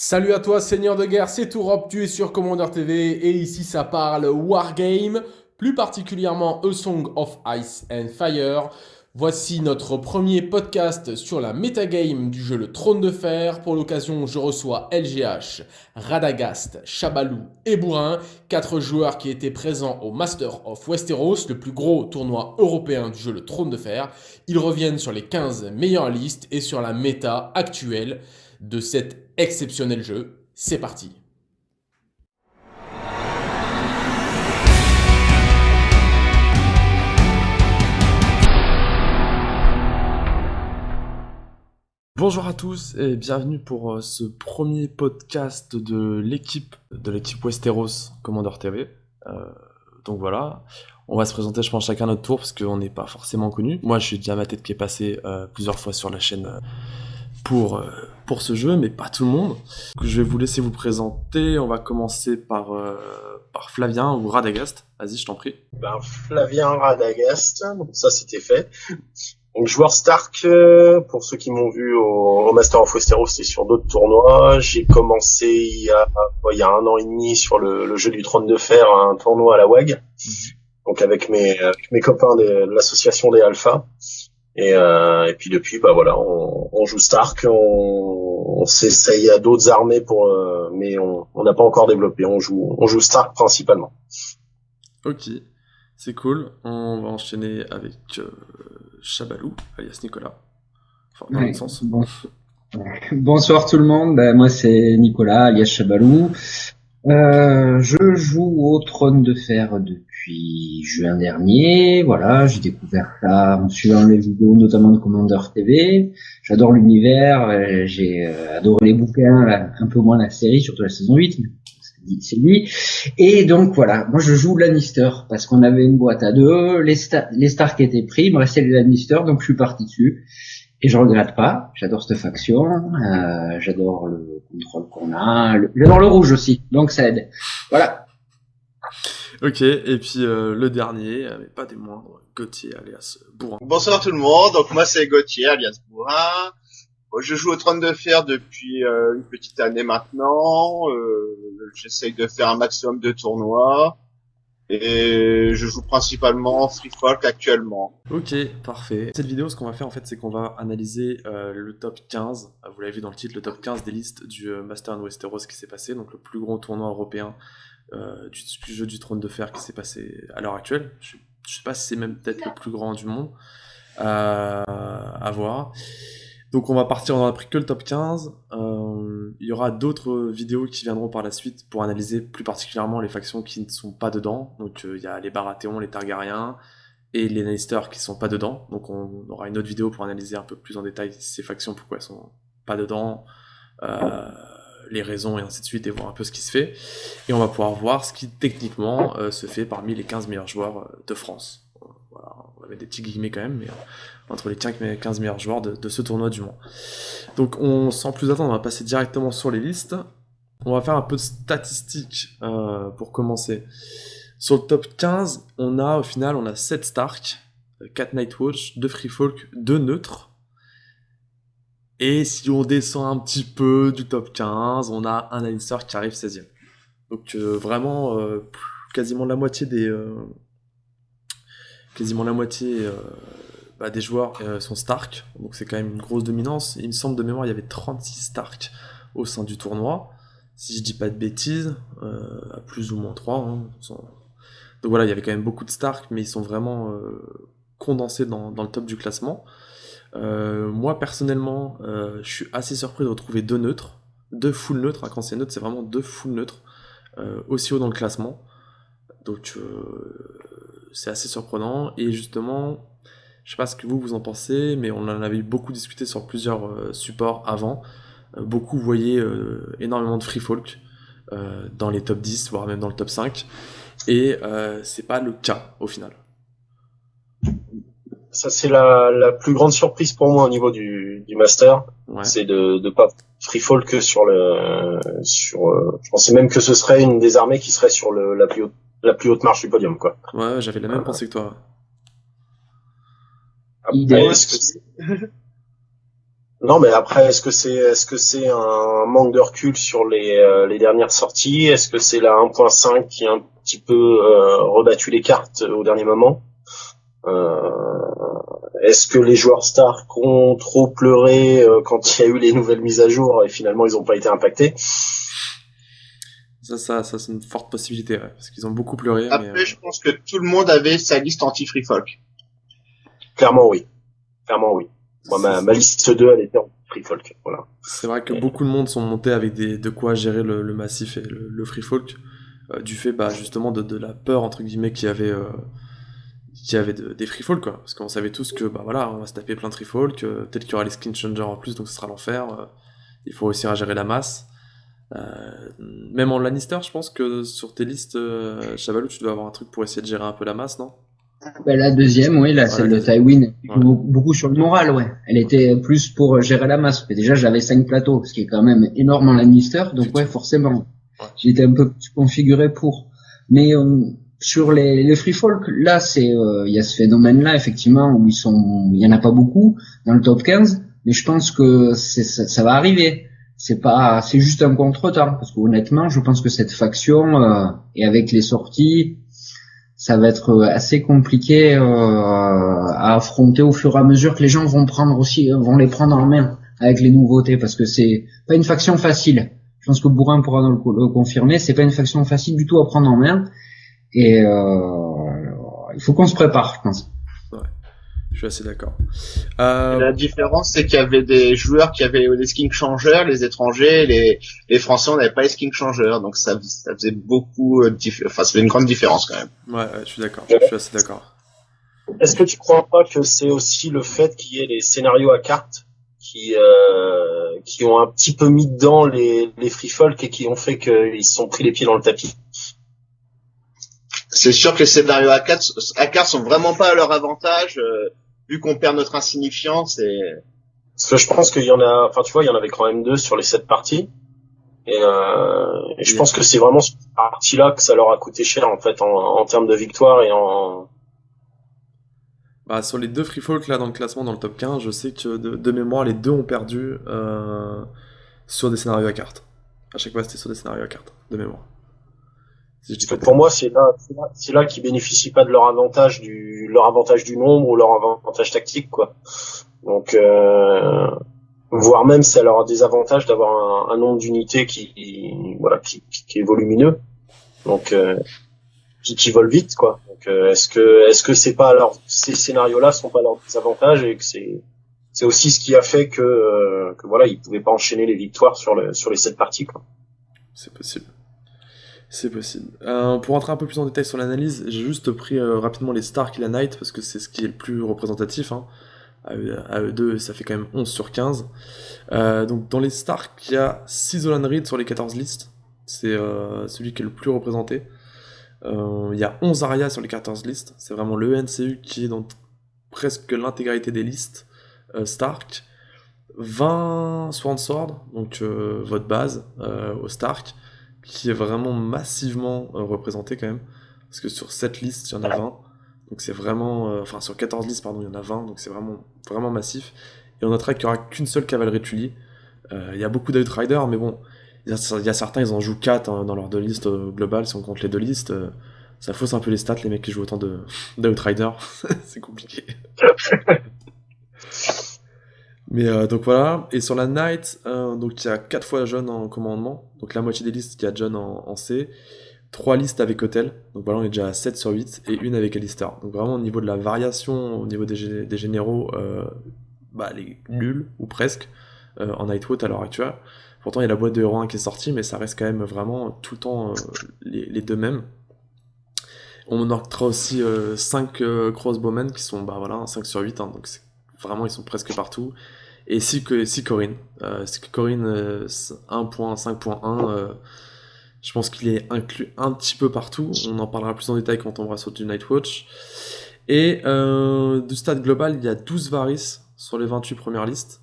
Salut à toi Seigneur de guerre, c'est Tourop, tu es sur Commander TV et ici ça parle Wargame, plus particulièrement A Song of Ice and Fire. Voici notre premier podcast sur la metagame du jeu Le Trône de Fer. Pour l'occasion, je reçois LGH, Radagast, Chabalou et Bourrin, quatre joueurs qui étaient présents au Master of Westeros, le plus gros tournoi européen du jeu Le Trône de Fer. Ils reviennent sur les 15 meilleures listes et sur la méta actuelle de cet exceptionnel jeu. C'est parti Bonjour à tous et bienvenue pour euh, ce premier podcast de l'équipe de l'équipe Westeros Commander TV. Euh, donc voilà, on va se présenter je pense chacun notre tour parce qu'on n'est pas forcément connu. Moi je suis déjà ma tête qui est passé euh, plusieurs fois sur la chaîne pour, pour ce jeu, mais pas tout le monde. Je vais vous laisser vous présenter. On va commencer par, par Flavien ou Radagast. Vas-y, je t'en prie. Ben, Flavien Radagast, ça c'était fait. Donc joueur Stark, euh, pour ceux qui m'ont vu au, Master of Westeros, c'est sur d'autres tournois. J'ai commencé il y, a, il y a un an et demi sur le, jeu du trône de fer, un tournoi à la WAG, donc avec mes, mes copains de, l'association des Alpha. Et, euh, et puis depuis, bah voilà, on, joue Stark, on, on s'essaye à d'autres armées pour, euh, mais on n'a pas encore développé. On joue, on joue Stark principalement. Ok, c'est cool. On va enchaîner avec Chabalou, alias Nicolas. Enfin, sens. Bonsoir tout le monde, ben, moi c'est Nicolas, alias Chabalou. Euh, je joue au Trône de Fer depuis juin dernier. Voilà, j'ai découvert ça en suivant les vidéos, notamment de Commander TV. J'adore l'univers, euh, j'ai euh, adoré les bouquins, un peu moins la série, surtout la saison 8 c'est lui. Et donc voilà, moi je joue Lannister parce qu'on avait une boîte à deux, les, Stark étaient pris, il me restait les Lannister, donc je suis parti dessus. Et je regrette pas, j'adore cette faction, euh, j'adore le contrôle qu'on a, j'adore le rouge aussi, donc ça aide. Voilà. Ok, et puis euh, le dernier, mais pas des moindres, Gauthier alias Bourrin. Bonsoir tout le monde, donc moi c'est Gauthier alias Bourrin. Je joue au trône de fer depuis euh, une petite année maintenant. Euh, J'essaye de faire un maximum de tournois. Et je joue principalement Free Folk actuellement. Ok, parfait. Cette vidéo, ce qu'on va faire en fait, c'est qu'on va analyser euh, le top 15. Vous l'avez vu dans le titre, le top 15 des listes du euh, Master and Westeros qui s'est passé, donc le plus grand tournoi européen euh, du, jeu du trône de fer qui s'est passé à l'heure actuelle. Je, je, sais pas si c'est même peut-être le plus grand du monde. à voir. Donc on va partir, on n'a pris que le top 15. Euh, il y aura d'autres vidéos qui viendront par la suite pour analyser plus particulièrement les factions qui ne sont pas dedans. Donc euh, il y a les Baratheons, les Targaryens et les Lannister qui sont pas dedans. Donc on aura une autre vidéo pour analyser un peu plus en détail ces factions, pourquoi elles sont pas dedans, euh, les raisons et ainsi de suite et voir un peu ce qui se fait. Et on va pouvoir voir ce qui techniquement se fait parmi les 15 meilleurs joueurs de France on avait des petits guillemets quand même, mais entre les 15 meilleurs joueurs de, ce tournoi du Mans. Donc on, sans plus attendre, on va passer directement sur les listes. On va faire un peu de statistiques euh, pour commencer. Sur le top 15, on a au final on a 7 Stark, 4 Nightwatch, 2 Free Folk, 2 neutres. Et si on descend un petit peu du top 15, on a un Lannister qui arrive 16ème. Donc euh, vraiment quasiment la moitié des, quasiment la moitié euh, bah, des joueurs euh, sont Stark, donc c'est quand même une grosse dominance. Il me semble de mémoire, il y avait 36 Stark au sein du tournoi, si je dis pas de bêtises, euh, à plus ou moins 3. Hein, donc voilà, il y avait quand même beaucoup de Stark, mais ils sont vraiment condensés dans, le top du classement. moi personnellement, je suis assez surpris de retrouver deux neutres, deux full neutres. Hein, quand c'est neutre, c'est vraiment deux full neutres aussi haut dans le classement. Donc c'est assez surprenant. Et justement, je sais pas ce que vous vous en pensez, mais on en avait beaucoup discuté sur plusieurs euh, supports avant. Euh, beaucoup voyaient euh, énormément de free folk dans les top 10, voire même dans le top 5. Et c'est pas le cas au final. Ça c'est la, la, plus grande surprise pour moi au niveau du, du master, c'est de ne pas free folk sur le sur. je pensais même que ce serait une des armées qui serait sur le, la plus haute la plus haute marche du podium, quoi. Ouais, j'avais la même pensée que toi. Après, est-ce que Non, mais après, est-ce que c'est est-ce que c'est un manque de recul sur les, euh, les dernières sorties? Est-ce que c'est la 1.5 qui a un petit peu euh, rebattu les cartes au dernier moment? Euh, Est-ce que les joueurs stars ont trop pleuré quand il y a eu les nouvelles mises à jour et finalement ils n'ont pas été impactés? Ça, ça, ça c'est une forte possibilité, parce qu'ils ont beaucoup pleuré. Après, je pense que tout le monde avait sa liste anti-free folk. Clairement, oui. Clairement, oui ma, liste 2, elle était en free folk. Voilà. C'est vrai que beaucoup de monde sont montés avec des, de quoi gérer le, massif et le, free folk, euh, du fait bah, justement de, la peur, entre guillemets, qu'il y avait, euh, y avait des free folk, quoi. Parce qu'on savait tous que, bah voilà, on va se taper plein de free folk, euh, peut-être qu'il y aura les skin changers en plus, donc ce sera l'enfer. il faut réussir à gérer la masse. même en Lannister, je pense que sur tes listes, Chavalou, tu dois avoir un truc pour essayer de gérer un peu la masse, non? Ben, la deuxième, oui, la, celle de Tywin, beaucoup sur le moral, ouais. Elle était plus pour gérer la masse. Mais déjà, j'avais cinq plateaux, ce qui est quand même énorme en Lannister, donc ouais, forcément. J'étais un peu configuré pour. Mais euh, sur les, les free folk, là, c'est euh, il y a ce phénomène-là effectivement où ils sont, il y en a pas beaucoup dans le top 15, mais je pense que ça, ça va arriver c'est pas c'est juste un contretemps parce que honnêtement je pense que cette faction euh, et avec les sorties ça va être euh, assez compliqué euh, à affronter au fur et à mesure que les gens vont prendre aussi vont les prendre en main avec les nouveautés parce que c'est pas une faction facile. Je pense que Bourrin pourra le, le confirmer, c'est pas une faction facile du tout à prendre en main et euh, il faut qu'on se prépare, je pense. Je suis assez d'accord. Euh... La différence, c'est qu'il y avait des joueurs qui avaient les skins changeurs, les étrangers, les, les Français, on n'avait pas les skins changeurs, donc ça, ça faisait beaucoup, euh, enfin, ça fait une grande différence quand même. Ouais, ouais je suis d'accord. Je suis assez d'accord. Est-ce que tu crois pas que c'est aussi le fait qu'il y ait les scénarios à cartes qui euh, qui ont un petit peu mis dedans les les free folk et qui ont fait qu'ils se sont pris les pieds dans le tapis? C'est sûr que les scénarios à 4 à 4 sont vraiment pas à leur avantage euh, vu qu'on perd notre insignifiance et parce que je pense qu'il y en a enfin tu vois il y en avait quand même deux sur les sept parties. Et, euh, et je pense que c'est vraiment cette partie là que ça leur a coûté cher en fait en, en termes de victoire et en bah, sur les deux free folk là dans le classement dans le top 15 je sais que de, de mémoire les deux ont perdu euh, sur des scénarios à cartes. À chaque fois c'était sur des scénarios à cartes de mémoire pour moi, c'est là, c'est là, qu'ils bénéficient pas de leur avantage du, leur avantage du nombre ou leur avantage tactique, quoi. Donc, euh, voire même, ça leur a des avantages d'avoir un, nombre d'unités qui, voilà, qui, qui, est volumineux. Donc, euh, qui, qui vole vite, quoi. Donc, euh, est-ce que, est-ce que c'est pas alors ces scénarios-là sont pas leurs avantages et que c'est, c'est aussi ce qui a fait que, euh, que voilà, ils pouvaient pas enchaîner les victoires sur le, sur les sept parties, quoi. C'est possible. C'est possible. Euh, pour rentrer un peu plus en détail sur l'analyse, j'ai juste pris euh, rapidement les Stark et la Knight parce que c'est ce qui est le plus représentatif. Hein. À, ça fait quand même 11 sur 15. Euh, donc dans les Stark, il y a 6 Olan Reed sur les 14 listes. C'est celui qui est le plus représenté. Il y a 11 Arya sur les 14 listes. C'est vraiment le NCU qui est dans presque l'intégralité des listes Stark. 20 Sworn Sword, donc votre base au Stark qui est vraiment massivement euh, représenté quand même. Parce que sur cette liste, il y en a 20. Donc c'est vraiment... Euh, enfin, sur 14 listes, pardon, il y en a 20. Donc c'est vraiment, vraiment massif. Et on notera qu'il n'y aura qu'une seule cavalerie Tully. Euh, il y a beaucoup d'Outrider, mais bon, il y, a, certains, ils en jouent 4 hein, dans leur deux listes globales, si on compte les deux listes. ça fausse un peu les stats, les mecs qui jouent autant d'Outrider. c'est compliqué. Mais euh, donc voilà, et sur la Knight, euh, donc il y a 4 fois John en commandement, donc la moitié des listes, il y a John en, C, 3 listes avec Hotel, donc voilà, on est déjà à 7 sur 8, et une avec Alistair. Donc vraiment au niveau de la variation, au niveau des, généraux, euh, bah les nuls, ou presque, en Nightwood à l'heure actuelle. Pourtant il y a la boîte de héros 1 qui est sortie, mais ça reste quand même vraiment tout le temps les, les, deux mêmes. On notera aussi 5 crossbowmen qui sont, bah voilà, 5 sur 8, hein, donc vraiment ils sont presque partout. Et si, que, si Corinne. Euh, Corinne 1.5.1, euh, euh, je pense qu'il est inclus un petit peu partout. On en parlera plus en détail quand on va sur du Nightwatch. Et du stade global, il y a 12 Varys sur les 28 premières listes.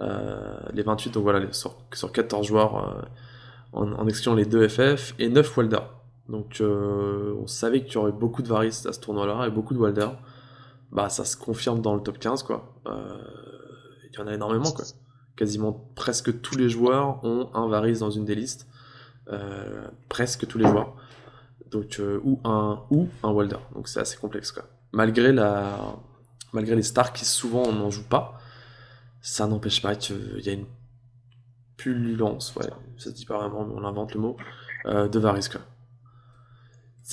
les 28, donc voilà, sur, sur 14 joueurs en, en, excluant les 2 FF et 9 Walder. Donc on savait qu'il y aurait beaucoup de Varys à ce tournoi-là et beaucoup de Walder. Bah ça se confirme dans le top 15 quoi. Euh, il y en a énormément, quoi. Quasiment presque tous les joueurs ont un Varys dans une des listes. presque tous les joueurs. Donc, ou, un, Walder. Donc c'est assez complexe. Malgré les stars qui souvent on n'en joue pas, ça n'empêche pas qu'il y a une pullulence, ouais, ça se dit pas vraiment, mais on invente le mot, euh, de Varys, quoi.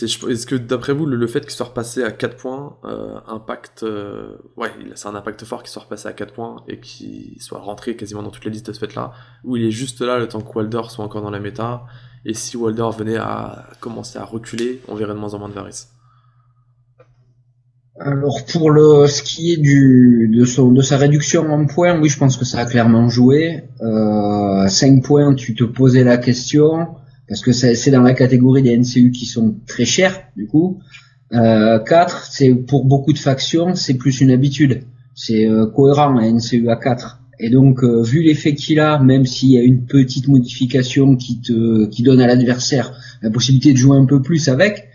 Est-ce que d'après vous, le, fait qu'il soit repassé à 4 points euh, impacte. Euh, ouais, c'est un impact fort qu'il soit repassé à 4 points et qu'il soit rentré quasiment dans toutes les listes de ce fait-là, ou il est juste là le temps que Walder soit encore dans la méta, et si Walder venait à commencer à reculer, on verrait de moins en moins de Varys alors pour le ce qui est de, sa réduction en points, oui, je pense que ça a clairement joué. Euh, 5 points, tu te posais la question parce que c'est dans la catégorie des NCU qui sont très chers du coup. Euh, 4, c'est pour beaucoup de factions, c'est plus une habitude. C'est euh, cohérent un NCU à 4. Et donc euh, vu l'effet qu'il a, même s'il y a une petite modification qui te qui donne à l'adversaire la possibilité de jouer un peu plus avec,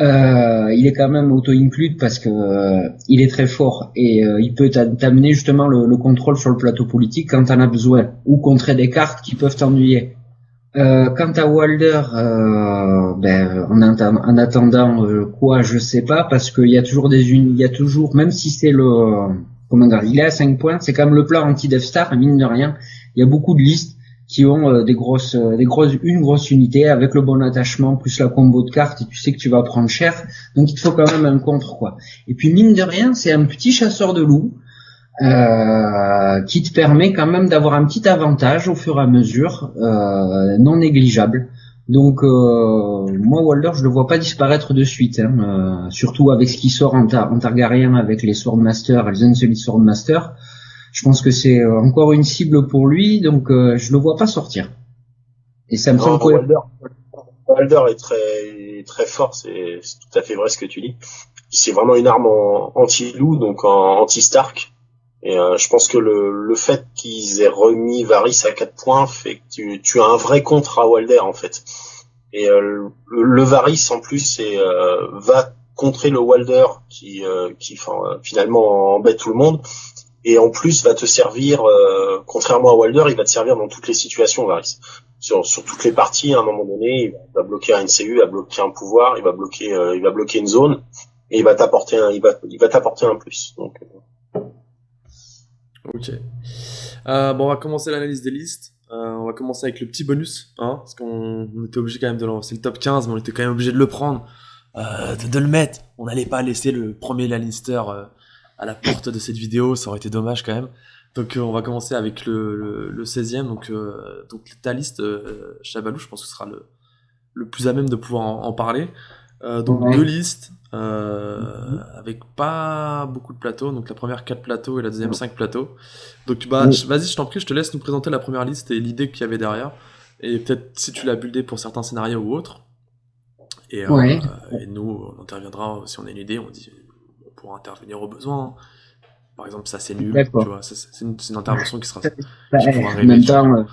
euh, il est quand même auto-include parce que euh, il est très fort et euh, il peut t'amener justement le, contrôle sur le plateau politique quand t'en as besoin ou contrer des cartes qui peuvent t'ennuyer. Quant à Walder, ben, en, attendant quoi, je sais pas parce qu'il y a toujours des il y a toujours même si c'est le comment dire, il est à 5 points, c'est quand même le plan anti Death Star, mine de rien. Il y a beaucoup de listes qui ont euh, des grosses, euh, des grosses, une grosse unité avec le bon attachement plus la combo de cartes et tu sais que tu vas prendre cher. Donc il te faut quand même un contre quoi. Et puis mine de rien, c'est un petit chasseur de loups euh, qui te permet quand même d'avoir un petit avantage au fur et à mesure, euh, non négligeable. Donc euh, moi Walder, je le vois pas disparaître de suite, hein, surtout avec ce qui sort en, en Targaryen avec les Swordmaster les Unsullied Swordmaster je pense que c'est euh, encore une cible pour lui, donc euh, je le vois pas sortir. Et ça me semble Walder, Walder est très très fort, c'est tout à fait vrai ce que tu dis. C'est vraiment une arme anti-loup, donc en anti-Stark. Et euh, je pense que le, le fait qu'ils aient remis Varys à 4 points fait que tu, tu as un vrai contre à Walder en fait. Et le, le, Varys en plus est, va contrer le Walder qui, qui finalement embête tout le monde et en plus va te servir, euh, contrairement à Walder, il va te servir dans toutes les situations, Varys. Sur, sur toutes les parties, à un moment donné, il va bloquer un NCU, il va bloquer un pouvoir, il va bloquer, euh, il va bloquer une zone, et il va t'apporter un, il va, il va t'apporter un plus. Donc, euh. Ok. Euh, bon, on va commencer l'analyse des listes. on va commencer avec le petit bonus, hein, parce qu'on était obligé quand même de lancer le top 15, mais on était quand même obligé de le prendre, de, de, le mettre. On n'allait pas laisser le premier Lannister à la porte de cette vidéo, ça aurait été dommage quand même. Donc euh, on va commencer avec le, le, 16e, donc, euh, donc ta liste, euh, Chabalou, je pense que ce sera le, le plus à même de pouvoir en, parler. Donc deux listes, avec pas beaucoup de plateaux, donc la première 4 plateaux et la deuxième 5 plateaux. Donc bah, vas-y, je t'en prie, je te laisse nous présenter la première liste et l'idée qu'il y avait derrière. Et peut-être si tu l'as buildé pour certains scénarios ou autres. Et, et nous, on interviendra si on a une idée, on dit pour intervenir au besoin. Par exemple, ça c'est nul, tu vois, c'est une, une, intervention qui sera. Bah, en même temps, euh,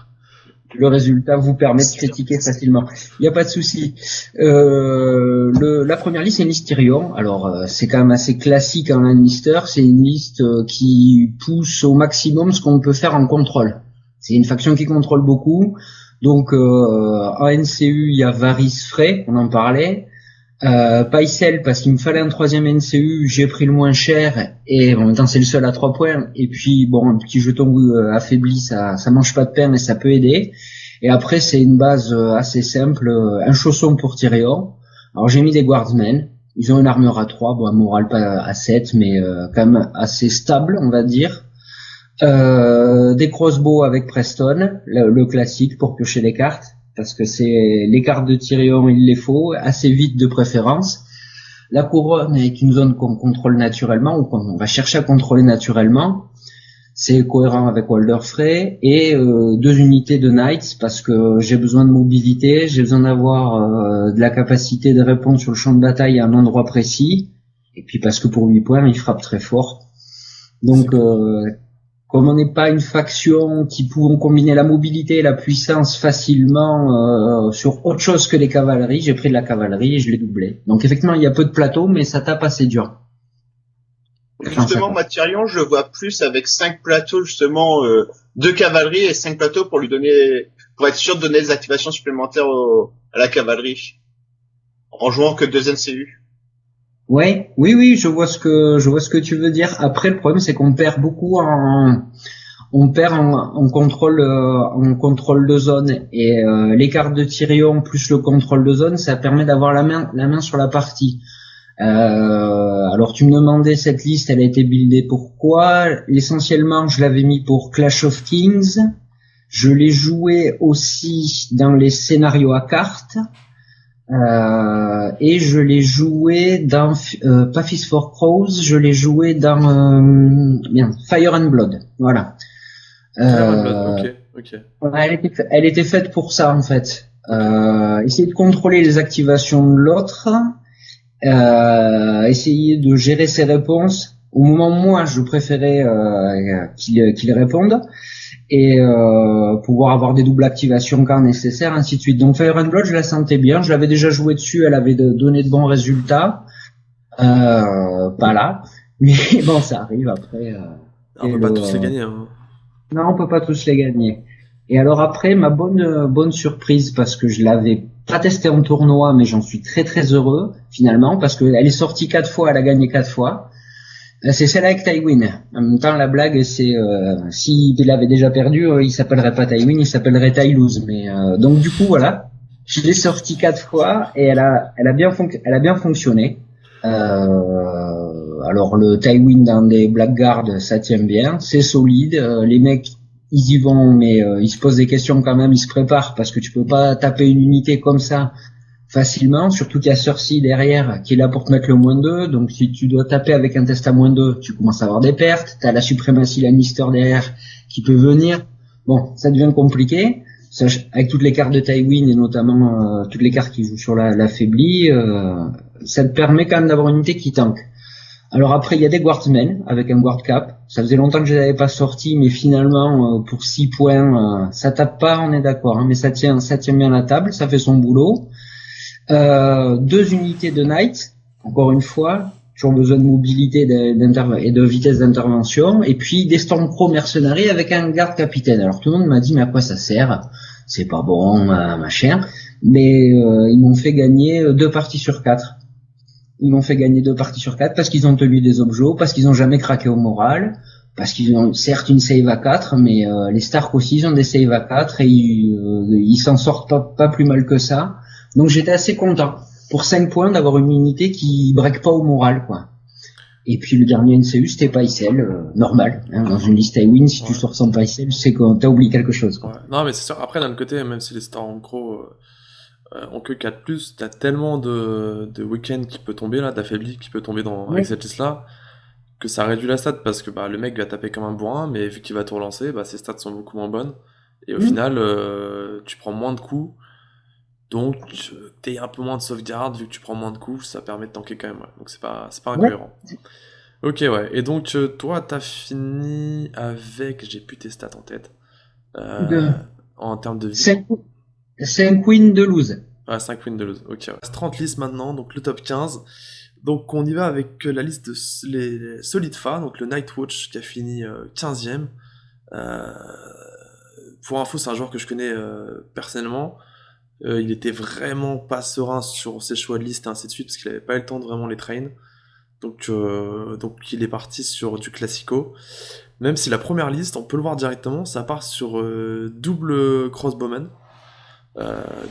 le résultat vous permet de critiquer facilement. Il n'y a pas de souci. Euh, le, la première liste c'est une liste Tyrion. Alors euh, c'est quand même assez classique en Lannister. C'est une liste euh, qui pousse au maximum ce qu'on peut faire en contrôle. C'est une faction qui contrôle beaucoup. Donc euh, en NCU il y a Varys Frey, on en parlait. Euh, Paisel parce qu'il me fallait un troisième NCU, j'ai pris le moins cher et en même temps c'est le seul à trois points. Et puis bon, un petit jeton euh, affaibli, ça ça mange pas de pain mais ça peut aider. Et après c'est une base euh, assez simple, euh, un chausson pour Tyrion. Alors j'ai mis des guardsmen. Ils ont une armure à 3, bon, un moral pas à 7, mais quand même assez stable, on va dire. Des crossbows avec Preston, le, le classique pour piocher les cartes parce que c'est les cartes de Tyrion, il les faut, assez vite de préférence. La couronne est une zone qu'on contrôle naturellement, ou qu'on va chercher à contrôler naturellement. C'est cohérent avec Walder Frey. Et euh, deux unités de Knights, parce que j'ai besoin de mobilité, j'ai besoin d'avoir euh, de la capacité de répondre sur le champ de bataille à un endroit précis. Et puis parce que pour 8 points, il frappe très fort. Donc comme on n'est pas une faction qui pouvons combiner la mobilité et la puissance facilement euh, sur autre chose que les cavaleries, j'ai pris de la cavalerie et je l'ai doublé. Donc effectivement, il y a peu de plateaux, mais ça tape assez dur. Justement, Matirion, je le vois plus avec cinq plateaux, justement, euh, de cavalerie et cinq plateaux pour lui donner, pour être sûr de donner des activations supplémentaires à la cavalerie. En jouant que deux NCU. Ouais, oui, oui, je vois ce que je vois ce que tu veux dire. Après, le problème, c'est qu'on perd beaucoup en on perd en, contrôle euh, en contrôle de zone et euh, les cartes de Tyrion plus le contrôle de zone, ça permet d'avoir la main la main sur la partie. Euh, alors tu me demandais cette liste, elle a été buildée pourquoi Essentiellement, je l'avais mis pour Clash of Kings. Je l'ai joué aussi dans les scénarios à cartes. Euh, et je l'ai joué dans euh, pas Fist for Crows, je l'ai joué dans euh, bien Fire and Blood, voilà. Euh, ok, ok. Elle était, elle était faite pour ça en fait. Euh, essayer de contrôler les activations de l'autre, euh, essayer de gérer ses réponses. Au moment où moi, je préférais euh, qu'il qu'il réponde et euh, pouvoir avoir des doubles activations quand nécessaire, ainsi de suite. Donc Fire and Blood, je la sentais bien. Je l'avais déjà joué dessus, elle avait donné de bons résultats. Euh, pas là, mais bon, ça arrive après. Euh, on peut pas tous les gagner. Hein. Non, on peut pas tous les gagner. Et alors après, ma bonne bonne surprise parce que je l'avais pas testé en tournoi, mais j'en suis très très heureux finalement parce qu'elle est sortie quatre fois, elle a gagné quatre fois. Euh, c'est celle avec Tywin. En même temps, la blague, c'est euh, s'il avait déjà perdu, euh, il s'appellerait pas Tywin, il s'appellerait Tylose. Mais euh, donc du coup, voilà, je l'ai sorti quatre fois et elle a, elle a bien, elle a bien fonctionné. alors le Tywin dans des Blackguards, ça tient bien, c'est solide. les mecs, ils y vont, mais ils se posent des questions quand même, ils se préparent parce que tu peux pas taper une unité comme ça facilement, surtout qu'il y a Cersei derrière qui est là pour te mettre le moins 2, donc si tu dois taper avec un test à moins 2, tu commences à avoir des pertes, tu as la suprématie Lannister derrière qui peut venir, bon, ça devient compliqué, avec toutes les cartes de Tywin et notamment euh, toutes les cartes qui jouent sur la, la euh, ça te permet quand même d'avoir une unité qui tank. Alors après, il y a des guardsmen avec un guard cap. Ça faisait longtemps que je les avais pas sortis, mais finalement, euh, pour 6 points, ça tape pas, on est d'accord, hein, mais ça tient, ça tient bien la table, ça fait son boulot. Euh, deux unités de Knight, encore une fois, toujours besoin de mobilité et de vitesse d'intervention, et puis des Stormcrow mercenaries avec un garde capitaine. Alors tout le monde m'a dit mais à quoi ça sert? C'est pas bon, euh, machin. Mais euh, ils m'ont fait gagner deux parties sur quatre. Ils m'ont fait gagner deux parties sur quatre parce qu'ils ont tenu des objets, parce qu'ils ont jamais craqué au moral, parce qu'ils ont certes une save à 4, mais les Stark aussi ils ont des save à 4 et ils s'en sortent pas plus mal que ça. Donc j'étais assez content pour 5 points d'avoir une unité qui break pas au moral, quoi. Et puis le dernier NCU, c'était Paisel, euh, normal. Hein, dans une liste win, si tu sors sans Paisel, c'est qu'on t'a oublié quelque chose. Quoi. Non, mais c'est sûr. Après, d'un côté, même si les stars en gros euh, ont que 4+, t'as tellement de, de week-end qui peut tomber, là, d'affaibli qui peut tomber dans, avec cette liste-là, que ça réduit la stat parce que bah, le mec va taper comme un bourrin, mais vu qu'il va tout relancer, bah, ses stats sont beaucoup moins bonnes. Et au final, euh, tu prends moins de coups donc, t'es un peu moins de sauvegarde, vu que tu prends moins de coups, ça permet de tanker quand même. Donc, c'est pas, c'est pas incohérent. Ok, ouais. Et donc, euh, toi, t'as fini avec. J'ai plus tes stats en tête. Euh, En termes de vie. 5, wins de lose. Ouais, 5 wins de lose. Ok, ouais. 30 listes maintenant, donc le top 15. Donc, on y va avec la liste de les Solid Fa, donc le Nightwatch qui a fini 15ème. Euh, euh, pour info, c'est un joueur que je connais euh, personnellement. Euh, il était vraiment pas serein sur ses choix de liste et ainsi de suite parce qu'il avait pas eu le temps de vraiment les train. Donc, euh, donc il est parti sur du classico. Même si la première liste, on peut le voir directement, ça part sur euh, double crossbowman.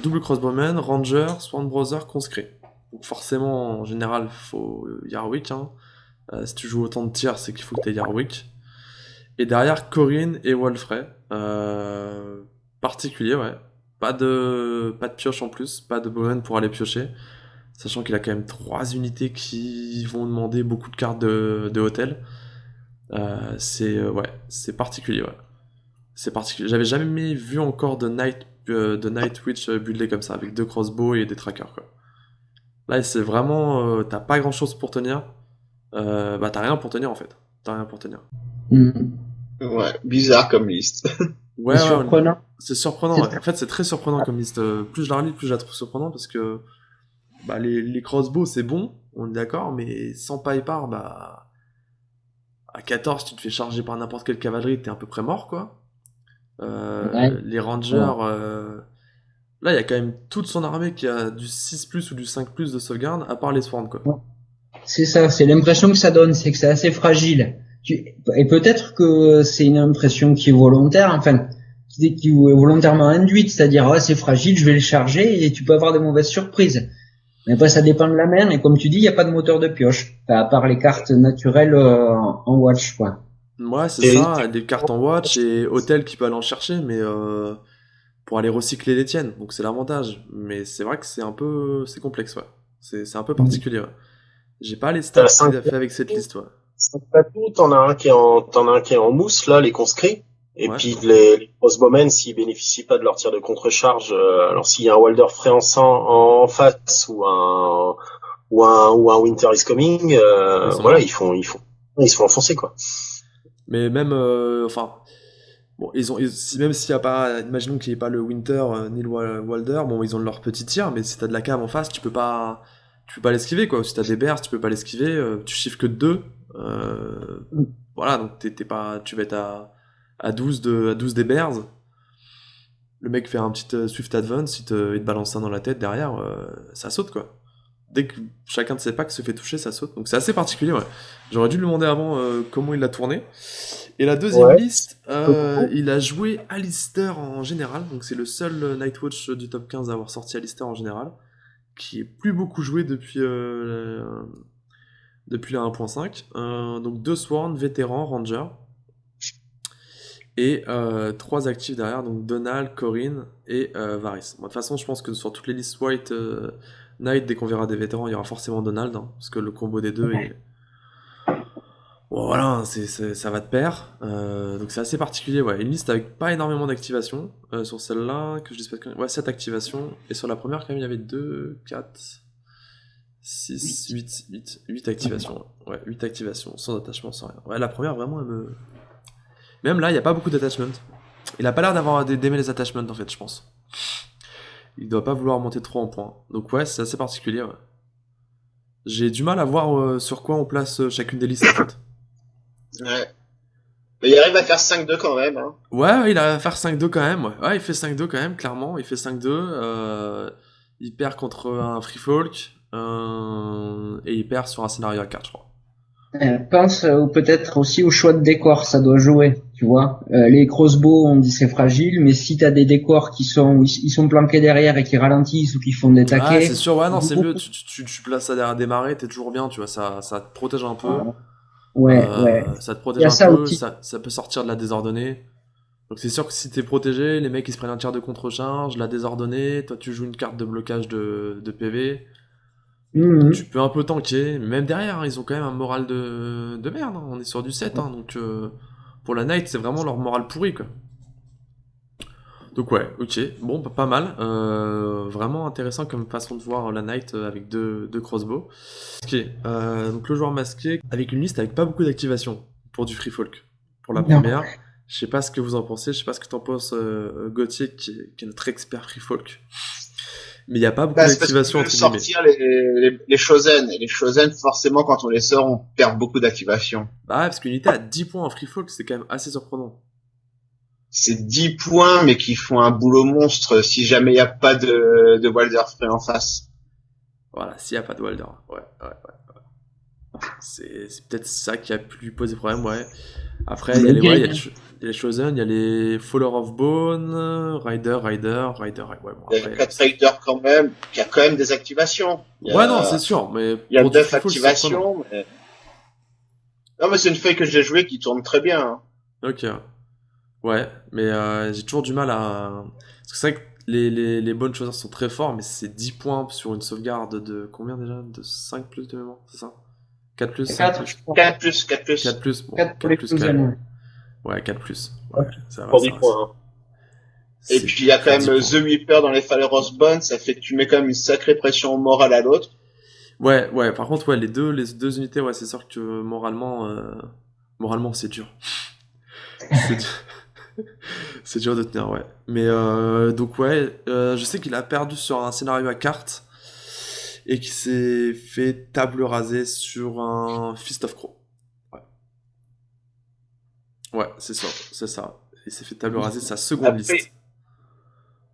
double crossbowman, ranger, swan brother, conscrit. Donc forcément, en général, faut Yarwick. Hein. si tu joues autant de tirs, c'est qu'il faut que tu aies Yarwick. Et derrière, Corinne et Wolfrey. particulier, ouais. Pas de, pas de pioche en plus, pas de Bowman pour aller piocher. Sachant qu'il a quand même trois unités qui vont demander beaucoup de cartes de, de hôtel. Euh, c'est euh, ouais, c'est particulier, ouais. C'est particulier. J'avais jamais vu encore de Night, euh, de Night Witch buildé comme ça, avec deux crossbows et des trackers, quoi. Là, c'est vraiment. t'as pas grand chose pour tenir. bah, t'as rien pour tenir en fait. T'as rien pour tenir. Mm. Ouais, bizarre comme liste. Ouais, c'est surprenant. C'est surprenant. En fait, c'est très surprenant comme liste. Euh, plus je la relis, plus je la trouve surprenante parce que bah, les, les crossbows, c'est bon, on est d'accord, mais sans par bah à 14, tu te fais charger par n'importe quelle cavalerie, t'es à peu près mort, quoi. Euh, les rangers, euh, là, il y a quand même toute son armée qui a du 6 plus ou du 5 plus de sauvegarde, à part les swarms, quoi. C'est ça, c'est l'impression que ça donne, c'est que c'est assez fragile. Et peut-être que c'est une impression qui est volontaire, enfin, qui est volontairement induite, c'est-à-dire, ouais, c'est fragile, je vais le charger, et tu peux avoir des mauvaises surprises. Mais après, ça dépend de la main, et comme tu dis, il n'y a pas de moteur de pioche, à part les cartes naturelles euh, en watch, quoi. Ouais, c'est ça, des cartes en watch et hôtel qui peut aller en chercher, mais euh, pour aller recycler les tiennes, donc c'est l'avantage. Mais c'est vrai que c'est un peu, c'est complexe, ouais. C'est un peu particulier, ouais. J'ai pas les stats qu'il a fait avec cette liste, ouais. T'en as un qui est en, t'en as un qui est en mousse, là, les conscrits. Et puis les, les crossbowmen, s'ils bénéficient pas de leur tir de contre-charge, euh, alors s'il y a un Walder frais en, en face ou un ou un ou un Winter is coming, euh, voilà, ils font ils font ils se font enfoncer quoi. Mais même, euh, enfin, bon, ils ont, même s'il y a pas, imaginons qu'il n'y ait pas le Winter ni le Walder, bon, ils ont leur petit tir, mais si t'as de la cave en face, tu peux pas, tu peux pas l'esquiver quoi. Si t'as des bears, tu peux pas l'esquiver, tu chiffres que 2 voilà, donc t'es pas, tu vas être à, à 12 de, à 12 des bears. Le mec fait un petit Swift Advance, il te, il te balance ça dans la tête derrière, ça saute quoi dès que chacun de ses packs se fait toucher, ça saute. Donc c'est assez particulier, ouais. J'aurais dû lui demander avant euh, comment il l'a tourné. Et la deuxième liste, euh, il a joué Alistair en général. Donc c'est le seul euh, Nightwatch du top 15 à avoir sorti Alistair en général. Qui est plus beaucoup joué depuis, depuis la 1.5. donc deux Sworn, vétéran, Ranger. Et trois actifs derrière, donc Donald, Corinne et Varys. de toute façon, je pense que sur toutes les listes white Knight, dès qu'on verra des vétérans, il y aura forcément Donald, hein, parce que le combo des deux est... voilà, c'est, ça va de pair. Euh, donc c'est assez particulier, ouais. Une liste avec pas énormément d'activations. Euh, sur celle-là, que je dis pas Ouais, 7 activations. Et sur la première, quand même, il y avait 2, 4, 6, 8, 8, 8 activations. Ouais, 8 activations, sans attachement, sans rien. Ouais, la première, vraiment, elle me... Même là, il n'y a pas beaucoup d'attachment. Il a pas l'air d'avoir d'aimer les attachments, en fait, je pense il doit pas vouloir monter trop en points. Donc ouais, c'est assez particulier. J'ai du mal à voir euh, sur quoi on place euh, chacune des listes en fait. Ouais. Mais il arrive à faire 5-2 quand même. Hein. Ouais, il arrive à faire 5-2 quand même. Ouais. il fait 5-2 quand même, clairement. Il fait 5-2. Euh, il perd contre un Free Folk. Et il perd sur un scénario à 4, je crois. Euh, pense euh, peut-être aussi au choix de décor, ça doit jouer, tu vois. Euh, les crossbows, on dit c'est fragile, mais si t'as des décors qui sont ils sont planqués derrière et qui ralentissent ou qui font des taquets. Ah, c'est sûr, ouais, non, c'est mieux. Tu, tu, tu, places ça derrière des marées, t'es toujours bien, tu vois. Ça, ça te protège un peu. Ouais, ouais. Ça te protège un peu. Ça, ça, peut sortir de la désordonnée. Donc c'est sûr que si t'es protégé, les mecs ils se prennent un tir de contre-charge, la désordonnée, toi tu joues une carte de blocage de, de PV. Mhm. Tu peux un peu tanker, même derrière, hein, ils ont quand même un moral de, de merde. Hein. On est sur du 7, hein, donc euh, pour la Knight, c'est vraiment leur moral pourri, quoi. Donc ouais, ok, bon, pas mal. Euh, vraiment intéressant comme façon de voir la Knight euh, avec deux, deux crossbows. Ok, donc le joueur masqué avec une liste avec pas beaucoup d'activation pour du free folk. Pour la première, je sais pas ce que vous en pensez, je sais pas ce que t'en penses Gauthier qui qui est notre expert free folk mais il n'y a pas beaucoup bah, d'activation entre sortir les, les, les Shosen. Et les Shosen, forcément, quand on les sort, on perd beaucoup d'activation. Bah ouais, parce qu'une unité à 10 points en free folk, c'est quand même assez surprenant. C'est 10 points, mais qui font un boulot monstre si jamais il n'y a pas de, de Walder frais en face. Voilà, s'il n'y a pas de Walder. Ouais, ouais, ouais. C'est, c'est peut-être ça qui a pu lui poser problème, ouais. Après, il y a les, ouais, y a il y a les Chosen, il y a les Faller of Bone, Rider, Rider, Rider, ouais, bon, Il y a 4 Rider quand même, qui a quand même des activations. Ouais, non, c'est sûr, mais. Il y a 9 activations, mais. Non, mais c'est une feuille que j'ai jouée qui tourne très bien. Hein. Ok. Ouais, mais euh, j'ai toujours du mal à. Parce que c'est vrai que les, les, les bonnes choses sont très forts, mais c'est 10 points sur une sauvegarde de combien déjà? De 5 plus de mémoire, c'est ça? 4 plus 4, 4 plus, 4 plus. 4 plus, bon, 4, 4 plus, 4 Ouais, 4 plus. Ouais, ça va, Pour 10 points. Hein. Et puis il y a quand même The Weeper dans les Falleros Bones, ça fait que tu mets quand même une sacrée pression morale à l'autre. Ouais, ouais, par contre, ouais, les deux, les deux unités, ouais, c'est sûr que moralement, euh, moralement, c'est dur. c'est dur. c'est dur de tenir, ouais. Mais euh, donc, ouais, euh, je sais qu'il a perdu sur un scénario à cartes et qu'il s'est fait table rasée sur un Fist of Crow. Ouais, c'est ça, c'est ça. Il s'est fait table raser sa seconde liste.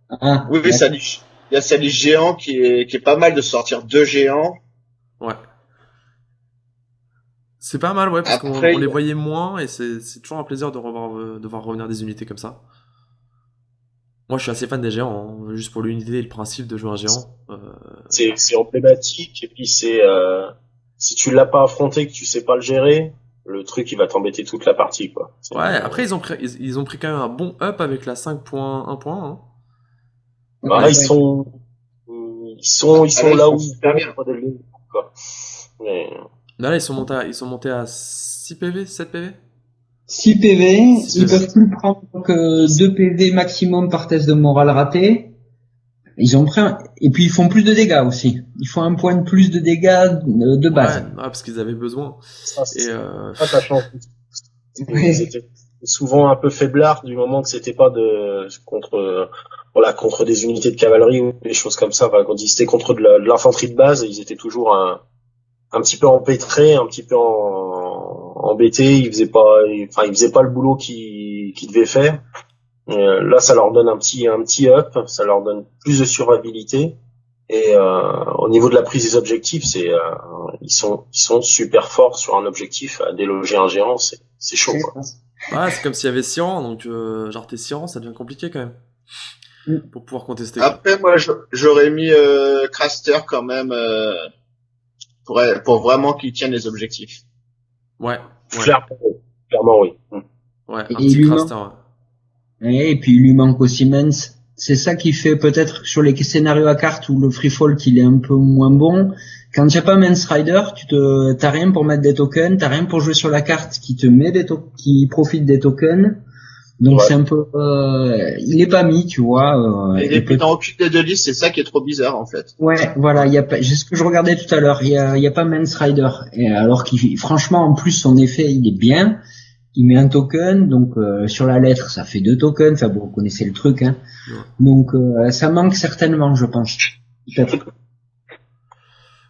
Ah, Oui, oui, ça dit- il y a sa liste géant qui est, qui est pas mal de sortir deux géants. Ouais. C'est pas mal, ouais, parce qu'on on les voyait moins et c'est toujours un plaisir de, revoir, euh, de voir revenir des unités comme ça. Moi, je suis assez fan des géants, hein, juste pour l'unité et le principe de jouer un géant. Euh, C'est c'est emblématique et puis c'est euh, si tu l'as pas affronté, que tu sais pas le gérer, le truc il va t'embêter toute la partie quoi. Ouais, après, ils ont, pris, ils, ils ont pris quand même un bon up avec la 5.1. Hein. Bah, Ouais, ils ouais. sont ils sont ils sont Ah, là, ils là sont où début, quoi. Mais Là, là, ils sont montés à, ils sont montés à 6 PV, 7 PV 6 PV, Six ils PV. peuvent plus prendre que 2 PV maximum par test de morale raté. Ils ont pris un... Et puis ils font plus de dégâts aussi. Ils font un point de plus de dégâts euh, de base. ouais, parce qu'ils avaient besoin. ça, c'est Et euh, chance. Ils étaient souvent un peu faiblards du moment que c'était pas de contre voilà contre des unités de cavalerie ou des choses comme ça. Enfin, quand ils étaient contre de l'infanterie de, base, ils étaient toujours un, un petit peu empêtrés, un petit peu en, embêtés. Ils faisaient pas, enfin ils faisaient pas le boulot qu'ils qu'ils devaient faire. Euh, là, ça leur donne un petit un petit up, ça leur donne plus de survivabilité. Et euh, au niveau de la prise des objectifs, c'est euh, ils sont ils sont super forts sur un objectif à déloger un géant, c'est c'est chaud. Quoi. ouais, c'est comme s'il y avait Siran, donc euh, genre t'es Siran, ça devient compliqué quand même. Mm. Pour pouvoir contester. Après, moi, j'aurais mis euh, Craster quand même euh, pour, pour vraiment qu'il tienne les objectifs. Ouais, ouais, Clairement, oui. clairement oui. Mm. ouais, un Et petit craster, ouais. Et puis il lui manque aussi Mens. C'est ça qui fait peut-être sur les scénarios à carte où le free fall qu'il est un peu moins bon. Quand tu as pas Mens Rider, tu te, t'as rien pour mettre des tokens, t'as rien pour jouer sur la carte qui te met des qui profite des tokens. Donc Ouais. c'est un peu, euh, il est pas mis, tu vois. euh, il est peut- dans aucune des deux listes, c'est ça qui est trop bizarre en fait. Ouais, voilà, il y a pas, c'est ce que je regardais tout à l'heure, il y a, il y a pas Mens Rider. Et alors qu'il, franchement, en plus, son effet, il est bien. Il met un token, donc euh, sur la lettre, ça fait deux tokens. Enfin, bon, vous connaissez le truc, hein. Ouais. Donc, euh, ça manque certainement, je pense.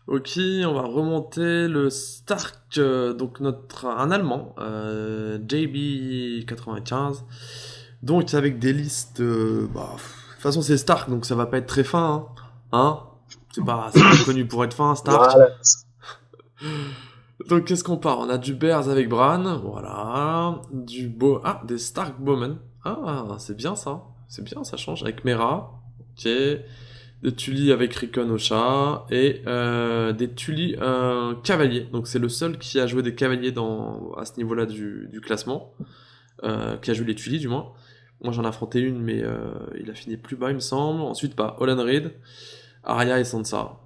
Ok, on va remonter le Stark, euh, donc notre un allemand, euh, JB95. Donc avec des listes, euh, bah, pff, de toute façon c'est Stark, donc ça va pas être très fin, hein. Hein? C'est pas, c'est pas connu pour être fin, Stark. Voilà. Donc qu'est-ce qu'on part? On a du Bears avec Bran, voilà, du Beau, ah des Stark Bowman, ah c'est bien ça, c'est bien, ça change avec Mera, ok, des Tully avec Rickon au chat et euh, des Tully euh, cavaliers. Donc c'est le seul qui a joué des cavaliers dans à ce niveau-là du, classement, euh, qui a joué les Tully du moins. Moi j'en ai affronté une, mais il a fini plus bas il me semble. Ensuite pas Holland Reed, Arya et Sansa.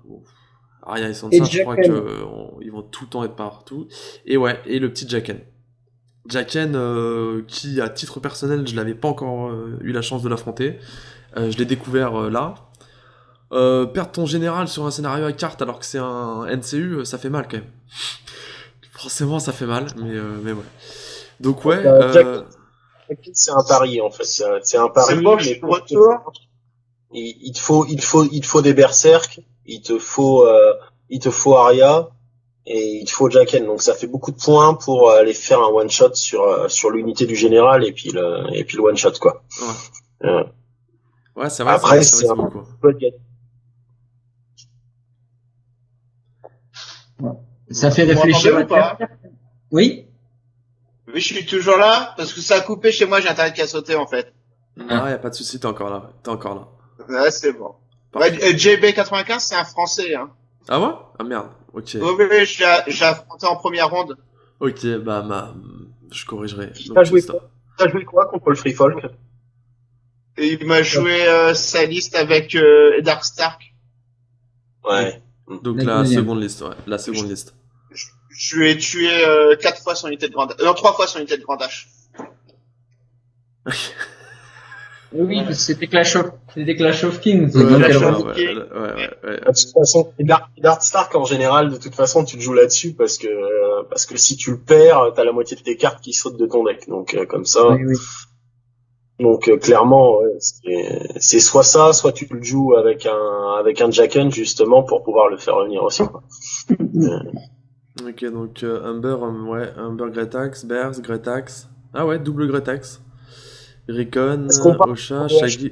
Arya et Sansa, Et je crois que euh, vont tout le temps être partout. Et ouais, et le petit Jaqen. Jaqen, euh, qui à titre personnel, je l'avais pas encore euh, eu la chance de l'affronter. Euh, je l'ai découvert euh, là. Euh, perdre ton général sur un scénario à carte alors que c'est un NCU, ça fait mal quand même. Forcément, ça fait mal, mais, euh, mais ouais. Donc ouais, C'est un pari en fait, c'est un, pari. C'est moche, mais retour. Il, il te faut, il te faut, il te faut des berserk, il te faut, euh, il te faut Arya et il te faut Jaqen. Donc ça fait beaucoup de points pour aller faire un one shot sur euh, sur l'unité du général et puis le et puis le one shot quoi. ouais, Euh, ouais c'est vrai, Après, c'est un-. Ça fait réfléchir. ou pas? Oui. Oui, je suis toujours là parce que ça a coupé chez moi, j'ai internet qui a sauté en fait. Non, y a pas de souci, t'es encore là, t'es encore là. Ouais, c'est bon. Ouais, et JB95, c'est un français. Hein. Ah ouais? Ah merde, ok. Oui, l'ai affronté en première ronde. Ok, bah, ma... je corrigerai. Qui Donc, t'a joué T'as joué quoi contre le Free Folk? Et il m'a joué euh, sa liste avec euh, Dark Stark. Ouais. Donc La seconde liste, ouais, la seconde liste. Je lui ai tué euh, quatre fois son unité de grande... Non, trois fois son unité de grande H. Oui, c'était Clash of, c'était Clash of Kings. Ouais, Donc, ouais, ouais. De toute façon, Dark, Dark Stark en général, de toute façon, tu te joues là-dessus parce que euh, parce que si tu le perds, t'as la moitié de tes cartes qui sautent de ton deck. Donc euh, comme ça, Oui, oui. donc euh, clairement, ouais, c'est soit ça, soit tu le joues avec un avec un Jaqen justement pour pouvoir le faire revenir aussi. quoi. Ok, donc euh, Humber, ouais, Humber Gretax, Bears, Gretax. Ah ouais, double Gretax. Recon, Ocha, Shaggy.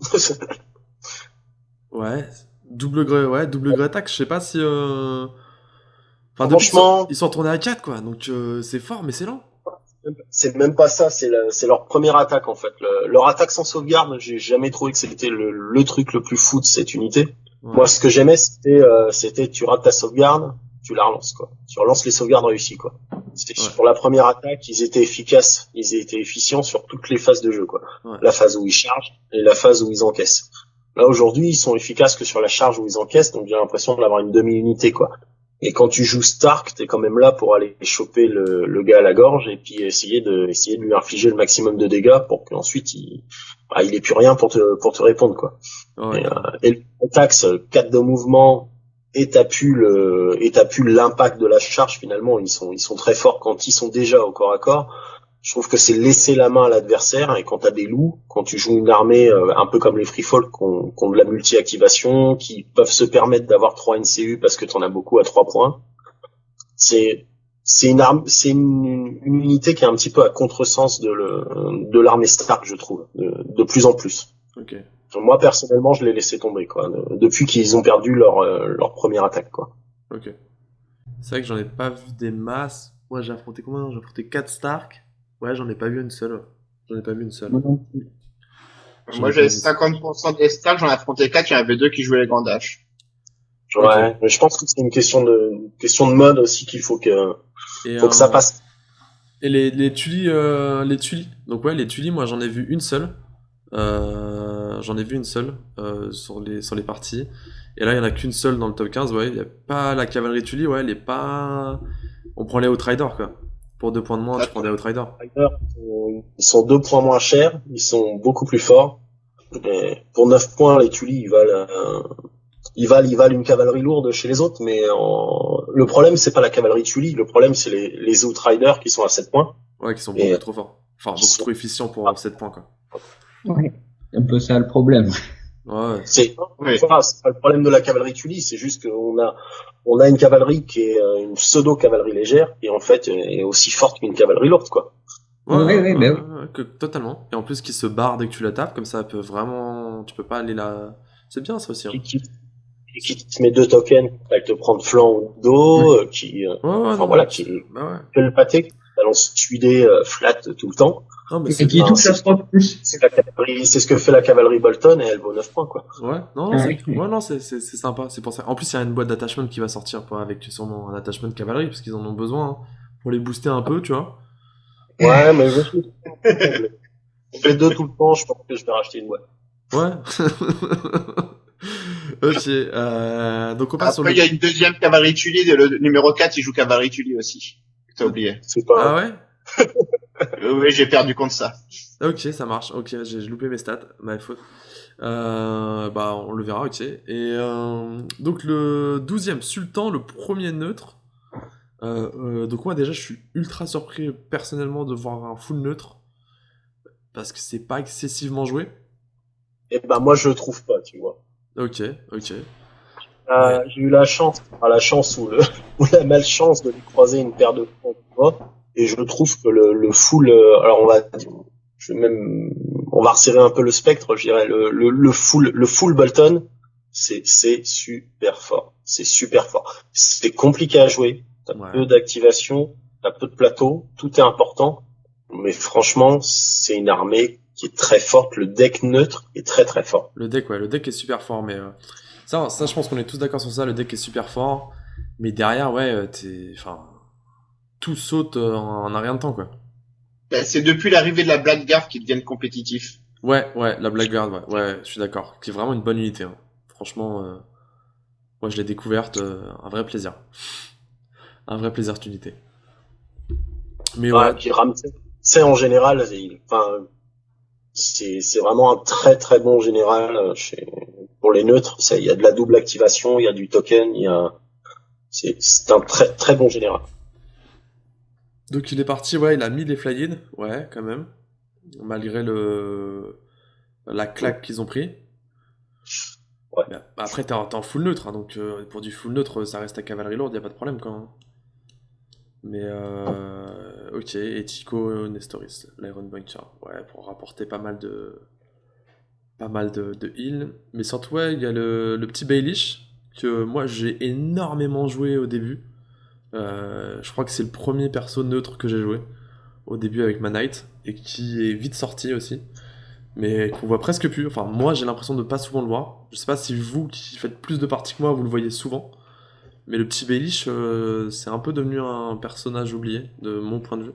Ouais, double Gre... ouais, double Gretax, je sais pas si. Euh... Enfin, depuis, Franchement- ils sont retournés à 4 quoi, donc euh, c'est fort, mais c'est lent. C'est même pas ça, c'est leur première attaque en fait. Le- leur attaque sans sauvegarde, j'ai jamais trouvé que c'était le, le truc le plus fou de cette unité. Ouais. Moi, ce que j'aimais, c'était, euh, c'était tu rates ta sauvegarde, tu la relances quoi. Tu relances les sauvegardes réussies quoi. C'était Ouais. sur la première attaque, ils étaient efficaces, ils étaient efficients sur toutes les phases de jeu quoi. Ouais. La phase où ils chargent et la phase où ils encaissent. Là aujourd'hui, ils sont efficaces que sur la charge où ils encaissent, donc j'ai l'impression d'avoir une demi-unité quoi. Et quand tu joues Stark, t'es quand même là pour aller choper le, le gars à la gorge et puis essayer de essayer de lui infliger le maximum de dégâts pour qu'ensuite il bah, il ait plus rien pour te pour te répondre quoi. Ouais. Et, euh, et le taxe 4 de mouvement et t'as pu le et pu l'impact de la charge finalement ils sont ils sont très forts quand ils sont déjà au corps à corps. Je trouve que c'est laisser la main à l'adversaire et quand t'as des loups, quand tu joues une armée euh, un peu comme les free folk qui ont, de la multi-activation, qui peuvent se permettre d'avoir 3 NCU parce que t'en as beaucoup à 3 points, c'est c'est une arme, c'est une, une unité qui est un petit peu à contresens de le de l'armée Stark, je trouve, de, de plus en plus. Moi personnellement, je l'ai laissé tomber quoi, de- depuis qu'ils ont perdu leur euh, leur première attaque quoi. Ok. C'est vrai que j'en ai pas vu des masses. Moi, j'ai affronté combien? J'ai affronté 4 Stark. Ouais, j'en ai pas vu une seule. J'en ai pas vu une seule. Moi j'avais pas vu. 50% des stars, j'en ai affronté 4, il y en avait deux qui jouaient les grands dash. Ouais, mais je pense que c'est une question de une question de mode aussi qu'il faut que Et, faut que ça passe. Et les, les tulis, euh, les tulis. Donc ouais, les tulis, moi j'en ai vu une seule. Euh, j'en ai vu une seule euh, sur les sur les parties. Et là, il y en a qu'une seule dans le top 15. Ouais, il y a pas la cavalerie tulis. Ouais, elle est pas. On prend les Outriders quoi. Pour deux points de moins, tu prends des Outriders. Riders, ils ils sont deux points moins chers, ils sont beaucoup plus forts. Et pour 9 points, les Tully, ils valent, euh, ils valent, ils valent une cavalerie lourde chez les autres, mais en- le problème, c'est pas la cavalerie Tully, le problème, c'est les, les Outriders qui sont à 7 points. Ouais, qui sont Et- beaucoup trop forts. Enfin, beaucoup trop efficients pour 7 points quoi. Ouais. C'est un peu ça le problème. Ouais. C'est, pas le problème de la cavalerie Tully, c'est juste qu'on a, on a une cavalerie qui est euh, une pseudo-cavalerie légère, et en fait, est aussi forte qu'une cavalerie lourde, quoi. Ouais, Ouais, ouais, ouais, ouais, bah ouais, que- totalement. Et en plus, qui se barre dès que tu la tapes, comme ça, elle peut vraiment. Tu peux pas aller là. C'est bien ça aussi. hein. Qui, qui, qui te met deux tokens, elle te prend de flanc ou de dos, euh, qui, euh, Ouais, ouais, enfin non, voilà, qui, Bah ouais. fait le pâté, qui balance euh, flat tout le temps. Non, mais Et c'est qui touche à c'est- 3 de plus. C'est la cavalerie, c'est ce que fait la cavalerie Bolton et elle vaut 9 points, quoi. Ouais, non, Ah oui. ouais, non, c'est c'est- c'est sympa, c'est pour ça. En plus, il y a une boîte d'attachment qui va sortir pour, avec sûrement un attachment cavalerie, parce qu'ils en ont besoin hein, pour les booster un peu, tu vois. Ouais, mais je suis. On fait deux tout le temps, je pense que je vais racheter une boîte. Ouais. ok, euh, donc on passe sur Après, le. il y a une deuxième cavalerie Tully, le numéro 4, il joue cavalerie Tully aussi. T'as oublié. C'est pas. Ah ouais? oui, j'ai perdu contre ça. Ok, ça marche. Ok, j'ai loupé mes stats, ma faute. Euh, bah, on le verra, ok. Et euh, donc le 12e Sultan, le premier neutre. Euh, euh, donc moi déjà, je suis ultra surpris personnellement de voir un full neutre parce que c'est pas excessivement joué. Et ben, moi, je le trouve pas, tu vois. Ok, ok. Euh, J'ai eu la chance, enfin, la chance ou, le, ou la malchance de lui croiser une paire de points, tu vois. Et je trouve que le, le full, euh, alors on va, je vais même, on va resserrer un peu le spectre, je dirais, le, le, le full, le full Bolton, c'est, c'est super fort. C'est super fort. C'est compliqué à jouer. T'as Ouais. peu d'activation, t'as peu de plateau, tout est important. Mais franchement, c'est une armée qui est très forte. Le deck neutre est très très fort. Le deck, ouais, le deck est super fort, mais euh, ça, ça, je pense qu'on est tous d'accord sur ça. Le deck est super fort, mais derrière, ouais, euh, t'es, enfin, tout saute euh, en, rien de temps, quoi. Ben, C'est depuis l'arrivée de la Blackguard qu'ils deviennent compétitifs. Ouais, ouais, la Blackguard, ouais, ouais, je suis d'accord. C'est vraiment une bonne unité. hein. Franchement, euh, moi je l'ai découverte, euh, un vrai plaisir. Un vrai plaisir cette unité. Mais Ouais, ouais, puis Ramsey, c'est en général, il- enfin, c'est c'est vraiment un très très bon général euh, chez, pour les neutres. Il y a de la double activation, il y a du token, il y a, c'est c'est un très très bon général. Donc il est parti, ouais, il a mis les fly-in, ouais, quand même. Malgré le la claque qu'ils ont pris. Ouais. Mais Après, t'es en, full neutre, hein, donc euh, pour du full neutre, ça reste à cavalerie lourde, y a pas de problème, quoi. hein. Mais ok, et Chico Nestoris, l'Iron Bunker. Ouais, pour rapporter pas mal de. Pas mal de, de heal. Mais surtout, ouais, il y a le, le petit Baelish, que moi j'ai énormément joué au début. Je crois que c'est le premier perso neutre que j'ai joué au début avec ma Knight et qui est vite sorti aussi mais qu'on voit presque plus. Enfin, moi, j'ai l'impression de pas souvent le voir. Je sais pas si vous, qui faites plus de parties que moi, vous le voyez souvent. Mais le petit Baelish, euh, c'est un peu devenu un personnage oublié, de mon point de vue.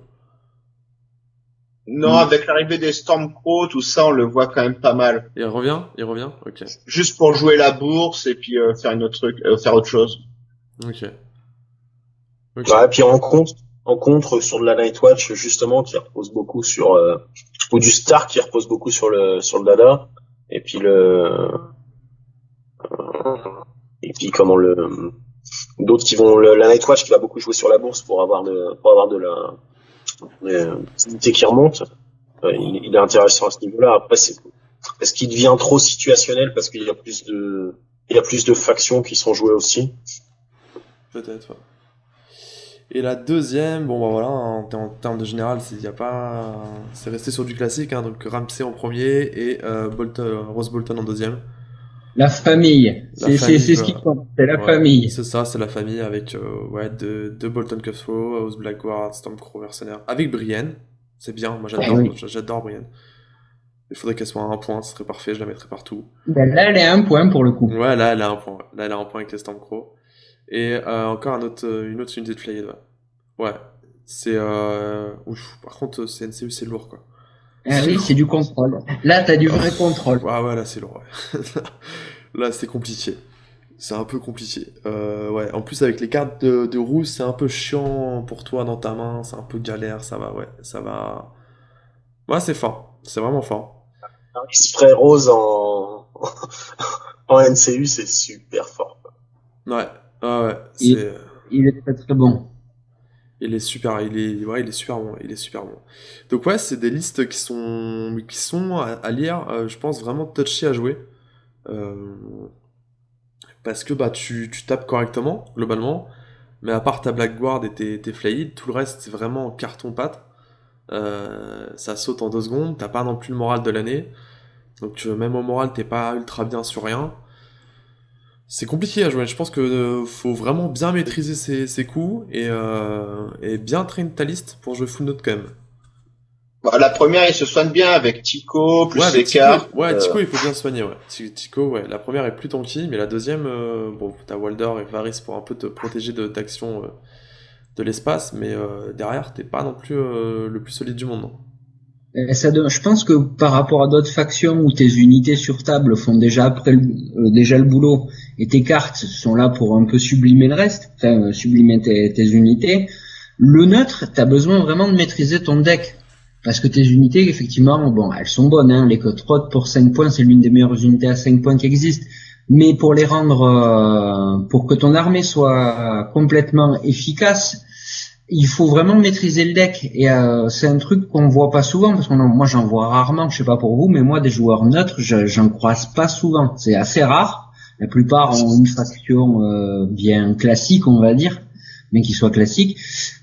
Non, avec l'arrivée des Stormcrow, tout ça, on le voit quand même pas mal. Il revient Il revient Ok. Juste pour jouer la bourse et puis euh, faire une autre truc, euh, faire autre chose. Ok. Okay. et puis en compte, en contre sur de la Nightwatch justement qui repose beaucoup sur euh, ou du Star qui repose beaucoup sur le sur le dada et puis le euh, et puis comment le d'autres qui vont le, la Nightwatch qui va beaucoup jouer sur la bourse pour avoir de pour avoir de la l'activité qui remonte euh, il, il, est intéressant à ce niveau-là après c'est est-ce qu'il devient trop situationnel parce qu'il y a plus de il y a plus de factions qui sont jouées aussi peut-être ouais. Et la deuxième, bon bah voilà, en, termes de général, c'est y a pas, c'est resté sur du classique, hein, donc Ramsey en premier et euh, Bolton, Rose Bolton en deuxième. La famille, c'est ce qui compte, c'est la famille. C'est ça, c'est la famille avec euh, ouais de, de Bolton Cutthroat, House Blackguard, Stormcrow, Mercenaire, avec Brienne, c'est bien, moi j'adore, j'adore Brienne. Il faudrait qu'elle soit à un point, ce serait parfait, je la mettrais partout. Ben là, elle est à un point pour le coup. Ouais, là, elle a un point. Là, elle a un point avec les Stormcrow. Et euh, encore un autre, une autre unité de Flayed, ouais. Ouais. C'est. Euh... Par contre, CNCU, c'est lourd, quoi. Ah oui, c'est du contrôle. Là, t'as du vrai contrôle. Ouais, ouais, là, c'est lourd, ouais. là, c'est compliqué. C'est un peu compliqué. Euh, ouais, en plus, avec les cartes de, de rouge, c'est un peu chiant pour toi dans ta main. C'est un peu galère, ça va, ouais. Ça va. Ouais, c'est fort. C'est vraiment fort. Un spray rose en, en NCU, c'est super fort. Ouais, ouais, il, il, est très très bon. Il est super, il est, ouais, il est super bon, il est super bon. Donc ouais, c'est des listes qui sont, qui sont à, lire, euh, je pense vraiment touchy à jouer. Euh, parce que bah tu, tu, tapes correctement, globalement, mais à part ta Blackguard et tes, tes Flayed, tout le reste c'est vraiment carton-pâte. Euh, ça saute en deux secondes, t'as pas non plus le moral de l'année. Donc même au moral, t'es pas ultra bien sur rien. C'est compliqué à jouer. Je pense que euh, faut vraiment bien maîtriser ses, coups et, euh, et, bien traîner ta liste pour jouer full note quand même. Bah, la première, il se soigne bien avec Tico, plus ouais, cartes. Ouais, euh. Tico, il faut bien se soigner, ouais. Tico, ouais. La première est plus tanky, mais la deuxième, bon, t'as Walder et Varys pour un peu te protéger de d'action de l'espace, mais derrière, t'es pas non plus le plus solide du monde, non ça, je pense que par rapport à d'autres factions où tes unités sur table font déjà le, déjà le boulot et tes cartes sont là pour un peu sublimer le reste, enfin euh, sublimer tes, unités. Le neutre, tu as besoin vraiment de maîtriser ton deck. Parce que tes unités, effectivement, bon, elles sont bonnes. Hein. Les Cutthroat pour 5 points, c'est l'une des meilleures unités à 5 points qui existent. Mais pour les rendre, euh, pour que ton armée soit complètement efficace, il faut vraiment maîtriser le deck et euh, c'est un truc qu'on voit pas souvent parce que moi j'en vois rarement, je sais pas pour vous, mais moi des joueurs neutres, j'en croise pas souvent. C'est assez rare. La plupart ont une faction euh, bien classique, on va dire, mais qui soit classique.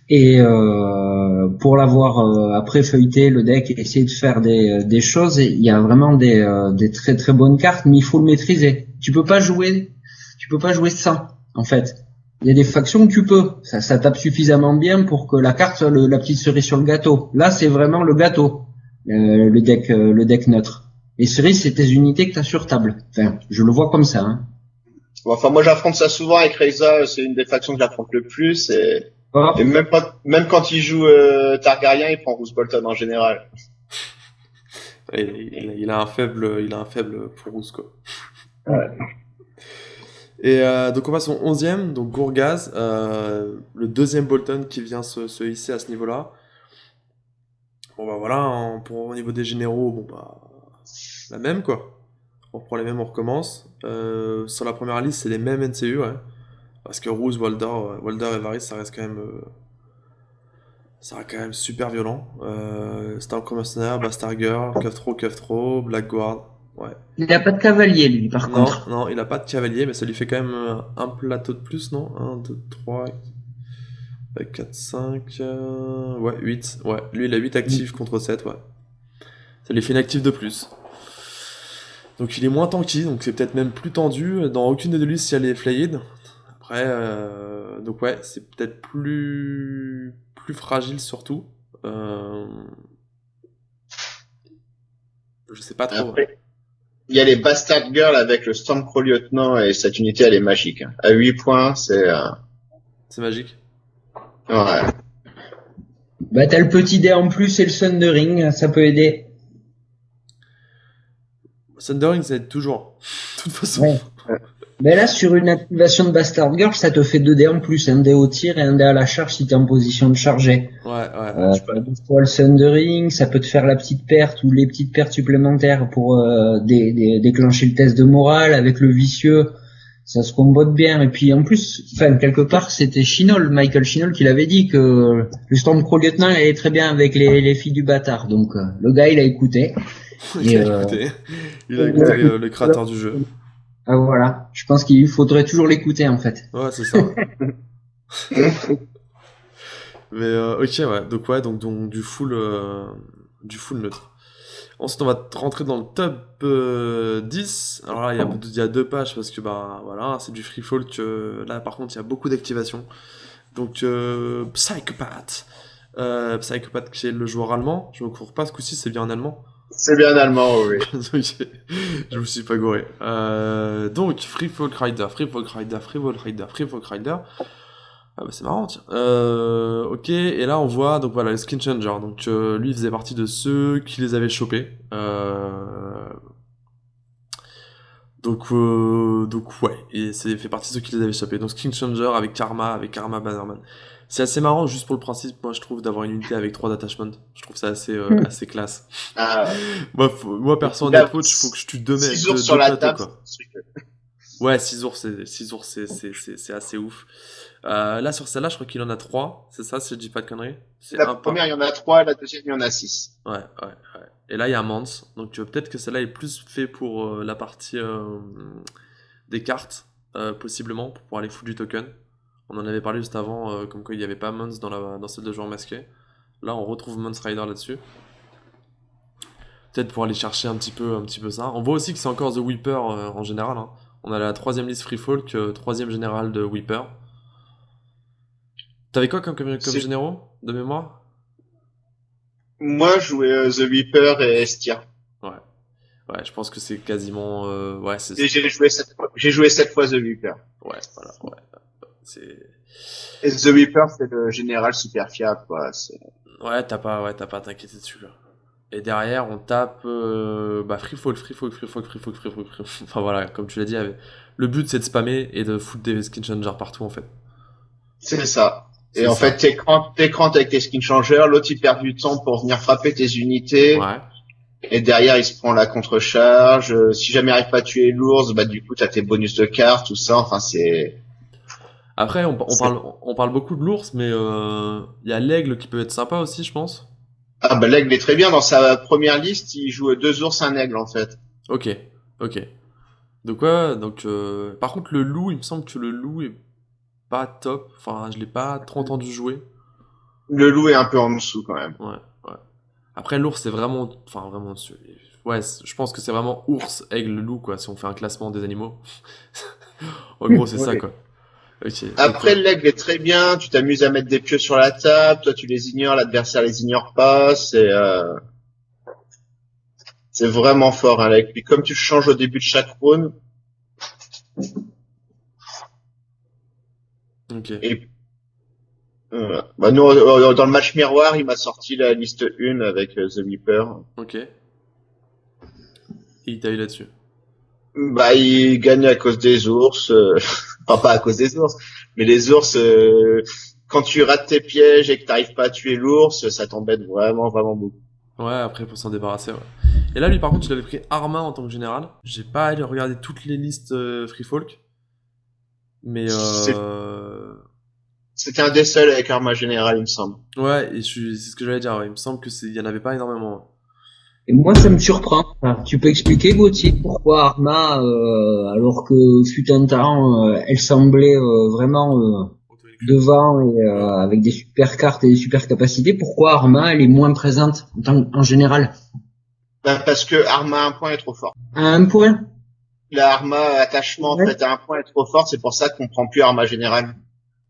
Et euh, pour l'avoir euh, après feuilleté le deck et essayer de faire des, des choses, il y a vraiment des, euh, des très très bonnes cartes, mais il faut le maîtriser. Tu peux pas jouer, tu peux pas jouer sans en fait il y a des factions que tu peux. Ça, ça tape suffisamment bien pour que la carte soit la petite cerise sur le gâteau. Là, c'est vraiment le gâteau, euh, le deck, euh, le deck neutre. Les cerises, c'est tes unités que tu as sur table. Enfin, je le vois comme ça. Hein. enfin, moi, j'affronte ça souvent avec Reza. C'est une des factions que j'affronte le plus. Et, oh. et même, quand, même quand il joue euh, Targaryen, il prend Roose Bolton en général. Il, il, a un faible, il a un faible pour Roose, quoi. Ouais. Et euh, donc on passe au 11e, donc Gourgaz, euh, le deuxième Bolton qui vient se, se hisser à ce niveau-là. Bon bah voilà, pour, au niveau des généraux, bon bah la même quoi. On reprend les mêmes, on recommence. Euh, sur la première liste, c'est les mêmes NCU, ouais. Parce que Rose, Walder, Walder et Varys, ça reste quand même... ça reste quand même super violent. Euh, Star Mercenaire, Bastard Girl, Cutthroat, Blackguard, il n'a pas de cavalier, lui, par contre. Non, il n'a pas de cavalier, mais ça lui fait quand même un plateau de plus, non? 1, 2, 3. 4, 5, euh, ouais, 8. Ouais, lui il a 8 actifs contre 7, ouais. Ça lui fait une active de plus. Donc il est moins tanky, donc c'est peut-être même plus tendu. Dans aucune des deux listes, il y a les flayed. Après, euh, donc ouais, c'est peut-être plus plus fragile surtout. Euh... Je sais pas trop. Après, il y a les Bastard Girls avec le Stormcrow Lieutenant et cette unité elle est magique. À 8 points, c'est... euh, C'est magique. Ouais. Bah t'as le petit dé en plus et le Sundering, ça peut aider. Thundering, ça aide toujours. De toute façon. Ouais. Mais là sur une activation de Bastard Girl, ça te fait deux dés en plus, un dé au tir et un dé à la charge si t'es en position de charger. Ouais, ouais. Euh, deux fois le Sundering, ça peut te faire la petite perte ou les petites pertes supplémentaires pour euh, dé- dé- déclencher le test de morale avec le vicieux. Ça se combote bien. Et puis en plus, enfin quelque part, c'était Chinol, Michael Chinol, qui l'avait dit que le Stormcrow Lieutenant il allait très bien avec les, les filles du bâtard. Donc euh, le gars, il a écouté. il a Et, euh, écouté. Il a écouté euh, le créateur du jeu. Ah voilà. Je pense qu'il faudrait toujours l'écouter en fait. Ouais, c'est ça. Mais euh, ok, ouais. Donc ouais, donc, donc du full, euh, du full neutre. Ensuite, on va rentrer dans le top euh, 10. Alors là, il y, a, il y a deux pages parce que bah voilà, c'est du free fall que là, par contre, il y a beaucoup d'activations. Donc euh, Psychopath. Euh, Psychopath qui est le joueur allemand. Je me cours pas ce coup-ci, c'est bien en allemand. C'est bien allemand, oui. Je me suis pas gouré. Euh, donc, Free Folk Rider, Free Folk Rider, Free Folk Rider, Free Folk Rider. Ah bah c'est marrant. Euh, ok, et là on voit, donc voilà, le Skin Changer. Donc euh, lui il faisait partie de ceux qui les avaient chopés. Euh... Donc, donc ouais, et c'est fait partie de ceux qui les avaient chopés. Donc Skin Changer avec Karma, avec Karma Bannerman. C'est assez marrant juste pour le principe, moi je trouve, d'avoir une unité avec trois attachments. Je trouve ça assez, euh, Mm. assez classe. Ah, Moi, faut- moi perso, en approach, faut que je tue deux mecs. six deux- ours deux sur la plateaux, table. quoi. un euh, Ouais, 6 ours, c'est six ours, c'est c'est c'est c'est assez ouf. Euh, là sur celle-là, je crois qu'il en a trois. C'est ça, si je dis pas de conneries? C'est La un première, il y en a trois, la deuxième, il y en a six. Ouais, ouais, ouais. Et là, il y a Mans. Donc euh, peut-être que celle-là est plus fait pour euh, la partie euh, des cartes, euh, possiblement, pour pouvoir aller foutre du token. On en avait parlé juste avant, euh, comme quoi il n'y avait pas Mons dans, la, dans celle de joueur masqué. Là, on retrouve Mons Rider là-dessus. Peut-être pour aller chercher un petit peu, un petit peu ça. On voit aussi que c'est encore The Weeper euh, en général. hein. On a la troisième liste Free Folk, troisième général de Weeper. T'avais quoi comme, comme, comme généraux de mémoire? Moi, je jouais euh, The Weeper et Estia. Ouais, je pense que c'est quasiment. euh, ouais, c'est j'ai joué. J'ai joué fois The Weeper. Ouais, voilà, ouais. Et The Weeper, c'est le général super fiable, quoi. Ouais, t'as pas, ouais, t'as pas à t'inquiéter dessus, là. Et derrière, on tape, euh, bah, free folk, free folk, free folk, free folk, free folk, free. Enfin voilà, comme tu l'as dit, le but c'est de spammer et de foutre des skin changers partout, en fait. C'est ça. Et en ça. fait, t'écrantes, t'écrantes avec tes skin changers, l'autre il perd du temps pour venir frapper tes unités, Ouais. et derrière il se prend la contre-charge. Euh, Si jamais il arrive pas à tuer l'ours, bah du coup t'as tes bonus de cartes, tout ça. Enfin c'est. Après, on, parle, on parle beaucoup de l'ours, mais euh, il y a l'aigle qui peut être sympa aussi, je pense. Ah bah l'aigle est très bien. Dans sa première liste, il joue deux ours, un aigle en fait. Ok, ok. Donc ouais, donc euh, par contre le loup, il me semble que le loup est pas top. Enfin, je l'ai pas trop entendu jouer. Le loup est un peu en dessous quand même. Ouais, ouais. Après l'ours c'est vraiment, enfin vraiment dessus. Ouais, je pense que c'est vraiment ours, aigle, loup quoi. Si on fait un classement des animaux. en gros c'est ça quoi. Après, donc, l'aigle est très bien. Tu t'amuses à mettre des pieux sur la table. Toi, tu les ignores. L'adversaire les ignore pas. C'est euh... c'est vraiment fort, hein, l'aigle. Puis comme tu le changes au début de chaque round, euh, ok. et euh, bah nous, euh, dans le match miroir, il m'a sorti la liste 1 avec euh, The Weeper. Ok. Et il t'a eu là-dessus. Bah, il gagne à cause des ours. Enfin, pas à cause des ours, mais les ours, euh, quand tu rates tes pièges et que t'arrives pas à tuer l'ours, ça t'embête vraiment, vraiment beaucoup. Ouais, après pour s'en débarrasser, ouais. Et là, lui, par contre, il avait pris Arma en tant que général. J'ai pas allé regarder toutes les listes euh, Free Folk. Mais C'est- euh... C'était un des seuls avec Arma Général, il me semble. Ouais, et je c'est ce que j'allais dire. ouais. Il me semble que c'est, il y en avait pas énormément. Et moi, ça me surprend. Tu peux expliquer, Gauthier, pourquoi Arma, euh, alors que fut un temps, euh, elle semblait euh, vraiment euh, devant et avec des super cartes et des super capacités, pourquoi Arma elle est moins présente en, en général? Ben, Parce que Arma à un point est trop fort. À un point? La Arma attachement en fait à un point est trop fort, c'est pour ça qu'on prend plus Arma général.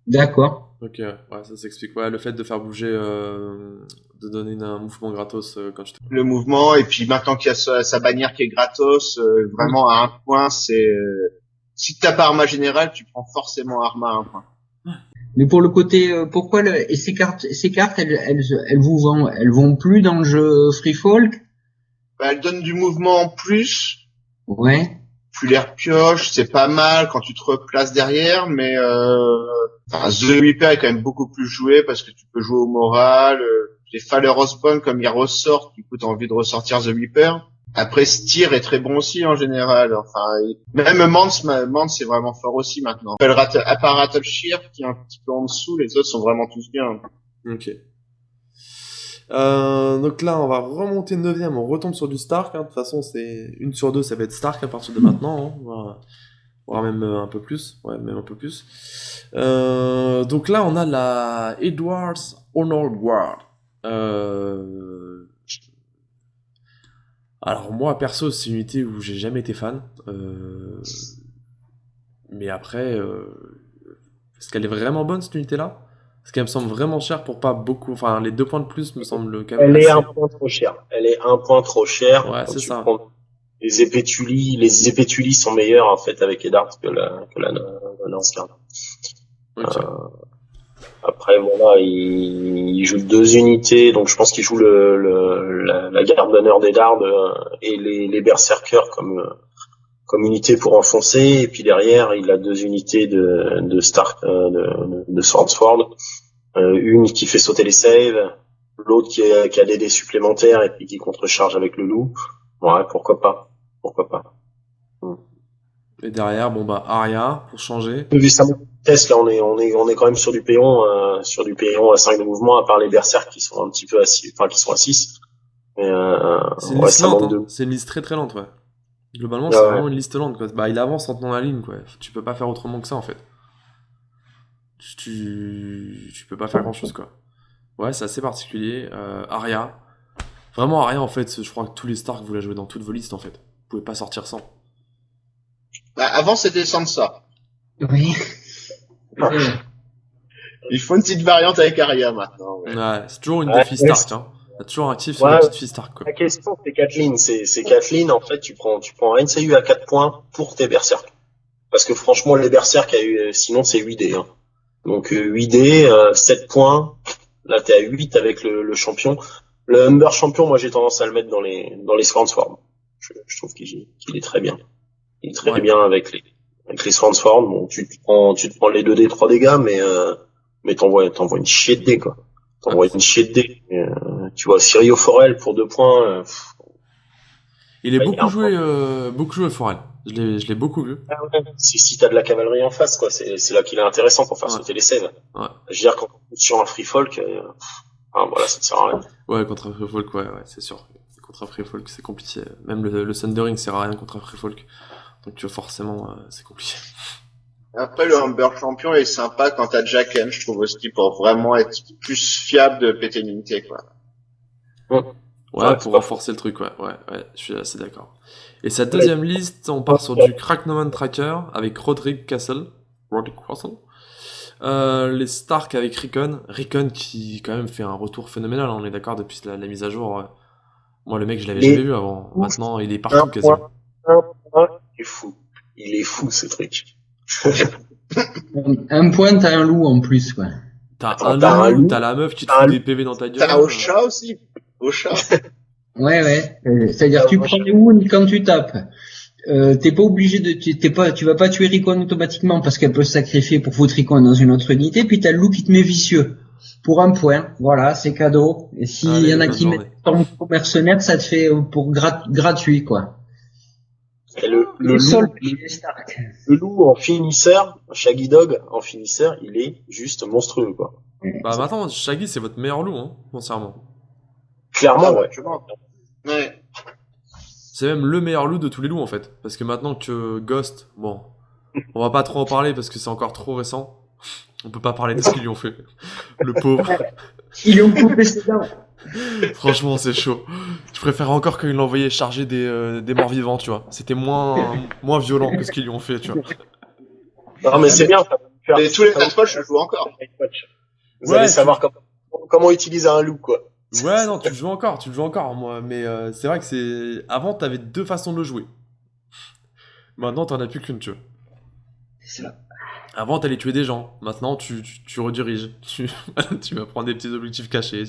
D'accord. Ok, ouais, ça s'explique. Ouais, le fait de faire bouger, euh, de donner un mouvement gratos euh, quand tu. Le mouvement et puis maintenant qu'il y a sa, bannière qui est gratos, euh, vraiment à un point, c'est si t'as pas Arma général, tu prends forcément Arma à un point. Mais pour le côté, pourquoi le... et ces cartes, ces cartes, elles, elles, elles vous vont, elles vont plus dans le jeu Free Folk bah, Elles donnent du mouvement en plus. Ouais tu les repioches, c'est pas mal quand tu te replaces derrière, mais euh, enfin, The Reaper est quand même beaucoup plus joué parce que tu peux jouer au moral. Euh, les Faller Osborne, comme il ressort, du coup t'as envie de ressortir The Reaper. Après, Steer est très bon aussi en général. Enfin, même Mance, Mance c'est vraiment fort aussi maintenant. À part qui est un petit peu en dessous, les autres sont vraiment tous bien. Ok. Euh, donc là, on va remonter 9ème, on retombe sur du Stark. Hein. De toute façon, c'est une sur deux, ça va être Stark à partir de maintenant. Hein. Voire même euh, un peu plus. Ouais, même un peu plus. Euh, donc là, on a la Edwards Honor Guard. Alors moi, perso, c'est une unité où j'ai jamais été fan. Mais après, est-ce qu'elle est vraiment bonne cette unité-là? Ce qui me semble vraiment cher pour pas beaucoup. Enfin, les deux points de plus me semblent quand même. Elle est un point trop cher. Elle est un point trop cher. Ouais, c'est ça. Les épétulis, les épétulis sont meilleurs en fait avec Eddard que la que la, la euh, après bon là, il, il, joue deux unités, donc je pense qu'il joue le, le la, la, garde d'honneur d'Eddard euh, et les, les berserkers comme euh, comme unité pour enfoncer, et puis derrière il a deux unités de, de Stark, euh, de, de Swordsword, euh, une qui fait sauter les saves, l'autre qui, qui, a des dés supplémentaires et puis qui contrecharge avec le loup. Ouais, pourquoi pas, pourquoi pas. Et derrière, bon bah Aria pour changer. Vu sa test là, on est on est on est quand même sur du payon, euh, sur du payon à 5 de mouvement, à part les berserks qui sont un petit peu à 6, enfin qui sont à 6. Euh, c'est une, liste lente, hein. une liste très très lente, ouais. Globalement, c'est vraiment une liste lente. Quoi. Bah, il avance en tenant la ligne. Quoi. Tu peux pas faire autrement que ça, en fait. Tu, tu peux pas faire grand chose, quoi. Ouais, c'est assez particulier. Euh, Aria. Vraiment, Aria, en fait, je crois que tous les Stark, vous la jouez dans toutes vos listes, en fait. Vous pouvez pas sortir sans. Bah, avant, c'était sans ça. Oui. Il faut une petite variante avec Aria maintenant. Ouais, c'est toujours une défi Stark. Hein toujours actif sur la petite fille Stark. Quoi. La question, c'est Kathleen. C'est Kathleen, en fait, tu prends, tu prends un NCU à 4 points pour tes berserk. Parce que franchement, les berserk, sinon, c'est 8D. Hein. Donc 8D, euh, 7 euh, points. Là, t'es à 8 avec le, le, champion. Le Humber champion, moi, j'ai tendance à le mettre dans les dans les Swordsworn. Je, je trouve qu'il est très bien. Il est très bien avec les avec les Swordsworn. Bon, tu te prends tu te prends les 2D 3 dégâts, mais euh, mais t'envoies t'envoies une chier de dés quoi. T'envoies une chier de. Euh, tu vois, Sirio Forel pour deux points. Euh, il est bah, beaucoup, joué, euh, beaucoup joué Forel. Je l'ai, beaucoup vu. Ah ouais. Si, si t'as de la cavalerie en face, quoi, c'est, c'est là qu'il est intéressant pour faire sauter les saves. Ouais. Je veux dire, quand sur un free folk, euh, ah, voilà, ça ne sert à rien. Ouais, contre un free folk, ouais, ouais, c'est sûr. Contre un free folk, c'est compliqué. Même le, le Thundering sert à rien contre un free folk. Donc, tu vois, forcément, euh, c'est compliqué. Après, le Humber Champion est sympa quand t'as Jack M, je trouve aussi, pour vraiment être plus fiable de péter une unité, quoi. Ouais, pour renforcer le truc, ouais, ouais, ouais, je suis assez d'accord. Et sa deuxième liste, on part sur du Cracknoman Tracker avec Roderick Castle. Roderick Castle. Euh, les Stark avec Rickon. Rickon qui quand même fait un retour phénoménal, hein, on est d'accord, depuis la, mise à jour. Moi, le mec, je l'avais jamais vu avant. Maintenant, il est partout quasiment. Il est fou. Il est fou, ce truc. un point, t'as un loup en plus, quoi. T'as un, loup, t'as la meuf qui te fout des PV dans ta gueule. T'as un chat aussi au chat. ouais, ouais. Euh, c'est-à-dire, tu prends les wounds quand tu tapes. Euh, t'es pas obligé de, t'es pas, tu vas pas tuer Ricon automatiquement parce qu'elle peut se sacrifier pour foutre Ricon dans une autre unité, puis t'as le loup qui te met vicieux. Pour un point, voilà, c'est cadeau. Et s'il y en a qui mettent ton mercenaire, ça te fait pour gratuit, quoi. Le, le, loup, le, loup en finisseur, Shaggy Dog en finisseur, il est juste monstrueux, quoi. Bah maintenant, Shaggy c'est votre meilleur loup, hein, sincèrement. Clairement, ouais. ouais. C'est même le meilleur loup de tous les loups en fait. Parce que maintenant que Ghost, bon, on va pas trop en parler parce que c'est encore trop récent. On peut pas parler de ce qu'ils lui ont fait. Le pauvre. Ils lui ont coupé ses dents. Franchement, c'est chaud. Je préfère encore qu'ils l'ont envoyé charger des, euh, des morts vivants, tu vois. C'était moins, moins violent que ce qu'ils lui ont fait, tu vois. Non, mais c'est bien. ça faire- Et tous les Watch, je joue encore. Vous Ouais, allez tu- savoir comment, comment utiliser un loup, quoi. Ouais, non, tu le joues encore, tu le joues encore, moi. Mais euh, c'est vrai que c'est. Avant, t'avais deux façons de le jouer. Maintenant, t'en as plus qu'une, tu vois. C'est ça. Avant, t'allais tuer des gens. Maintenant, tu, tu, tu rediriges. Tu, tu vas prendre des petits objectifs cachés.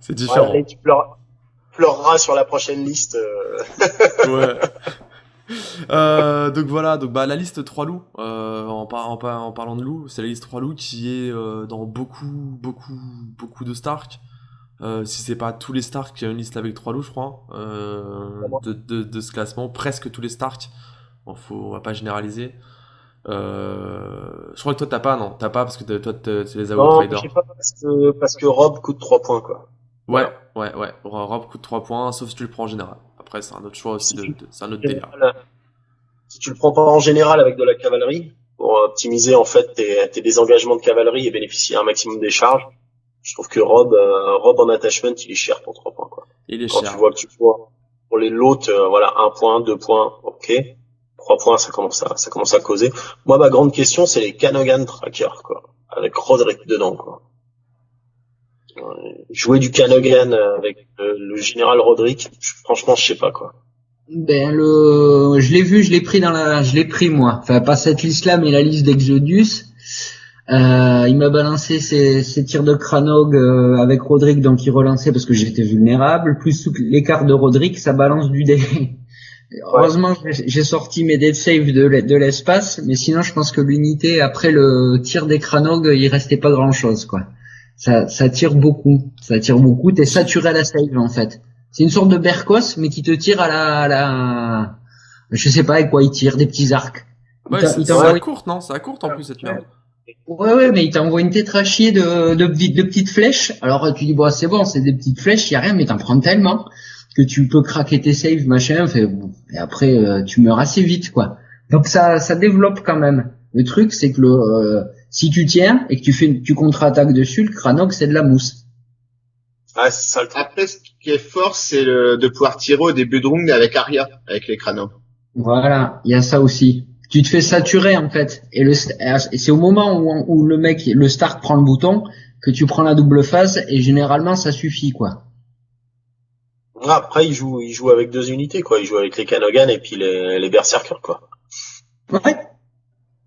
C'est différent. Ouais, et tu pleureras, pleureras sur la prochaine liste. euh, Ouais. Euh, donc voilà, donc bah la liste 3 loups, euh, en, par- en, par- en parlant de loups, c'est la liste 3 loups qui est euh, dans beaucoup, beaucoup, beaucoup de Stark. Si c'est pas tous les Stark, il y a une liste avec 3 loups, je crois, de, de, de ce classement, presque tous les Stark. Bon, faut, on va pas généraliser. Euh, je crois que toi t'as pas, non, t'as pas parce que toi t'es les Non, Outriders. je sais pas parce que, parce que Rob coûte 3 points, quoi. Ouais, ouais, ouais. Rob coûte 3 points, sauf si tu le prends en général. Après, c'est un autre choix aussi, de- c'est un autre délire. Voilà. Si tu le prends pas en général avec de la cavalerie, pour optimiser en fait tes, tes désengagements de cavalerie et bénéficier un maximum des charges, je trouve que Rob, euh, Rob en attachment, il est cher pour 3 points. Quoi. Il est Quand cher. tu vois que tu vois pour les lots, euh, voilà, 1 point, 2 points, ok. 3 points, ça commence à, ça commence à causer. Moi, ma grande question, c'est les Canogan Tracker, quoi. Avec Roderick dedans, quoi. Ouais, Jouer du Canogan avec euh, le général Roderick, franchement, je sais pas, quoi. Ben le, je l'ai vu, je l'ai pris dans la, je l'ai pris moi. Enfin pas cette liste-là, mais la liste d'Exodus. Euh, il m'a balancé ses, ses tirs de Kranog euh, avec Roderick, donc il relançait parce que j'étais vulnérable. Plus l'écart de Roderick, ça balance du dé. Heureusement, j'ai- j'ai sorti mes dead save de l'e- de l'espace, mais sinon je pense que l'unité après le tir des Kranog, il restait pas grand-chose quoi. Ça, ça tire beaucoup, ça tire beaucoup. T'es saturé à la save en fait. C'est une sorte de bercos, mais qui te tire à la, à la, je sais pas avec quoi il tire, des petits arcs. Ouais, c'est à courte, non? C'est à courte en plus cette merde. Ouais, ouais, mais il t'envoie une tétrachier de, de, de, de petites flèches. Alors tu dis, bon, c'est bon, c'est des petites flèches, y a rien, mais t'en prends tellement que tu peux craquer tes saves, machin, fait, bon, et après, euh, tu meurs assez vite, quoi. Donc ça, ça développe quand même. Le truc, c'est que le, euh, si tu tiens et que tu fais, tu contre-attaques dessus, le Kranog, c'est de la mousse. Ah, c'est ça le truc. Après, ce qui est fort, c'est le- de pouvoir tirer au début de round avec Arya, avec les crânes. Voilà, il y a ça aussi. Tu te fais saturer en fait, et le et c'est au moment où, où le mec, le Stark prend le bouton que tu prends la double phase et généralement ça suffit quoi. Après, il joue, il joue avec deux unités, quoi. Il joue avec les Canogan et puis les, les Berserkers, quoi. Ouais.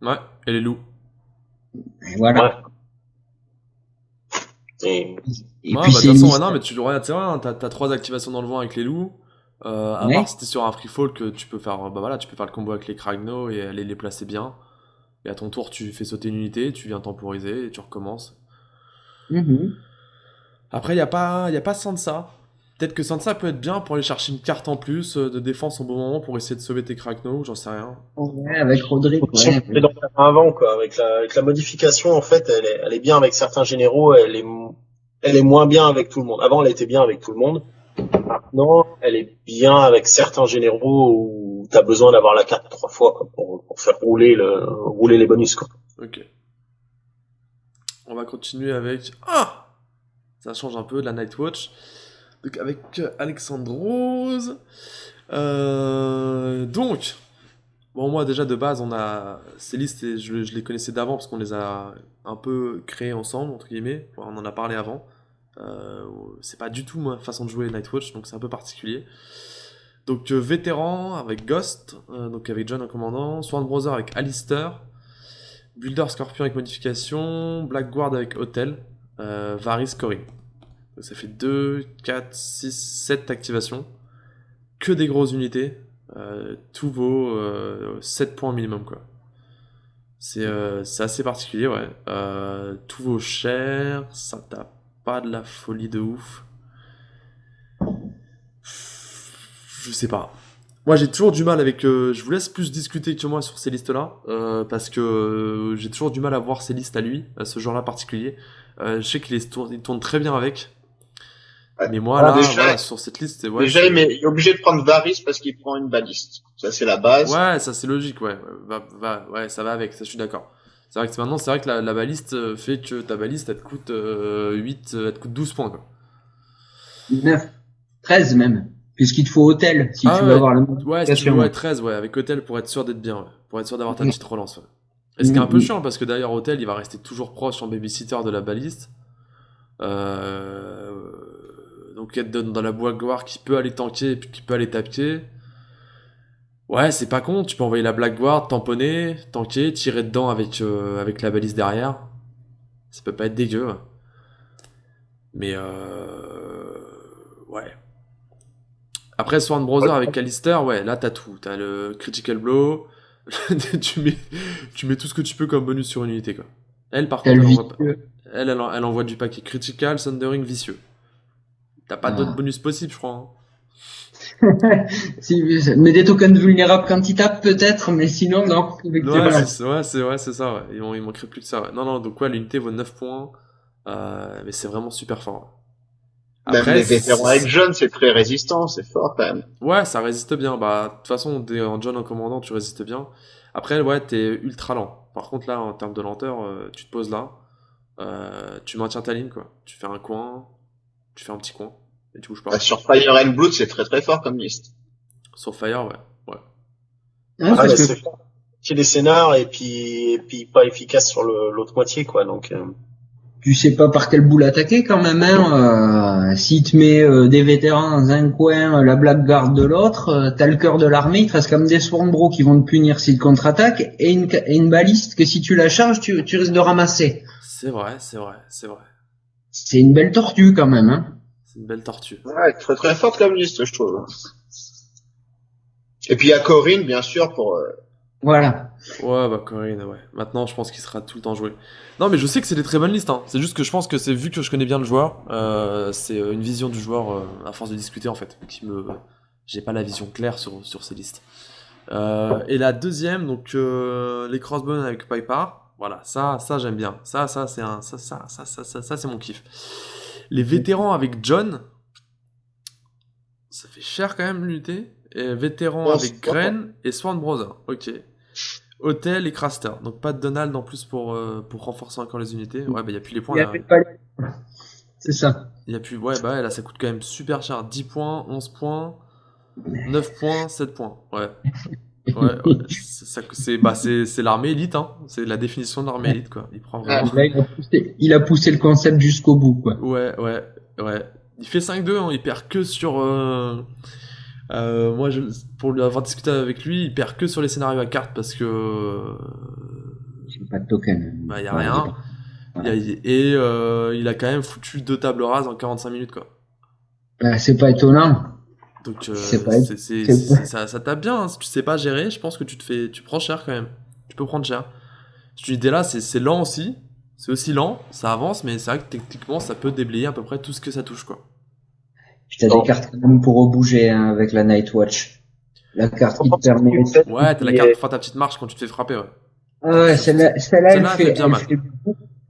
Ouais, et les loups. Et voilà. Ouais. Et Et ouais, puis bah, de toute façon, ouais, non, mais tu regardes, c'est vrai, hein, t'as t'as trois activations dans le vent avec les loups. Euh, à Ouais. part si t'es sur un free fall que tu peux faire, bah voilà, tu peux faire le combo avec les Kragno et aller les placer bien. Et à ton tour, tu fais sauter une unité, tu viens temporiser et tu recommences. Mhm. Après, y a pas, y a pas Sansa. Peut-être que Sansa peut être bien pour aller chercher une carte en plus euh, de défense au bon moment pour essayer de sauver tes Kragno, j'en sais rien. Ouais, avec Ouais. dans main avant, quoi. Avec la, avec la modification, en fait, elle est, elle est bien avec certains généraux, elle est, elle est moins bien avec tout le monde. Avant, elle était bien avec tout le monde. Maintenant, elle est bien avec certains généraux où t'as besoin d'avoir la carte trois fois, quoi, pour, pour faire rouler le, rouler les bonus, quoi. Ok. On va continuer avec. Ah Ça change un peu de la Nightwatch. Donc avec euh, Alexandrose. Euh, donc. Bon, moi déjà de base, on a. Ces listes, et je, les connaissais d'avant parce qu'on les a un peu créées ensemble, entre guillemets. On en a parlé avant. Euh, c'est pas du tout ma façon de jouer Nightwatch, donc c'est un peu particulier. Donc euh, vétéran avec Ghost, donc avec John en commandant, Sworn Brother avec Alistair, Builder Scorpion avec modification, Black Guard avec Hotel, Varys Scoring. Ça fait 2, 4, 6, 7 activations. Que des grosses unités. Euh, tout vaut euh, 7 points minimum quoi. C'est euh, assez particulier ouais. Euh, tout vaut cher, ça tape pas de la folie de ouf. Je sais pas. Moi, j'ai toujours du mal avec. euh, je vous laisse plus discuter que moi sur ces listes-là, euh, parce que euh, j'ai toujours du mal à voir ces listes à lui, à ce genre-là particulier. Euh, je sais qu'il tourne très bien avec. Mais moi, là, déjà- voilà, sur cette liste, c'est- ouais, Déjà, il est il est obligé de prendre Varys parce qu'il prend une baliste. Ça, c'est la base. Ouais, ça c'est logique, ouais. Va, va- ouais, ça va avec, ça je suis d'accord. C'est vrai que maintenant, c'est vrai que la, la, baliste fait que ta baliste, elle te coûte 8, elle te coûte 12 points. Quoi. 9, 13 même. Puisqu'il te faut hôtel si ah tu veux avoir le Ouais, si tu veux, 13, ouais, avec hôtel pour être sûr d'être bien, pour être sûr d'avoir ta petite relance. Ouais. Et ce qui est un peu chiant parce que d'ailleurs, hôtel, il va rester toujours proche en babysitter de la baliste. Euh... Donc être dans la boîte gloire qui peut aller tanker et puis qui peut aller taper. Ouais, c'est pas con, tu peux envoyer la Black Guard, tamponner, tanker, tirer dedans avec, euh, avec la balise derrière. Ça peut pas être dégueu. Mais euh... Ouais. Après Sworn Brother avec Callister, ouais, là t'as tout. T'as le Critical Blow, tu, mets, tu mets tout ce que tu peux comme bonus sur une unité, quoi. Elle, par contre, elle envoie, elle, elle, envoie du paquet Critical, Thundering, Vicieux. T'as pas d'autres bonus possibles, je crois. Hein. mais des tokens vulnérables quand il tape peut-être, mais sinon non. Ouais, c'est ouais, c'est ça. Ouais. Il, il, manquerait plus que ça. Non, non, donc ouais, l'unité vaut 9 points, euh, mais c'est vraiment super fort. Après, même les vétérans avec John, c'est très résistant, c'est fort quand même. Ouais, ça résiste bien. Bah, de toute façon, en John en commandant, tu résistes bien. Après, ouais, t'es ultra lent. Par contre, là, en termes de lenteur, euh, tu te poses là, euh, tu maintiens ta ligne, quoi. Tu fais un coin, tu fais un petit coin. Et tu bouges pas. Bah, sur Fire and Blood, c'est très très fort comme liste. Sur Fire, ouais. Ouais. Ah, ah C'est des scénars et puis, et puis pas efficace sur l'autre moitié, quoi. Donc. Euh... Tu sais pas par quel bout l'attaquer quand même. Hein. Euh, si te mets euh, des vétérans dans un coin, la Black Guard de l'autre, euh, t'as le cœur de l'armée, il te reste comme des Swarmbro qui vont te punir s'ils contre-attaquent et une, et une baliste que si tu la charges, tu, tu risques de ramasser. C'est vrai, c'est vrai, c'est vrai. C'est une belle tortue quand même. Hein. C'est une belle tortue. Ouais, très très forte comme liste, je trouve. Et puis il y a Corinne, bien sûr, pour. Euh... Voilà. Ouais, bah Corinne, ouais. Maintenant, je pense qu'il sera tout le temps joué. Non, mais je sais que c'est des très bonnes listes. Hein. C'est juste que je pense que c'est vu que je connais bien le joueur, euh, c'est euh, une vision du joueur euh, à force de discuter en fait, qui me. J'ai pas la vision claire sur, sur ces listes. Euh, et la deuxième, donc les crossbones avec Piper. Voilà, ça, ça j'aime bien. Ça, ça, c'est un, ça, ça, ça, ça, ça, ça c'est mon kiff. Les vétérans avec John, ça fait cher quand même l'unité. Et vétérans avec Gren et Swan Brother. Ok. Hôtel et Craster. Donc pas de Donald en plus pour, euh, pour renforcer encore les unités. Ouais, bah il n'y a plus les points là. C'est ça. Il y a plus. Ouais, bah là ça coûte quand même super cher. 10 points, 11 points, 9 points, 7 points. Ouais. Ouais, ouais. c'est bah, l'armée élite, hein. c'est la définition de l'armée élite. Quoi. Il, prend vraiment... il, a poussé, il, a poussé, le concept jusqu'au bout. Quoi. Ouais, ouais, ouais. Il fait 5-2, hein. il perd que sur. Euh... Euh, moi, je, pour avoir discuté avec lui, il perd que sur les scénarios à carte parce que. J'ai pas de token. Bah, y a rien. et euh, il a quand même foutu deux tables rases en 45 minutes, quoi. Bah, c'est pas étonnant. Donc, euh, ça, ça tape bien. Hein. Si tu sais pas gérer, je pense que tu te fais, tu prends cher quand même. Tu peux prendre cher. Cette unité-là, c'est lent aussi. C'est aussi lent, ça avance, mais c'est vrai que techniquement, ça peut déblayer à peu près tout ce que ça touche, quoi. Puis t'as des cartes quand même pour rebouger hein, avec la Night Watch. La carte qui te permet. Ouais, t'as la carte pour faire ta petite marche quand tu te fais frapper, ouais. Ah ouais, celle-là, celle-là, elle, fait, bien mal.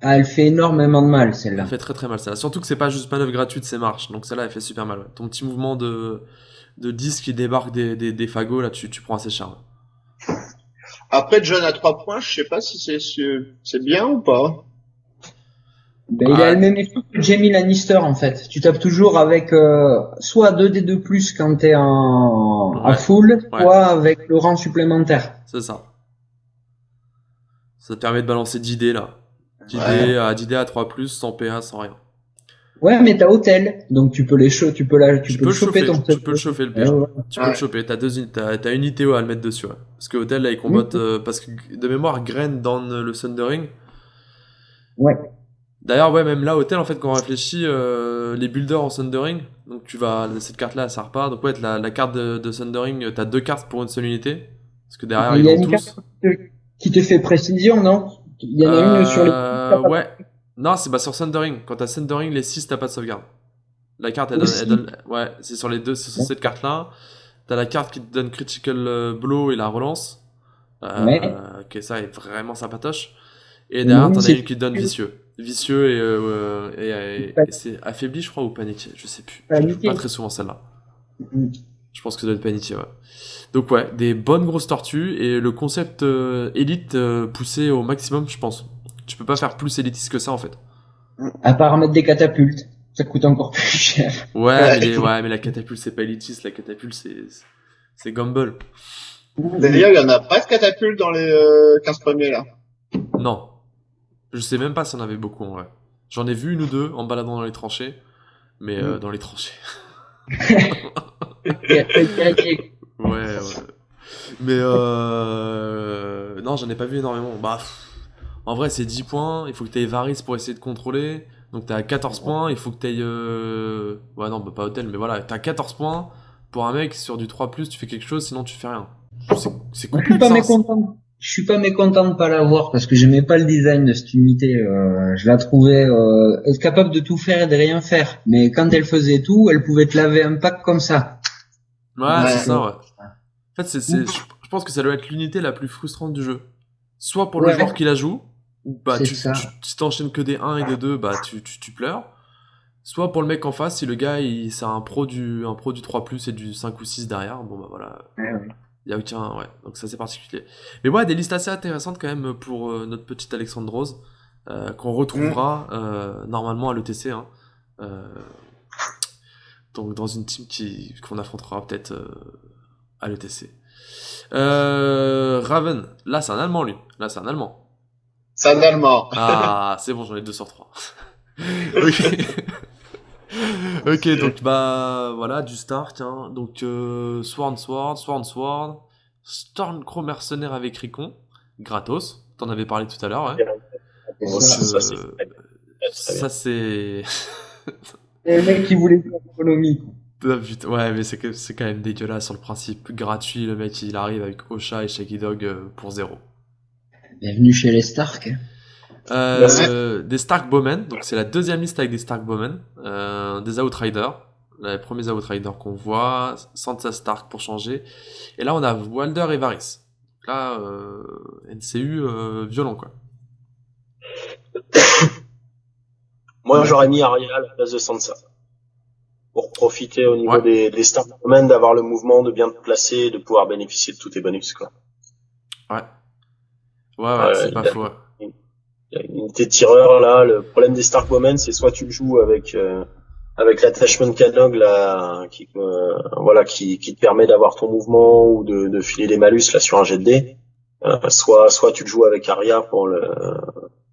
Ah, elle fait énormément de mal, celle-là. Elle fait très très mal, celle-là. Surtout que c'est pas juste manœuvre gratuite, c'est marche. Donc celle-là, elle fait super mal. Ouais. Ton petit mouvement de, de 10 qui débarque des, des, des fagots, là, tu, tu prends assez cher. Après, John à 3 points, je sais pas si c'est, c'est bien ou pas. Ben, il a le même effet que Jamie Lannister en fait. Tu tapes toujours avec euh, soit 2d2 plus quand t'es en, en full, soit avec le rang supplémentaire. C'est ça. Ça te permet de balancer 10 dés là. 10 dés à 10 dés à 3 plus, sans PA, sans rien. Ouais, mais t'as hôtel, donc tu peux les cho tu peux la, tu, peux, le choper, ton Tu peux le chauffer le PA. Tu peux le choper. T'as deux, t'as, t'as une ITO à le mettre dessus. Ouais. Parce que hôtel là, il combatte euh, parce que de mémoire, Grain dans le Thundering. Ouais. D'ailleurs, ouais, même là, hôtel, en fait, quand on réfléchit, euh, les builders en Thundering, donc tu vas, cette carte-là, ça repart. Donc, ouais, la, la carte de, de Thundering, t'as deux cartes pour une seule unité. Parce que derrière, il y a une tous... carte qui te fait précision, non? Il y en a une sur les. Euh, ouais. Non, c'est bah, sur Thundering. Quand t'as Thundering, les 6, t'as pas de sauvegarde. La carte, elle donne, elle donne, ouais, c'est sur les deux, c'est sur cette carte-là. T'as la carte qui te donne Critical euh, Blow et la relance. Euh, ouais. Ok, ça est vraiment sympatoche. Et derrière, t'en as une qui te donne Vicieux vicieux et, euh, et, et, c'est affaibli, je crois, ou paniqué, je sais plus. Paniqué. Je pas très souvent celle-là. Mm. Je pense que ça doit être Panity, ouais. Donc ouais, des bonnes grosses tortues et le concept euh, élite euh, poussé au maximum, je pense. Tu peux pas faire plus élitiste que ça en fait. À part mettre des catapultes, ça coûte encore plus cher. Ouais, mais, ouais, mais la catapulte c'est pas élitiste, la catapulte c'est c'est Gumball. D'ailleurs, il y en a pas de catapulte dans les euh, 15 premiers là. Non. Je sais même pas s'il y en avait beaucoup en vrai. J'en ai vu une ou deux en baladant dans les tranchées, mais euh, Mm. dans les tranchées. ouais, Ouais, ouais. Mais euh... non, j'en ai pas vu énormément. Bah, pff, en vrai, c'est 10 points. Il faut que tu aies Varys pour essayer de contrôler. Donc t'es à 14 points. Il faut que tu aies. Euh... Ouais, non, bah, pas hôtel, mais voilà. T'as 14 points. Pour un mec, sur du 3, tu fais quelque chose, sinon tu fais rien. C'est- Moi, je suis pas hein. mécontent. Je suis pas mécontent de pas l'avoir parce que j'aimais pas le design de cette unité. euh, je la trouvais euh, capable de tout faire et de rien faire. Mais quand elle faisait tout, elle pouvait te laver un pack comme ça. Ouais, Ouais. c'est ça, ouais. En fait, c'est, je je pense que ça doit être l'unité la plus frustrante du jeu. Soit pour le Ouais. joueur qui la joue, ou bah, tu, ça. tu, si t'enchaînes que des 1 et des 2, bah, tu, tu, tu pleures. Soit pour le mec en face, si le gars, il, c'est un pro du, un pro du 3 et du 5 ou 6 derrière, bon bah voilà. Il y a aucun, ouais. Donc ça, c'est particulier. Mais ouais, des listes assez intéressantes quand même pour euh, notre petite Alexandre Rose, euh, qu'on retrouvera euh, normalement à l'ETC, hein. Donc dans une team qui, qu'on affrontera peut-être à l'ETC. Raven, là c'est un Allemand lui, là c'est un Allemand. C'est un Allemand. Ah, c'est bon, j'en ai deux sur trois. ok. ok, donc bah voilà, du Stark. Hein. Donc euh, Sworn Sword, Sworn Sword, Stormcrow mercenaire avec Ricon, gratos. T'en avais parlé tout à l'heure, ouais. Bon, Ça, Euh. Ça c'est. Le mec qui voulait faire l'économie. Ah, putain, ouais, mais c'est quand même dégueulasse sur le principe. Gratuit, le mec il arrive avec Osha et Shaggy Dog euh, pour zéro. Bienvenue chez les Stark. Euh, des Stark Bowmen, donc c'est la deuxième liste avec des Stark Bowmen, euh, des Outriders, les premiers Outriders qu'on voit, Sansa Stark pour changer, et là on a Walder et Varys. Donc là, euh, NCU euh, violent quoi. Moi, j'aurais mis Arya à la place de Sansa. Pour profiter au niveau Ouais. des, des stars domaines, d'avoir le mouvement, de bien te placer, et de pouvoir bénéficier de tous tes bonus, quoi. Ouais. Ouais, ouais, c'est pas a- faux. Il y a une unité de tireur, là, le problème des Stark Bowmen, c'est soit tu le joues avec, euh, avec l'attachment canog, là, qui, euh, voilà, qui, qui te permet d'avoir ton mouvement ou de, de filer des malus, là, sur un jet de dés. Euh, soit, soit tu le joues avec Arya pour le,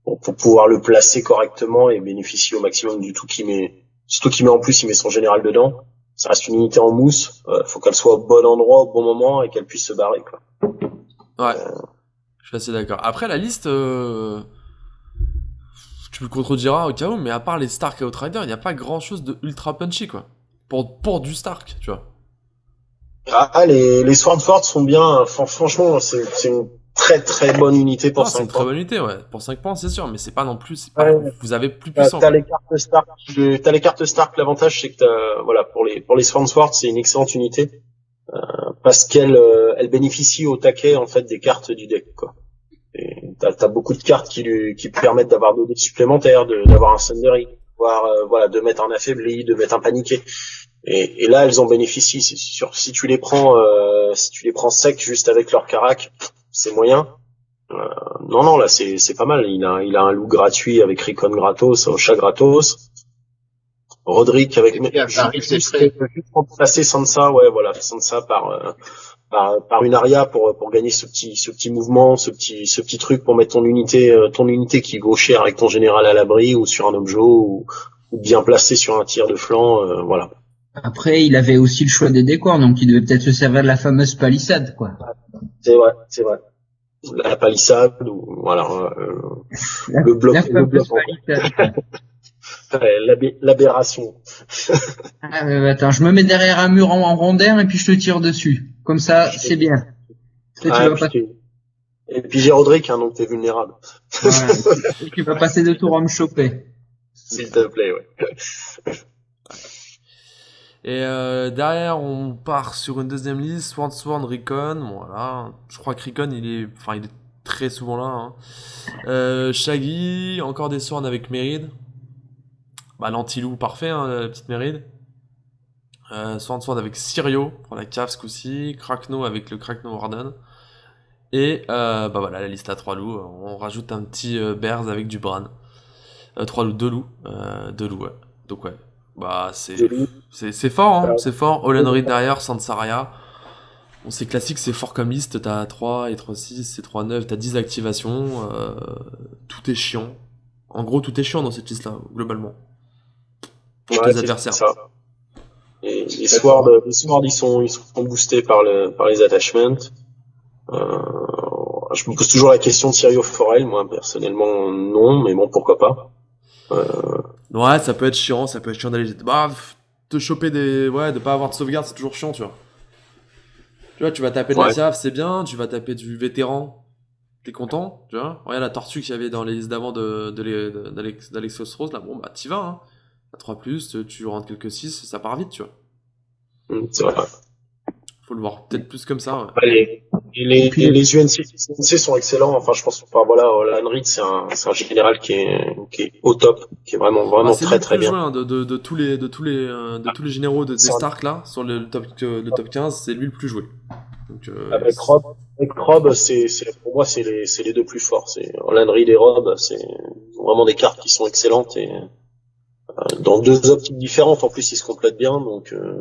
pour, pour pouvoir le placer correctement et bénéficier au maximum du tout qui met, surtout qui met en plus, il met son général dedans. Ça reste une unité en mousse, euh, faut qu'elle soit au bon endroit, au bon moment et qu'elle puisse se barrer, quoi. Ouais. Je suis assez d'accord. Après, la liste, euh, tu me contrediras au cas où, mais à part les Stark et Outriders, il n'y a pas grand chose de ultra punchy quoi. Pour, pour du Stark, tu vois. Ah, les, les Swordford sont bien, fran- franchement, c'est c'est une très très bonne unité pour Non, c'est 5 une très points. bonne unité, ouais. Pour 5 points, c'est sûr, mais c'est pas non plus. c'est Pas, Ouais. Vous avez plus T'as puissant. t'as les cartes Stark, t'as les cartes Stark. L'avantage c'est que t'as- voilà pour les pour les Sword c'est une excellente unité euh, parce qu'elle euh, elle bénéficie au taquet en fait des cartes du deck quoi. T'as as beaucoup de cartes qui lui qui permettent d'avoir des dés supplémentaires, d'avoir un Sundering, voire euh, voilà de mettre un affaibli, de mettre un paniqué. Et, et là elles en bénéficient. Sûr si tu les prends euh, si tu les prends sec juste avec leur carac, c'est moyen. Euh, non, non, là, c'est, pas mal. Il a, il a un loup gratuit avec Ricon gratos, Ocha gratos. Roderick avec, juste, remplacer Sansa, ouais, voilà, Sansa par, euh, par, par une aria pour, pour gagner ce petit, ce petit mouvement, ce petit, ce petit truc pour mettre ton unité, euh, ton unité qui vaut cher avec ton général à l'abri ou sur un objet ou, ou bien placé sur un tir de flanc, euh, voilà. Après, il avait aussi le choix des décors, donc il devait peut-être se servir de la fameuse palissade, quoi. C'est vrai, c'est vrai. La palissade ou, voilà, euh, La, Le bloc- la le bloc palissade. L'aberration. Ah, euh, attends, je me mets derrière un mur en, en rondin et puis je te tire dessus. Comme ça, c'est bien. Ah, tu vas puis pas- tu- Et puis j'ai Roderick, hein, donc t'es vulnérable. tu vas passer deux tours à me choper. S'il te plaît, ouais. Et euh, derrière, on part sur une deuxième liste, Sworn Sworn Recon. Voilà. Je crois que Recon, il est, enfin, il est très souvent là. Hein. Euh, Shaggy, encore des Sworn avec Méride. Bah, l'anti-loup parfait, hein, la petite Méride. Euh, Sword Sword avec Sirio pour la cave ce coup-ci. Krakno avec le Krakno Warden. Et euh, bah voilà, la liste à 3 loups. On rajoute un petit euh, Bears avec du Bran. 3 loups, 2 loups. 2 loups, ouais. Donc ouais. Bah c'est c'est fort, hein, c'est fort. Olen derrière, Sansaria. On sait classique, c'est fort comme liste. T'as 3 et 3, 6, c'est 3, 9. T'as 10 activations. tout est chiant. En gros, tout est chiant dans cette liste-là, globalement. Pour ouais, tes adversaires. Ça. Et les swords, les swords, ils sont, ils sont boostés par, le, par les attachments. Euh, je me pose toujours la question de Sirio Forel, moi personnellement non, mais bon pourquoi pas. Euh... Ouais, ça peut être chiant, ça peut être chiant d'aller bah, te choper des, ouais, de pas avoir de sauvegarde, c'est toujours chiant, tu vois. Tu vois, tu vas taper de la SIAF, c'est bien, tu vas taper du vétéran, t'es content, tu vois. Regarde la tortue qu'il y avait dans les listes d'avant de, d'Alexos Rose, là, bon bah t'y vas, hein. À 3, tu rentres quelques 6, ça part vite, tu vois. Mm, c'est vrai. Faut le voir peut-être plus comme ça. Ouais. Les, les, les, les, UNC, sont excellents. Enfin, je pense, enfin, voilà, Henry, c'est un, c'est un général qui est, qui est au top, qui est vraiment, vraiment bah, très, très bien. Joué, hein, de, de, de, tous les, de tous les, euh, de tous les généraux de, des Stark là, sur le top, le top 15, c'est lui le plus joué. Donc, euh, avec Rob, avec Rob, c'est, pour moi, c'est les, deux plus forts. C'est Henry et Rob, c'est vraiment des cartes qui sont excellentes et, euh, dans deux optiques différentes. En plus, ils se complètent bien, donc, euh,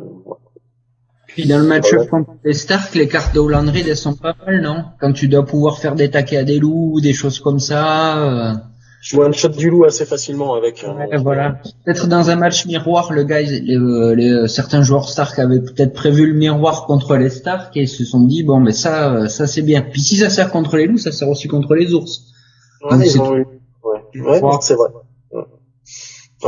puis dans le match-up contre les Stark, les cartes de Hollandry, elles sont pas mal, non? Quand tu dois pouvoir faire des taquets à des loups, des choses comme ça. Euh... Je vois un shot du loup assez facilement avec. Euh, ouais, voilà. Peut-être dans un match miroir, le gars, les, les, euh, certains joueurs Stark avaient peut-être prévu le miroir contre les Stark et ils se sont dit bon, mais ça, euh, ça c'est bien. Puis si ça sert contre les loups, ça sert aussi contre les ours. Ouais, ouais c'est vrai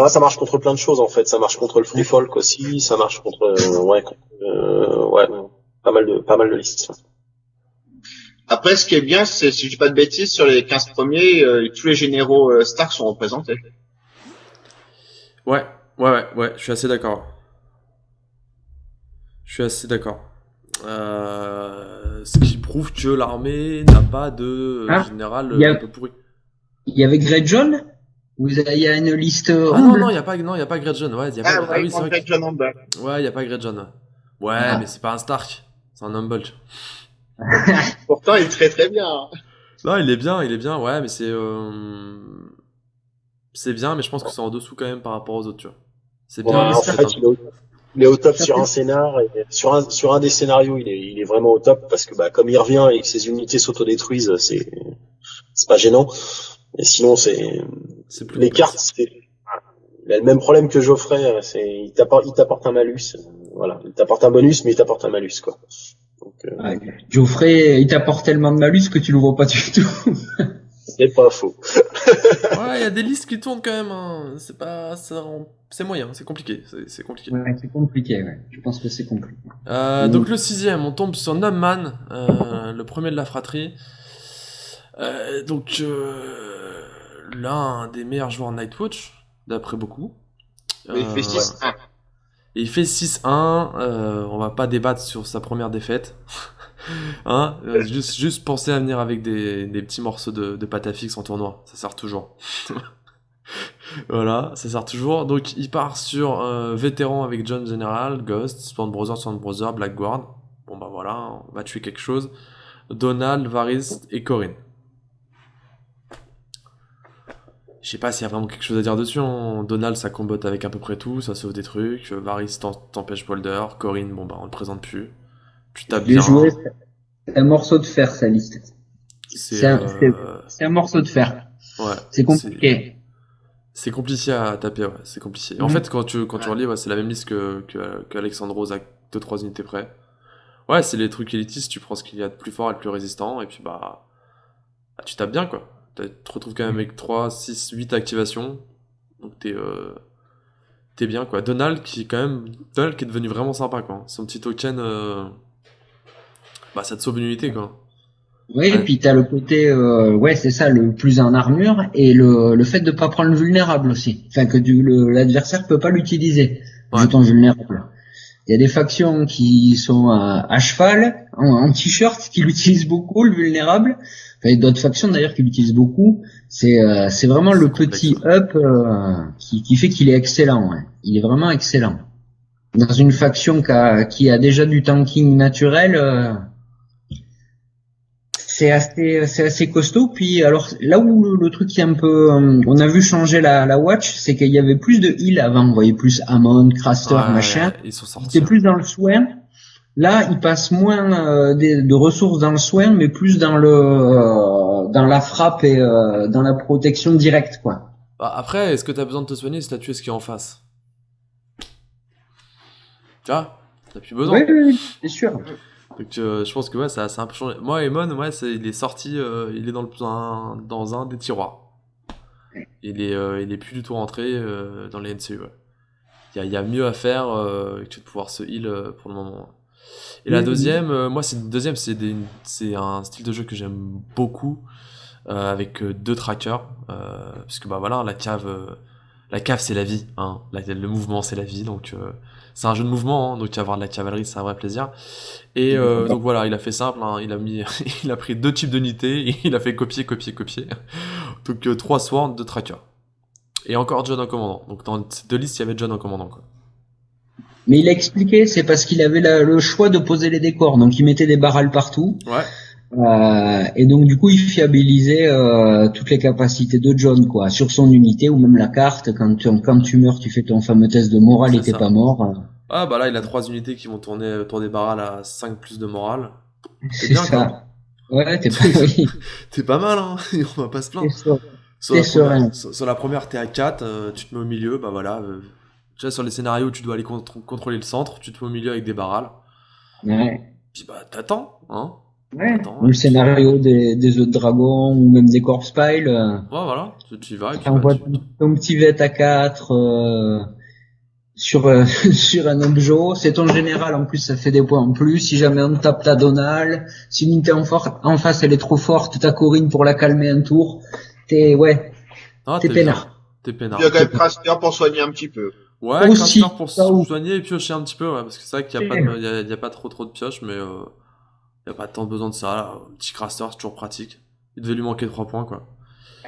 ça marche contre plein de choses en fait. Ça marche contre le free folk aussi. Ça marche contre euh, ouais, euh, ouais, pas mal de pas mal de listes. Après, ce qui est bien, c'est si je dis pas de bêtises, sur les 15 premiers, euh, tous les généraux euh, Stark sont représentés. Ouais, ouais, ouais, ouais. Je suis assez d'accord. Je suis assez d'accord. ce qui prouve que l'armée n'a pas de ah, général un peu pourri. Il y avait Grey John vous il y a une liste. Ah non, non, il n'y a pas, non, il y a pas Grey John. Ouais, y a pas, ah, ah oui, c'est vrai. Que... En bas. Ouais, il n'y a pas Grey John. Ouais, ah. mais c'est pas un Stark. C'est un Humboldt. Pourtant, il est très très bien. Non, il est bien, il est bien, ouais, mais c'est. Euh... C'est bien, mais je pense que c'est en dessous quand même par rapport aux autres, tu vois. C'est bien. en fait, il, est au, top sur un scénar, et sur un, sur un des scénarios, il est, il est vraiment au top parce que, bah, comme il revient et que ses unités s'autodétruisent, c'est, c'est pas gênant. Et sinon, c'est, les cartes, c'est, il a le même problème que Geoffrey, c'est, il t'apporte, il t'apporte un malus. Voilà. Il t'apporte un bonus, mais il t'apporte un malus, quoi. Donc, euh... Geoffrey, il t'apporte tellement de malus que tu le vois pas du tout. c'est pas faux. ouais, il y a des listes qui tournent quand même, hein. C'est pas, c'est moyen, c'est compliqué, c'est compliqué. Ouais, c'est compliqué, ouais. Je pense que c'est compliqué. Euh, donc le sixième, on tombe sur Numman, euh, le premier de la fratrie. Euh, donc, euh, l'un des meilleurs joueurs Nightwatch, d'après beaucoup. il fait 6-1. Euh, il fait 6-1. on va pas débattre sur sa première défaite. hein juste, juste penser à venir avec des, des petits morceaux de, de pâte à fixe en tournoi. Ça sert toujours. voilà, ça sert toujours. Donc, il part sur vétéran avec John General, Ghost, Spawn Brother, Spawn Brother, Blackguard. Bon, bah voilà, on va tuer quelque chose. Donald, Varys et Corinne. Je sais pas s'il y a vraiment quelque chose à dire dessus. Hein. Donald, ça combotte avec à peu près tout, ça sauve des trucs. Varys t'empêche Boulder. Corinne, bon bah on le présente plus. Tu tapes bien. c'est un morceau de fer, sa liste. C'est un, un, morceau de fer. Ouais. C'est compliqué. C'est compliqué à taper, ouais. C'est compliqué. En mhm. fait, quand tu, quand tu relis, ouais, c'est la même liste que, que, que Alexandros à 2-3 unités près. Ouais, c'est les trucs élitistes, tu prends ce qu'il y a de plus fort et de plus résistant, et puis bah tu tapes bien, quoi tu te retrouves quand même avec 3, 6, 8 activations. Donc t'es euh, es bien quoi. Donald qui est quand même Donald qui est devenu vraiment sympa quoi. Son petit token euh, bah ça te sauve une unité quoi. Oui, et puis t'as le côté euh, ouais c'est ça le plus en armure et le, le fait de pas prendre le vulnérable aussi. Enfin que l'adversaire peut pas l'utiliser. Ouais. Vulnérable. Il y a des factions qui sont à, cheval, en, t-shirt, qui l'utilisent beaucoup, le vulnérable. Enfin, d'autres factions d'ailleurs qui l'utilisent beaucoup. C'est euh, c'est vraiment le petit up euh, qui, qui fait qu'il est excellent. Ouais. Il est vraiment excellent. dans une faction qui a, qui a déjà du tanking naturel, euh, c'est assez, c'est assez costaud. Puis alors là où le, truc qui est un peu, euh, on a vu changer la, la watch, c'est qu'il y avait plus de heal avant. On voyait plus Amon, Craster, machin. Ils sont sortis. C'était plus dans le soin. Là, il passe moins de, ressources dans le soin, mais plus dans le dans la frappe et dans la protection directe, quoi. Bah, après, est-ce que tu as besoin de te soigner si t'as tué ce qui est en face? Tu vois? T'as plus besoin. Oui, oui, c'est sûr. Donc euh, je pense que ouais, ça, a un peu changé. Moi, Emon, ouais, il est sorti, euh, il est dans, le, un, dans un des tiroirs. Il est, euh, il est plus du tout rentré dans les NCU. Il y, a, mieux à faire que de pouvoir se heal pour le moment. Et la deuxième, moi, c'est deuxième, c'est un style de jeu que j'aime beaucoup. Euh, avec euh, deux trackers, euh, puisque bah voilà, la cave, la cave c'est la vie, hein. le mouvement c'est la vie, donc c'est un jeu de mouvement, hein, donc avoir de la cavalerie, c'est un vrai plaisir. Et donc voilà, il a fait simple, hein, il a mis, il a pris deux types d'unités, il a fait copier, copier, copier. Donc trois swords, deux trackers. Et encore John en commandant. Donc dans ces deux listes, il y avait John en commandant. Quoi. Mais il a expliqué, c'est parce qu'il avait le choix de poser les décors, donc il mettait des barrels partout. Ouais. Euh, et donc du coup, il fiabilisait euh, toutes les capacités de John, quoi, sur son unité ou même la carte. Quand tu, quand tu meurs, tu fais ton fameux test de morale et t'es pas mort. Ah bah là, il a trois unités qui vont tourner autour des barrales à 5 plus de morale. C'est bien, ça. Ouais, t'es pas, t'es pas mal, hein. On va pas se plaindre. Sur, la première, sur, la première, t'es à 4, euh, tu te mets au milieu, bah voilà. Tu vois, sur les scénarios où tu dois aller contrôler le centre, tu te mets au milieu avec des barrales. Ouais. Puis bah t'attends, hein. Ouais. le scénario des, des autres dragons ou même des corpse piles. Euh, ouais, voilà, tu y vas. Et puis, bah, ton petit vet à 4 euh, sur euh, sur un objet. C'est ton général en plus, ça fait des points en plus. Si jamais on tape ta Donald, si une unité en, en face elle est trop forte, t'as Corinne pour la calmer un tour. T'es ouais, ah, t'es peinard. T'es peinard. Il y a quand même Craster pour soigner un petit peu. Ouais, Craster pour soigner et piocher un petit peu, ouais, parce que c'est vrai qu'il y a, pas y, a, y a pas trop trop de pioches, mais euh, il a pas tant besoin de ça. Un petit craster, c'est toujours pratique. Il devait lui manquer 3 points, quoi.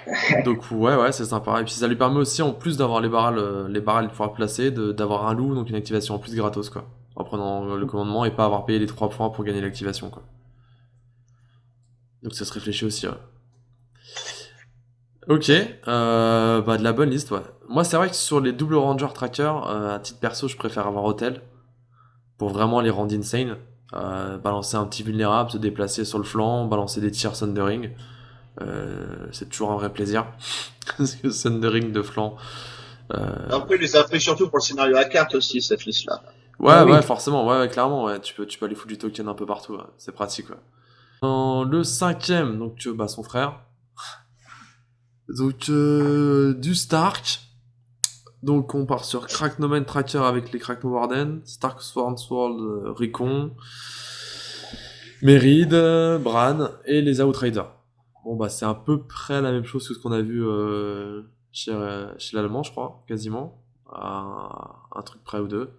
Donc ouais, ouais, c'est sympa. Et puis ça lui permet aussi, en plus d'avoir les barrels, euh, les barrels de pouvoir placer, d'avoir un loup, donc une activation en plus gratos, quoi. En prenant le commandement et pas avoir payé les 3 points pour gagner l'activation, quoi. Donc ça se réfléchit aussi, ouais. Ok, euh, bah de la bonne liste, ouais. Moi, c'est vrai que sur les double ranger tracker, euh, à titre perso, je préfère avoir hôtel pour vraiment les rendre insane. Euh, balancer un petit vulnérable, se déplacer sur le flanc, balancer des tirs Sundering. Euh, c'est toujours un vrai plaisir. Parce que Sundering de flanc. Euh... Après, il les a fait surtout pour le scénario à carte aussi, cette liste-là. Ouais, ah ouais, forcément, ouais, clairement, ouais. Tu peux, tu peux aller foutre du token un peu partout, c'est pratique, ouais. Dans le cinquième, donc, bah, son frère. Donc, euh, du Stark. Donc on part sur Cracknomen Tracker avec les Crackno Warden, Stark Sword Sword euh, Recon, Merid, Bran et les Outriders. Bon bah c'est à peu près la même chose que ce qu'on a vu euh, chez, chez l'Allemand je crois, quasiment. un truc près ou deux.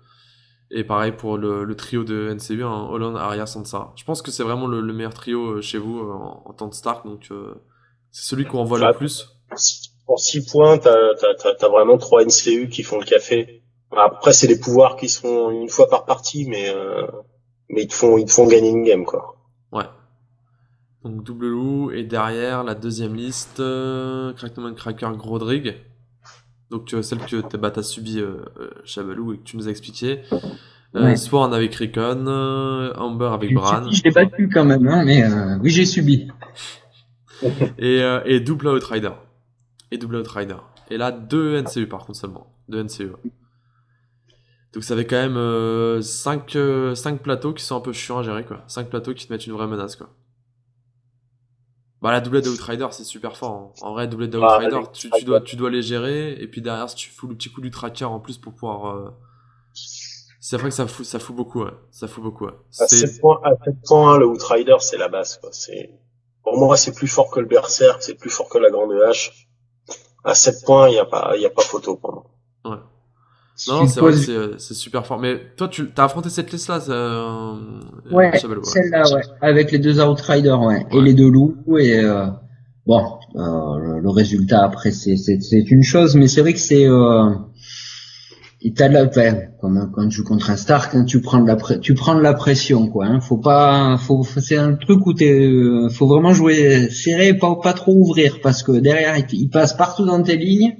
Et pareil pour le, trio de NCU, hein, Holland, Arya, Sansa. Je pense que c'est vraiment le, meilleur trio euh, chez vous en, en, temps de Stark, donc c'est celui qu'on voit le plus pour 6 points, t'as as, vraiment 3 NCU qui font le café. Après, c'est les pouvoirs qui sont une fois par partie, mais euh, mais ils te font ils te font gagner une game quoi. Ouais. Donc double loup et derrière la deuxième liste, euh, Crackman Cracker Grodrig. Donc euh, celle que bah, t'as subi euh, Chabalou et que tu nous as expliqué. Euh, Sworn avec Recon, Amber avec Bran. Je l'ai battu quand même, hein, mais oui j'ai subi. et, et double Outrider et double Outrider. Et là, deux NCU par contre seulement. Deux NCU. Donc ça fait quand même 5 euh, euh, plateaux qui sont un peu chiants à gérer quoi. 5 plateaux qui te mettent une vraie menace quoi. Bah la doublette de Outrider c'est super fort. Hein. En vrai doublette de bah, Outrider tu, dois, tu dois les gérer et puis derrière si tu fous le petit coup du tracker en plus pour pouvoir... Euh, c'est vrai que ça fout, ça fout beaucoup ouais. Ça fout beaucoup ouais. À 7 points, à 7 points le Outrider c'est la base quoi. Pour moi c'est plus fort que le Berserk, c'est plus fort que la Grande Hache à 7 points, il n'y a pas, il y a pas photo pour moi. Ouais. Non, c'est vrai que c'est super fort. Mais toi, tu as affronté cette liste-là euh, Ouais, celle-là, ouais. Avec les deux Outriders, ouais. Et les deux loups. Et euh, bon, euh, le, résultat après, c'est une chose. Mais c'est vrai que c'est... Et t'as de la peine comme quand tu joues contre un Stark hein, tu prends de la tu prends de la pression quoi hein. faut pas faut, c'est un truc où t'es euh, faut vraiment jouer serré pas pas trop ouvrir parce que derrière il, passe partout dans tes lignes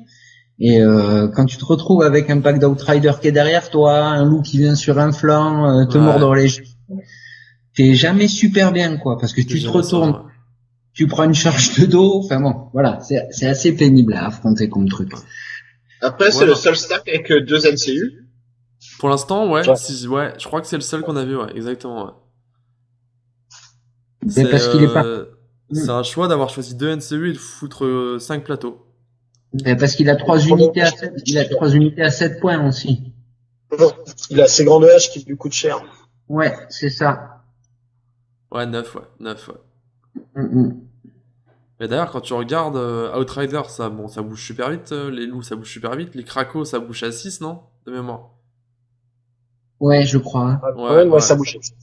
et euh, quand tu te retrouves avec un pack d'outrider qui est derrière toi un loup qui vient sur un flanc euh, te mordre les t'es jamais super bien quoi parce que tu te retournes tu prends une charge de dos enfin bon voilà c'est assez pénible à affronter comme truc après, c'est le seul stack avec euh, deux NCU. Pour l'instant, ouais, Si, ouais, je crois que c'est le seul qu'on a vu, ouais, exactement. Ouais. C'est parce qu'il est pas. Euh, c'est un choix d'avoir choisi deux NCU et de foutre 5 euh, plateaux. Mais parce qu'il a trois unités à 7, il a trois unités à 7 points aussi. Il a ses grandes haches qui lui coûtent cher. Ouais, c'est ça. Ouais, 9, ouais, 9, ouais. Mm, mm. Mais d'ailleurs, quand tu regardes euh, Outrider, ça, bon, ça bouge super vite. Euh, les loups, ça bouge super vite. Les cracos, ça bouge à 6, non De mémoire? Ouais, je crois. Ouais, ouais, ça bouge à 6.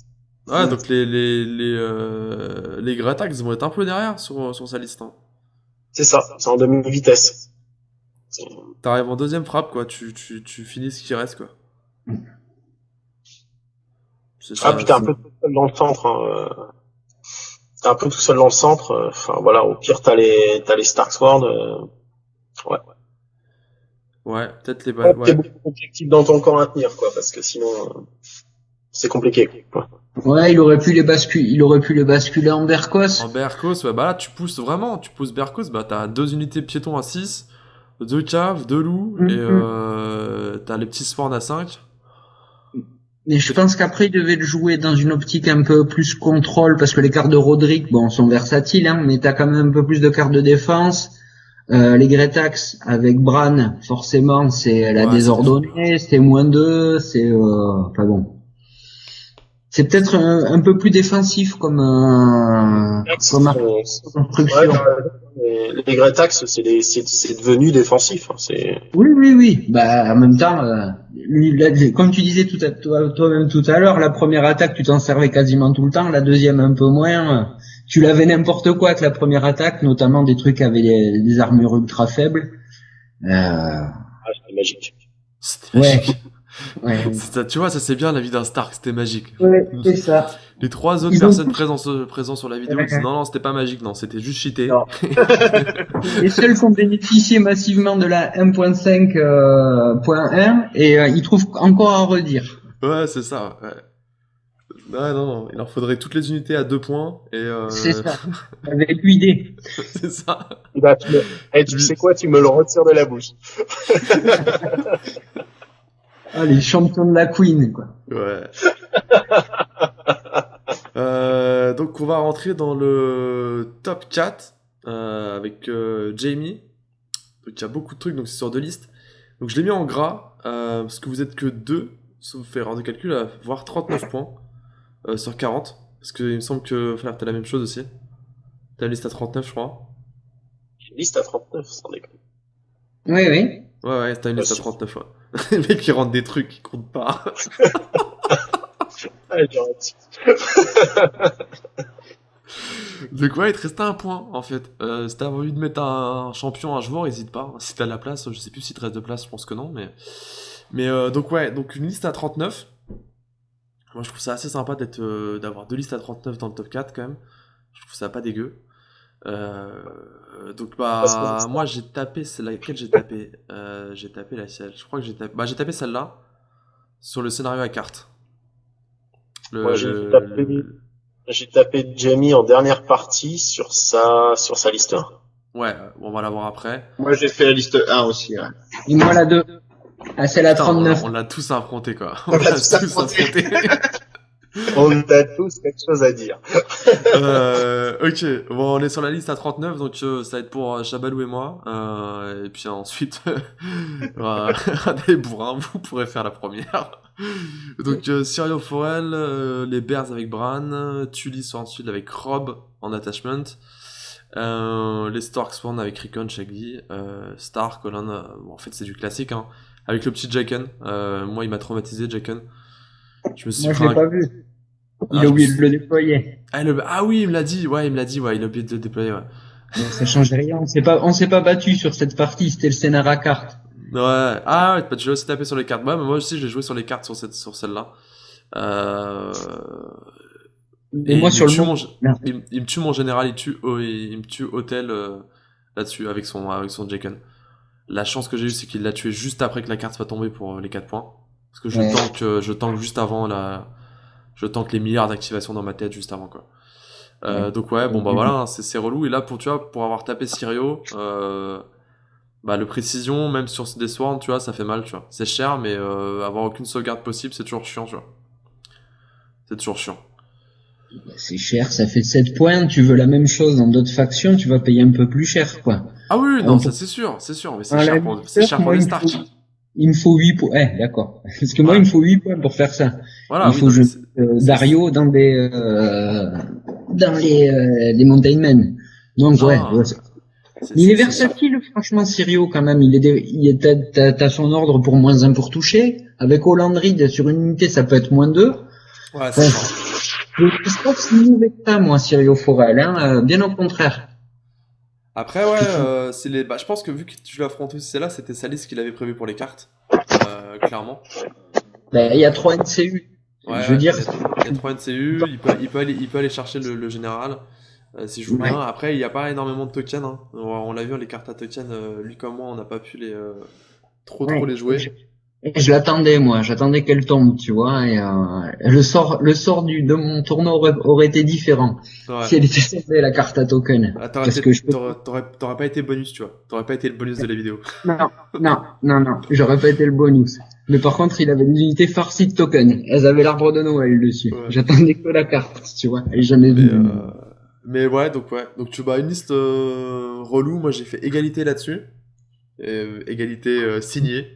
Ouais, donc les, les, les, euh, les Gratax vont être un peu derrière sur, sur sa liste. Hein. C'est ça, c'est en demi-vitesse. T'arrives en deuxième frappe, quoi. Tu, tu, tu finis ce qui reste, quoi. Ah, putain, un peu dans le centre. Hein, t'es un peu tout seul dans le centre. Euh, enfin voilà, au pire t'as les t'as les Stark Sword. Euh, ouais. Ouais, peut-être les balles. Ouais. beaucoup d'objectifs dans ton camp à tenir quoi, parce que sinon euh, c'est compliqué. Quoi. Ouais, il aurait pu les basculer, il aurait pu les basculer en Berkos. En Berkos, ouais, bah là tu pousses vraiment, tu pousses Berkos, bah t'as deux unités piétons à 6, deux caves, deux loups, et mm-hmm. euh, t'as les petits spawns à 5. Mais je pense qu'après, il devait le jouer dans une optique un peu plus contrôle, parce que les cartes de Roderick, bon, sont versatiles, hein, mais t'as quand même un peu plus de cartes de défense. Euh, les Gretax avec Bran, forcément, c'est la désordonnée, c'est moins 2, c'est... Euh, enfin bon. C'est peut-être un, peu plus défensif comme, euh, comme construction les, Gretax, c'est devenu défensif. Hein, oui, oui, oui. Bah, en même temps, euh, comme tu disais tout à toi-même tout à l'heure, la première attaque, tu t'en servais quasiment tout le temps. La deuxième, un peu moins. Tu l'avais n'importe quoi avec la première attaque, notamment des trucs avec des, armures ultra faibles. Euh... Ah, c'était magique. C'était magique. Ouais. tu vois, ça c'est bien la vie d'un Stark, c'était magique. Ouais, c'est ça. Les trois autres personnes présentes, sur la vidéo disent non, non, c'était pas magique, non, c'était juste cheaté. les seuls qui ont bénéficié massivement de la 1.5.1 euh, et euh, ils trouvent encore à redire. Ouais, c'est ça. Ouais. Ouais, non, non, il leur faudrait toutes les unités à deux points et. Euh... C'est ça. Avec l'idée. c'est ça. Bah, tu, me... Eh, tu sais quoi, tu me le retires de la bouche. Ah, les champions de la Queen, quoi. Ouais. Euh, donc on va rentrer dans le top 4 euh, avec euh, Jamie. Donc il y a beaucoup de trucs, donc c'est sur deux listes. Donc je l'ai mis en gras, parce que vous êtes que deux, sauf faire des calculs, à voir 39 points sur 40. Parce qu'il me semble que frère, t'as la même chose aussi. T'as une liste à 39, je crois. Une liste à 39, sans déconner. Oui, oui. Ouais, ouais, t'as une liste à 39, ouais. Les mecs qui rentrent des trucs qui comptent pas. De quoi il te restait un point en fait. Euh, si t'as envie de mettre un champion un joueur, n'hésite pas. Si t'as de la place, je sais plus si te reste de place, je pense que non. Mais, mais euh, donc ouais, donc une liste à 39. Moi je trouve ça assez sympa d'être euh, d'avoir deux listes à 39 dans le top 4 quand même. Je trouve ça pas dégueu. Donc bah moi j'ai tapé, c'est laquelle j'ai tapé? J'ai tapé la Je crois que j'ai tapé. Bah j'ai tapé celle-là sur le scénario à carte j'ai tapé, Jamie en dernière partie sur sa, sur sa liste 1. Ouais, on va la voir après. Moi, j'ai fait la liste 1 aussi. Ouais. Et moi, la 2. Ah, c'est la 39. On l'a tous affronté, quoi. On, l'a tous affronté. on a tous quelque chose à dire. euh, ok, bon, on est sur la liste à 39, donc euh, ça va être pour euh, Chabalou et moi. Euh, et puis ensuite, euh, les bourrins, vous pourrez faire la première. Donc euh, Sirio Forel, euh, les Bears avec Bran, Tully sur ensuite avec Rob en attachment, euh, les Stark Spawn avec Rickon, Shaggy, euh, Stark, Colin, euh, en fait c'est du classique, hein, avec le petit Jacken. moi il m'a traumatisé Jacken. Je me suis moi je l'ai pas vu. Il ah, a oublié de le déployer. Ah, ah, oui, il me l'a dit, ouais, il me l'a dit, ouais, il a oublié de le déployer, ouais. ça change rien, on s'est pas, on s'est pas battu sur cette partie, c'était le scénar à carte. Ouais. Ah ouais, tu l'as aussi tapé sur les cartes. Ouais, mais moi aussi j'ai joué sur les cartes sur cette sur celle-là. Euh... Et, moi sur le mon... il, il, me tue mon général, il tue oh, il, me tue hôtel euh, là-dessus avec son avec son Jaken. La chance que j'ai eu c'est qu'il l'a tué juste après que la carte soit tombée pour les 4 points. Parce que je ouais. tank euh, je tank juste avant la je tank les milliards d'activations dans ma tête juste avant quoi. Euh, ouais. Donc ouais, bon bah voilà, hein, c'est relou. Et là pour tu vois, pour avoir tapé Sirio, euh, bah le précision même sur des swarms, tu vois, ça fait mal, tu vois. C'est cher, mais euh, avoir aucune sauvegarde possible, c'est toujours chiant, tu vois. C'est toujours chiant. C'est cher, ça fait 7 points. Tu veux la même chose dans d'autres factions, tu vas payer un peu plus cher, quoi. Ah oui, non, ça c'est sûr, c'est sûr, mais c'est cher, pour, cher pour les Stark. Il me faut 8 points. Eh, d'accord. Parce que moi, il me faut 8 points pour faire ça. Voilà, il faut je... euh, Dario dans des euh, dans les euh, les Mountain Men. Donc ah, ouais. ouais il est, versatile, franchement, Sirio quand même. Il est, il est, t'as, son ordre pour moins 1 pour toucher. Avec Hollandrid sur une unité, ça peut être moins 2. Ouais, c'est ça. Je ne pas si mauvais que ça, moi, Sirio Forel, hein, euh, bien au contraire. Après, ouais, euh, c'est les, bah, je pense que vu que tu l'as affronté aussi là, c'était Salis qu'il avait prévu pour les cartes, euh, clairement. Ben, il y a 3 NCU. Ouais, je veux dire. Il y a 3 NCU, il peut, il peut aller, il peut aller chercher le, le général. Euh, si je joue ouais. bien. Après, il n'y a pas énormément de tokens. Hein. On, l'a vu, les cartes à tokens, euh, lui comme moi, on n'a pas pu les trop ouais. trop les jouer. Je, je l'attendais moi, j'attendais qu'elle tombe, tu vois. Et euh, le sort, le sort du de mon tournoi aurait, aurait été différent ouais. si elle était tombée la carte à token. Ah, t'aurais, été, que je... t'aurais, pas été bonus, tu vois. T'aurais pas été le bonus de la vidéo. Non, non, non, non. J'aurais pas été le bonus. Mais par contre, il avait une unité farcie de tokens. Elles avaient l'arbre de Noël dessus. J'attendais que la carte, tu vois. Et jamais vu. Euh... Mais ouais, donc ouais. Donc tu bah une liste euh, relou. Moi j'ai fait égalité là-dessus. Euh, égalité euh, signée.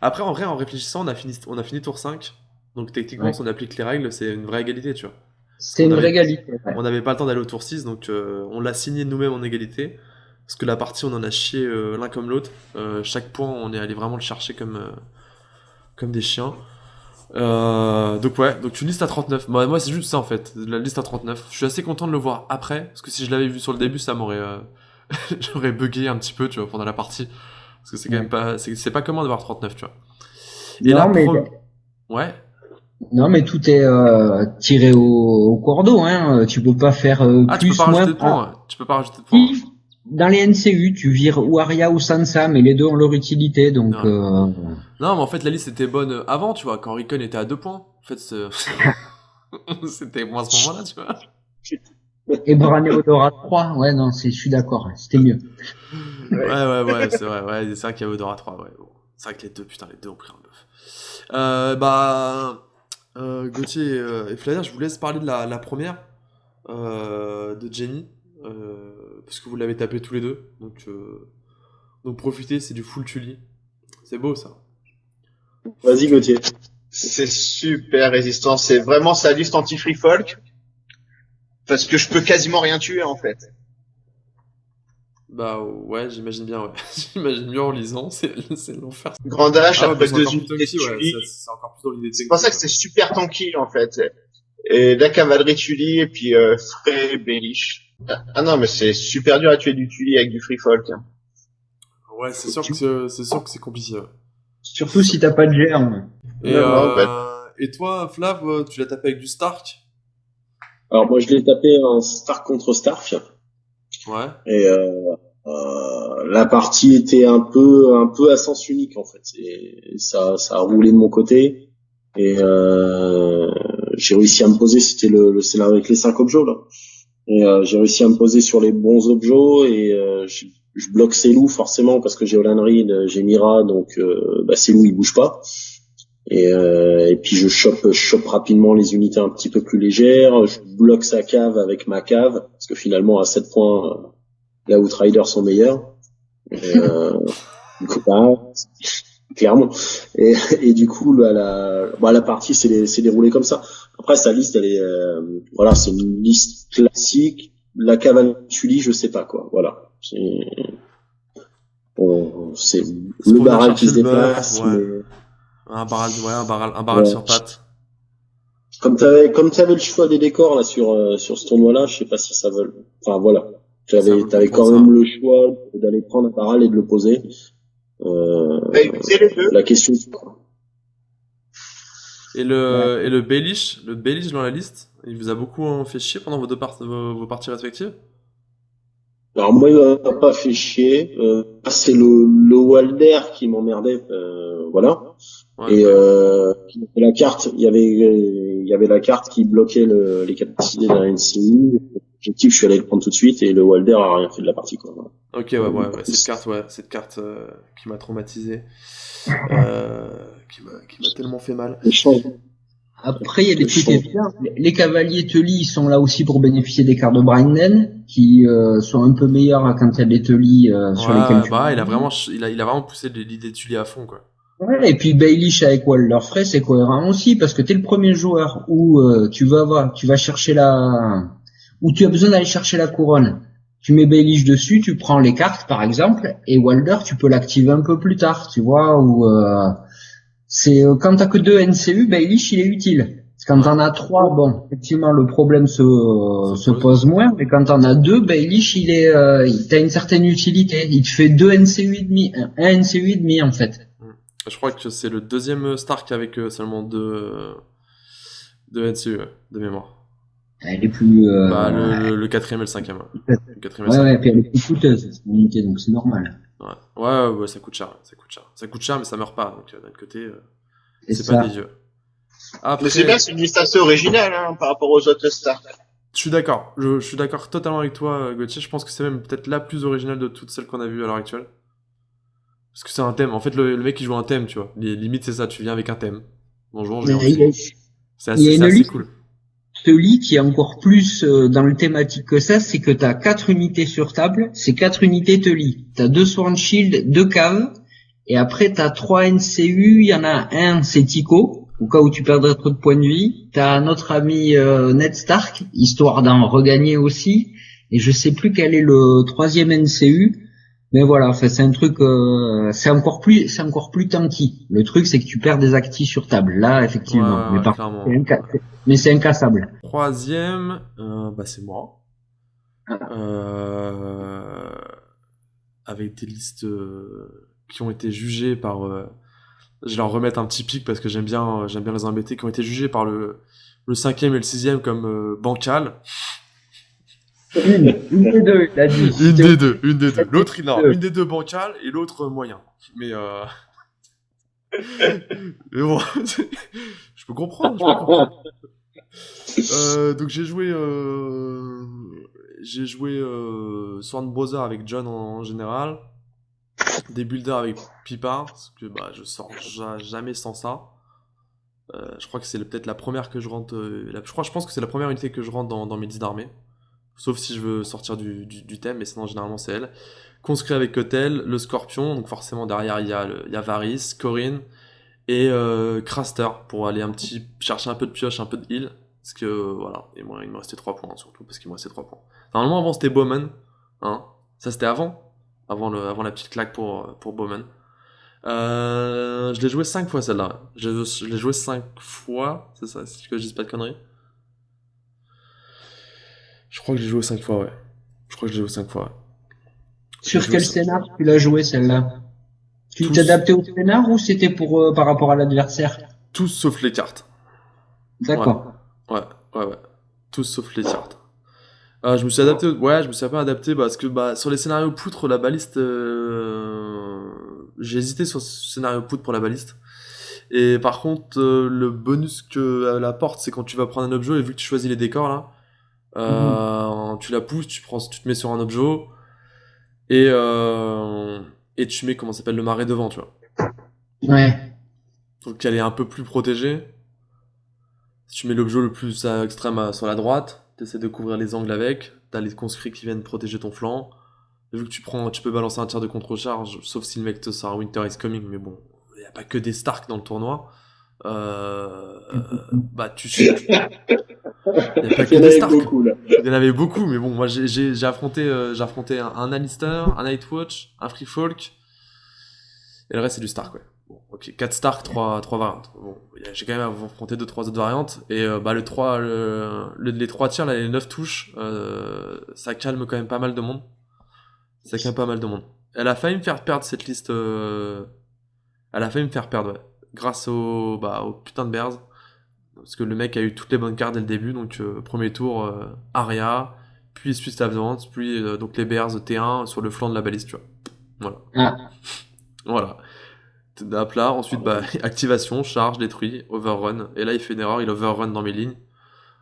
Après en vrai en réfléchissant on a fini on a fini tour 5. Donc techniquement ouais. si on applique les règles c'est une vraie égalité tu vois. C'est une vraie égalité. Ouais. On n'avait pas le temps d'aller au tour 6 donc euh, on l'a signé nous-mêmes en égalité. Parce que la partie on en a chié euh, l'un comme l'autre. chaque point on est allé vraiment le chercher comme, comme des chiens. Euh, donc ouais, donc une liste à 39. Moi, moi c'est juste ça en fait, la liste à 39. Je suis assez content de le voir après, parce que si je l'avais vu sur le début, ça m'aurait, euh... j'aurais bugué un petit peu, tu vois, pendant la partie. Parce que c'est quand même pas, c'est pas comment de voir 39, tu vois. Et non, là, mais... Pro... ouais. Non, mais tout est euh, tiré au, au, cordeau, hein. Tu peux pas faire euh, ah, plus, tu peux pas moins. rajouter de points. Tu peux pas rajouter de points. Dans les NCU, tu vires ou Aria ou Sansa, mais les deux ont leur utilité, donc. Non, euh... non mais en fait la liste était bonne avant, tu vois, quand Recon était à deux points. En fait, c'était moins à ce moment-là, tu vois. Et Bran et Odora 3, ouais, non, je suis d'accord, c'était mieux. Ouais, ouais, ouais, c'est vrai, ouais, c'est vrai qu'il y a Odora 3, ouais. Bon. C'est vrai que les deux, putain, les deux ont pris un bœuf. Euh, bah, euh, Gauthier et Flavien, je vous laisse parler de la, la première, euh, de Jenny. Euh, parce que vous l'avez tapé tous les deux. Donc, euh, donc profitez, c'est du full Tully. C'est beau ça. Vas-y Gauthier. C'est super résistant. C'est vraiment sa liste anti-free folk. Parce que je peux quasiment rien tuer en fait. Bah ouais, j'imagine bien, ouais. j'imagine bien en lisant, c'est, l'enfer. Grand H, ah, après ouais, deux unités ouais, c'est encore plus dans l'idée C'est pour ça que c'est super tanky en fait. Et la cavalerie Tully et puis euh, Frey Bellish. Ah non, mais c'est super dur à tuer du Tully avec du free folk. Ouais, c'est sûr, que c'est sûr que c'est compliqué. Surtout si t'as pas de germe. Et, non, euh, bah... et toi, Flav, tu l'as tapé avec du Stark? Alors moi, je l'ai tapé en Stark contre Stark. Ouais. Et euh, euh, la partie était un peu un peu à sens unique en fait. Ça ça a roulé de mon côté et euh, j'ai réussi à me poser. C'était le, le scénario avec les cinq objets là. Et euh, j'ai réussi à me poser sur les bons objets et euh, je, je, bloque loups forcément parce que j'ai Olan Reed, j'ai Mira, donc euh, bah, loups ils bougent pas. Et, euh, et puis je chope, je chope rapidement les unités un petit peu plus légères. Je bloque sa cave avec ma cave parce que finalement à 7 points, les Outriders sont meilleurs. Et, euh, du coup, bah, clairement. Et, et, du coup, bah, la, bah, la partie s'est déroulée comme ça. Après, sa liste, elle est, euh, voilà, c'est une liste classique. La cavalerie Tully, je sais pas quoi. Voilà. C'est, bon, c'est le barral qui se déplace. Ouais. Mais... Un barral, ouais, un barral, un barral ouais. sur pattes. Comme t'avais, comme t'avais le choix des décors là sur euh, sur ce tournoi-là, je sais pas si ça veut. Enfin voilà, tu avais, t'avais quand même le choix d'aller prendre un barral et de le poser. Euh, Bah, écoutez les deux. la question. Et le, et le Baelish, le Baelish dans la liste, il vous a beaucoup hein, fait chier pendant vos deux part- vos, vos parties respectives? Alors moi, il m'a pas fait chier. Euh, c'est le, le Walder qui m'emmerdait. Euh, voilà. Ouais. Et euh, la carte, il y avait, il y avait la carte qui bloquait le, les capacités d'un NCU. Objectif, je suis allé le prendre tout de suite et le Walder a rien fait de la partie quoi. Ok, ouais, ouais, ouais, cette carte, ouais, cette carte euh, qui m'a traumatisé, euh, qui m'a qui m'a tellement fait mal. Après, il y a des évidents. Les cavaliers Tully, ils sont là aussi pour bénéficier des cartes de Brinden, qui euh, sont un peu meilleurs quand il y a des Tully euh, sur Ouais, lesquels tu bah, il a vraiment, il a, il a vraiment poussé l'idée de Tully à fond, quoi. Ouais, et puis Baelish avec Walder Frey, c'est cohérent aussi, parce que t'es le premier joueur où euh, tu vas voir, tu vas chercher la, où tu as besoin d'aller chercher la couronne. Tu mets Baelish dessus, tu prends les cartes par exemple, et Walder tu peux l'activer un peu plus tard, tu vois, ou euh, c'est euh, quand t'as que deux NCU, Baelish il est utile. Quand t'en as trois, bon, effectivement le problème se, Se se pose. moins, mais quand t'en as deux, Baelish il est, euh, t'as une certaine utilité. Il te fait deux NCU et demi, un NCU et demi en fait. Je crois que c'est le deuxième Stark avec euh, seulement deux, euh, deux NCU, ouais, de mémoire. Elle est plus. Euh, Bah, le, le, le quatrième et le cinquième. Le quatrième et le Ouais, cinquième. ouais, puis elle est plus coûteuse, unité, donc c'est normal. Ouais. Ouais, ouais, ça coûte cher, ça coûte cher. Ça coûte cher, mais ça meurt pas, donc euh, d'un autre côté, euh, C'est pas dégueu. Après, Mais c'est bien, c'est une liste assez originale hein, par rapport aux autres stars. je suis d'accord. Je, je suis d'accord totalement avec toi, euh, Gauthier. Je pense que c'est même peut-être la plus originale de toutes celles qu'on a vues à l'heure actuelle. Parce que c'est un thème. En fait, le, le mec, il joue un thème, tu vois. Les limites, c'est ça. Tu viens avec un thème. Je y a- aussi. C'est assez, assez cool. Ce lit qui est encore plus euh, dans le thématique que ça, c'est que t'as quatre unités sur table, c'est quatre unités te lit. T'as deux Sworn Shield, deux caves, et après t'as trois NCU, il y en a un, c'est Tico, au cas où tu perdrais trop de points de vie. T'as notre ami euh, Ned Stark, histoire d'en regagner aussi, et je sais plus quel est le troisième NCU, mais voilà, c'est un truc, euh, c'est encore plus, c'est encore plus tanky. Le truc, c'est que tu perds des actifs sur table. Là, effectivement, Ouais, mais par c'est inca- mais c'est incassable. Troisième, euh, bah, c'est moi. Ah. Euh, avec des listes qui ont été jugées par. je vais leur remettre un petit pic parce que j'aime bien, j'aime bien les embêter, qui ont été jugées par le, le cinquième et le sixième comme bancal. Une, une des deux, il a dit. Une des deux, une des deux. L'autre, il a Deux. une des deux bancal et l'autre moyen. Mais euh... Mais bon, je peux comprendre, je peux comprendre. Euh, donc j'ai joué, euh... j'ai joué euh... Sworn Brother avec John en, en général, des builders avec Pipard, parce que bah je sors ja- jamais sans ça. Euh, je crois que c'est peut-être la première que je rentre. euh, la- je crois, je pense que c'est la première unité que je rentre dans, dans mes 10 d'armée. Sauf si je veux sortir du, thème, mais sinon généralement c'est elle. Conscrit avec Kotel, le Scorpion, donc forcément derrière il y a, le- Varys, Corinne et euh, Craster pour aller un petit chercher un peu de pioche, un peu de heal. Parce que voilà, et moi il me restait 3 points surtout, parce qu'il me restait 3 points. Normalement avant c'était Bowman, hein. Ça c'était avant, avant, le, avant la petite claque pour, pour Bowman. Euh, je l'ai joué 5 fois celle-là. Je, l'ai joué 5 fois, c'est ça, si je dise pas de conneries. Je crois que j'ai joué 5 fois, ouais. Je crois que j'ai joué 5 fois, ouais. Sur quel scénar tu l'as joué celle-là? Tu t'es adapté au scénar ou c'était pour euh, par rapport à l'adversaire? Tous sauf les cartes. D'accord. Ouais, ouais, ouais. Tous sauf les cartes. Euh, je me suis adapté, ouais, je me suis un peu adapté parce que bah, sur les scénarios poutres, la baliste, euh, j'ai hésité sur ce scénario poutre pour la baliste. Et par contre, euh, le bonus que apporte, c'est quand tu vas prendre un objet et vu que tu choisis les décors là, euh, tu la pousses, tu prends, tu te mets sur un objet et euh, et tu mets comment s'appelle le marais devant, tu vois. Ouais. Donc elle est un peu plus protégée. Si tu mets l'objet le plus à extrême à- sur la droite, tu essaies de couvrir les angles avec, t'as les conscrits qui viennent protéger ton flanc. Et vu que tu prends, tu peux balancer un tir de contre-charge, sauf si le mec te sort Winter is Coming, mais bon, il n'y a pas que des Stark dans le tournoi. Euh, bah tu sais, il a pas que Il y en avait Stark. beaucoup, là. Il y en avait beaucoup, mais bon, moi j'ai- affronté, euh, j'ai affronté un, un Alistair, un Nightwatch, un Free Folk, et le reste c'est du Stark, ouais. Bon, ok, 4 Stark, 3, 3 variantes. Bon, y j'ai quand même affronté 2-3 autres variantes, et euh, bah le 3, le, le- les 3 tirs, là, les 9 touches, euh, ça calme quand même pas mal de monde. Ça calme pas mal de monde. Elle a failli me faire perdre cette liste. euh, Elle a failli me faire perdre, ouais. Grâce au, bah, au putain de Bears. Parce que le mec a eu toutes les bonnes cartes dès le début. Donc, euh, premier tour, euh, Aria. Puis Swiss Advance. Puis euh, donc les Bears T1 sur le flanc de la balise, tu vois. Voilà. Ah. Voilà. Là, ensuite, bah, activation, charge, détruit, overrun. Et là, il fait une erreur, il overrun dans mes lignes.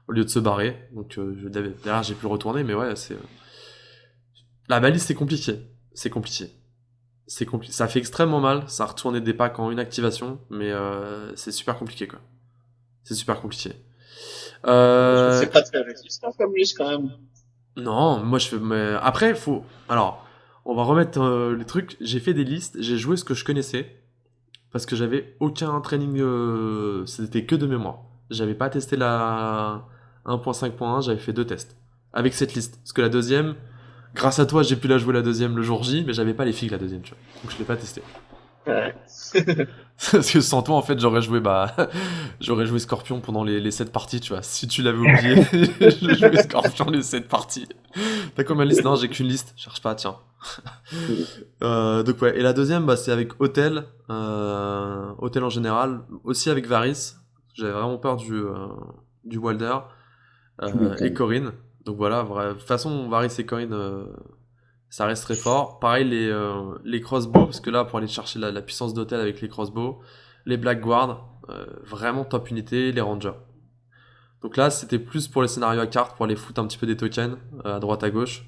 Au lieu de se barrer. Donc, euh, je, derrière, j'ai pu le retourner, mais ouais, c'est. La balise, c'est compliqué. C'est compliqué. C'est compli- Ça fait extrêmement mal. Ça a retourné des packs en une activation, mais euh, c'est super compliqué, quoi. C'est super compliqué. Euh... C'est pas très résistant comme liste quand même. Non, moi je fais. Mais après, faut. Alors, on va remettre euh, les trucs. J'ai fait des listes, j'ai joué ce que je connaissais. Parce que j'avais aucun training. euh, C'était que de mémoire. J'avais pas testé la 1.5.1, j'avais fait deux tests. Avec cette liste. Parce que la deuxième, grâce à toi, j'ai pu la jouer la deuxième le jour J, mais j'avais pas les figues la deuxième, tu vois. Donc je l'ai pas testé. Ouais. Parce que sans toi, en fait, j'aurais joué, bah, j'aurais joué Scorpion pendant les, les 7 parties, tu vois. Si tu l'avais oublié, j'ai joué Scorpion les 7 parties. T'as combien de listes Non, j'ai qu'une liste. Cherche pas, tiens. Euh, donc ouais. Et la deuxième, bah, c'est avec Hôtel, euh, Hôtel en général, aussi avec Varys. J'avais vraiment peur du euh, du Wilder euh, et Corinne. Donc voilà, vrai- de toute façon, Varys et Corinne, ça reste très fort. Pareil les euh, les crossbows, parce que là, pour aller chercher la, la puissance d'Hôtel avec les crossbows, les Black Guard, euh, vraiment top unité, les Rangers. Donc là, c'était plus pour les scénarios à cartes, pour aller foutre un petit peu des tokens euh, à droite à gauche.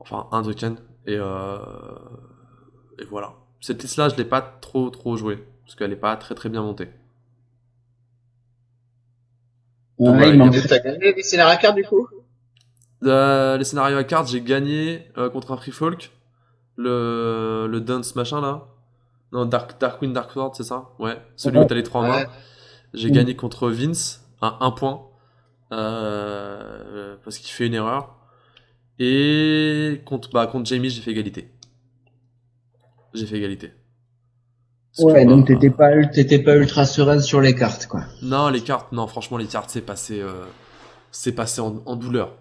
Enfin, un token. Et, euh, et voilà. Cette liste-là, je l'ai pas trop trop jouée, parce qu'elle est pas très très bien montée. Ouais, Ouais, il manque- des scénarios à carte du coup Euh, les scénarios à cartes, j'ai gagné euh, contre un Free Folk. Le, le Dance machin là. Non, Dark, Darkwing Dark Sword, c'est ça? Ouais, celui où t'as les trois mains. Ouais. J'ai Mm. gagné contre Vince, à un point. Euh, parce qu'il fait une erreur. Et contre, bah, contre Jamie, j'ai fait égalité. J'ai fait égalité. Parce Ouais, que, donc bah, t'étais pas, t'étais pas ultra sereine sur les cartes, quoi. Non, les cartes, non, franchement, les cartes, c'est passé, euh, c'est passé en, en douleur.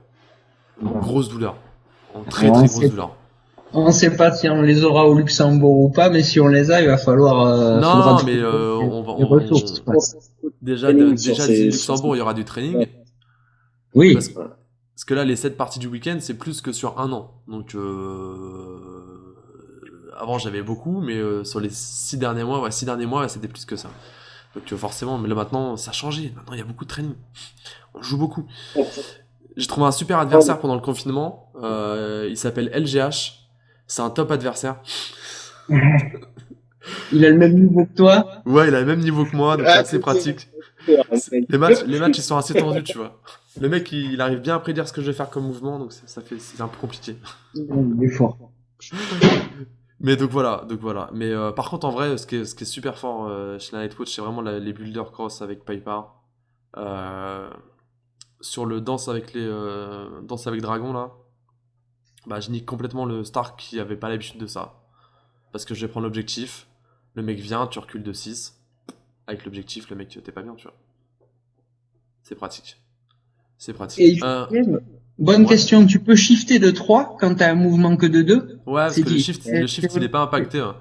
En grosse douleur. En très très grosse douleur. On sait pas si on les aura au Luxembourg ou pas, mais si on les a, il va falloir. euh, Non, faudra mais, euh, on va- on- ressources, on- quoi. Déjà, de- déjà ces- du Luxembourg, il y aura du training. Ouais. Oui. Parce, parce que là, les 7 parties du week-end, c'est plus que sur un an. Donc, euh, avant, j'avais beaucoup, mais euh, sur les 6 derniers mois, ouais, 6 derniers mois, ouais, c'était plus que ça. Donc, euh, forcément, mais là maintenant, ça a changé. Maintenant, il y a beaucoup de training. On joue beaucoup. J'ai trouvé un super adversaire pendant le confinement. Euh, il s'appelle LGH. C'est un top adversaire. Il a le même niveau que toi. Ouais, il a le même niveau que moi, donc Ah, c'est assez c'est pratique. Les matchs, les matchs, ils sont assez tendus, tu vois. Le mec, il, il arrive bien à prédire ce que je vais faire comme mouvement, donc c'est- ça fait, c'est un peu compliqué. Il est fort. Mais donc voilà, donc voilà. Mais euh, par contre, en vrai, ce qui est, ce qui est super fort euh, chez la Nightwatch, c'est vraiment la- les builder cross avec Piper. Euh, sur le danse avec les euh, danse avec dragon là, bah je nique complètement le Stark qui avait pas l'habitude de ça. Parce que je vais prendre l'objectif, le mec vient, tu recules de 6. Avec l'objectif, le mec t'es pas bien, tu vois. C'est pratique. C'est pratique. Et Euh, bonne Ouais. question. Tu peux shifter de 3 quand t'as un mouvement que de 2 ouais, parce c'est que le shift, le shift il est pas impacté. hein.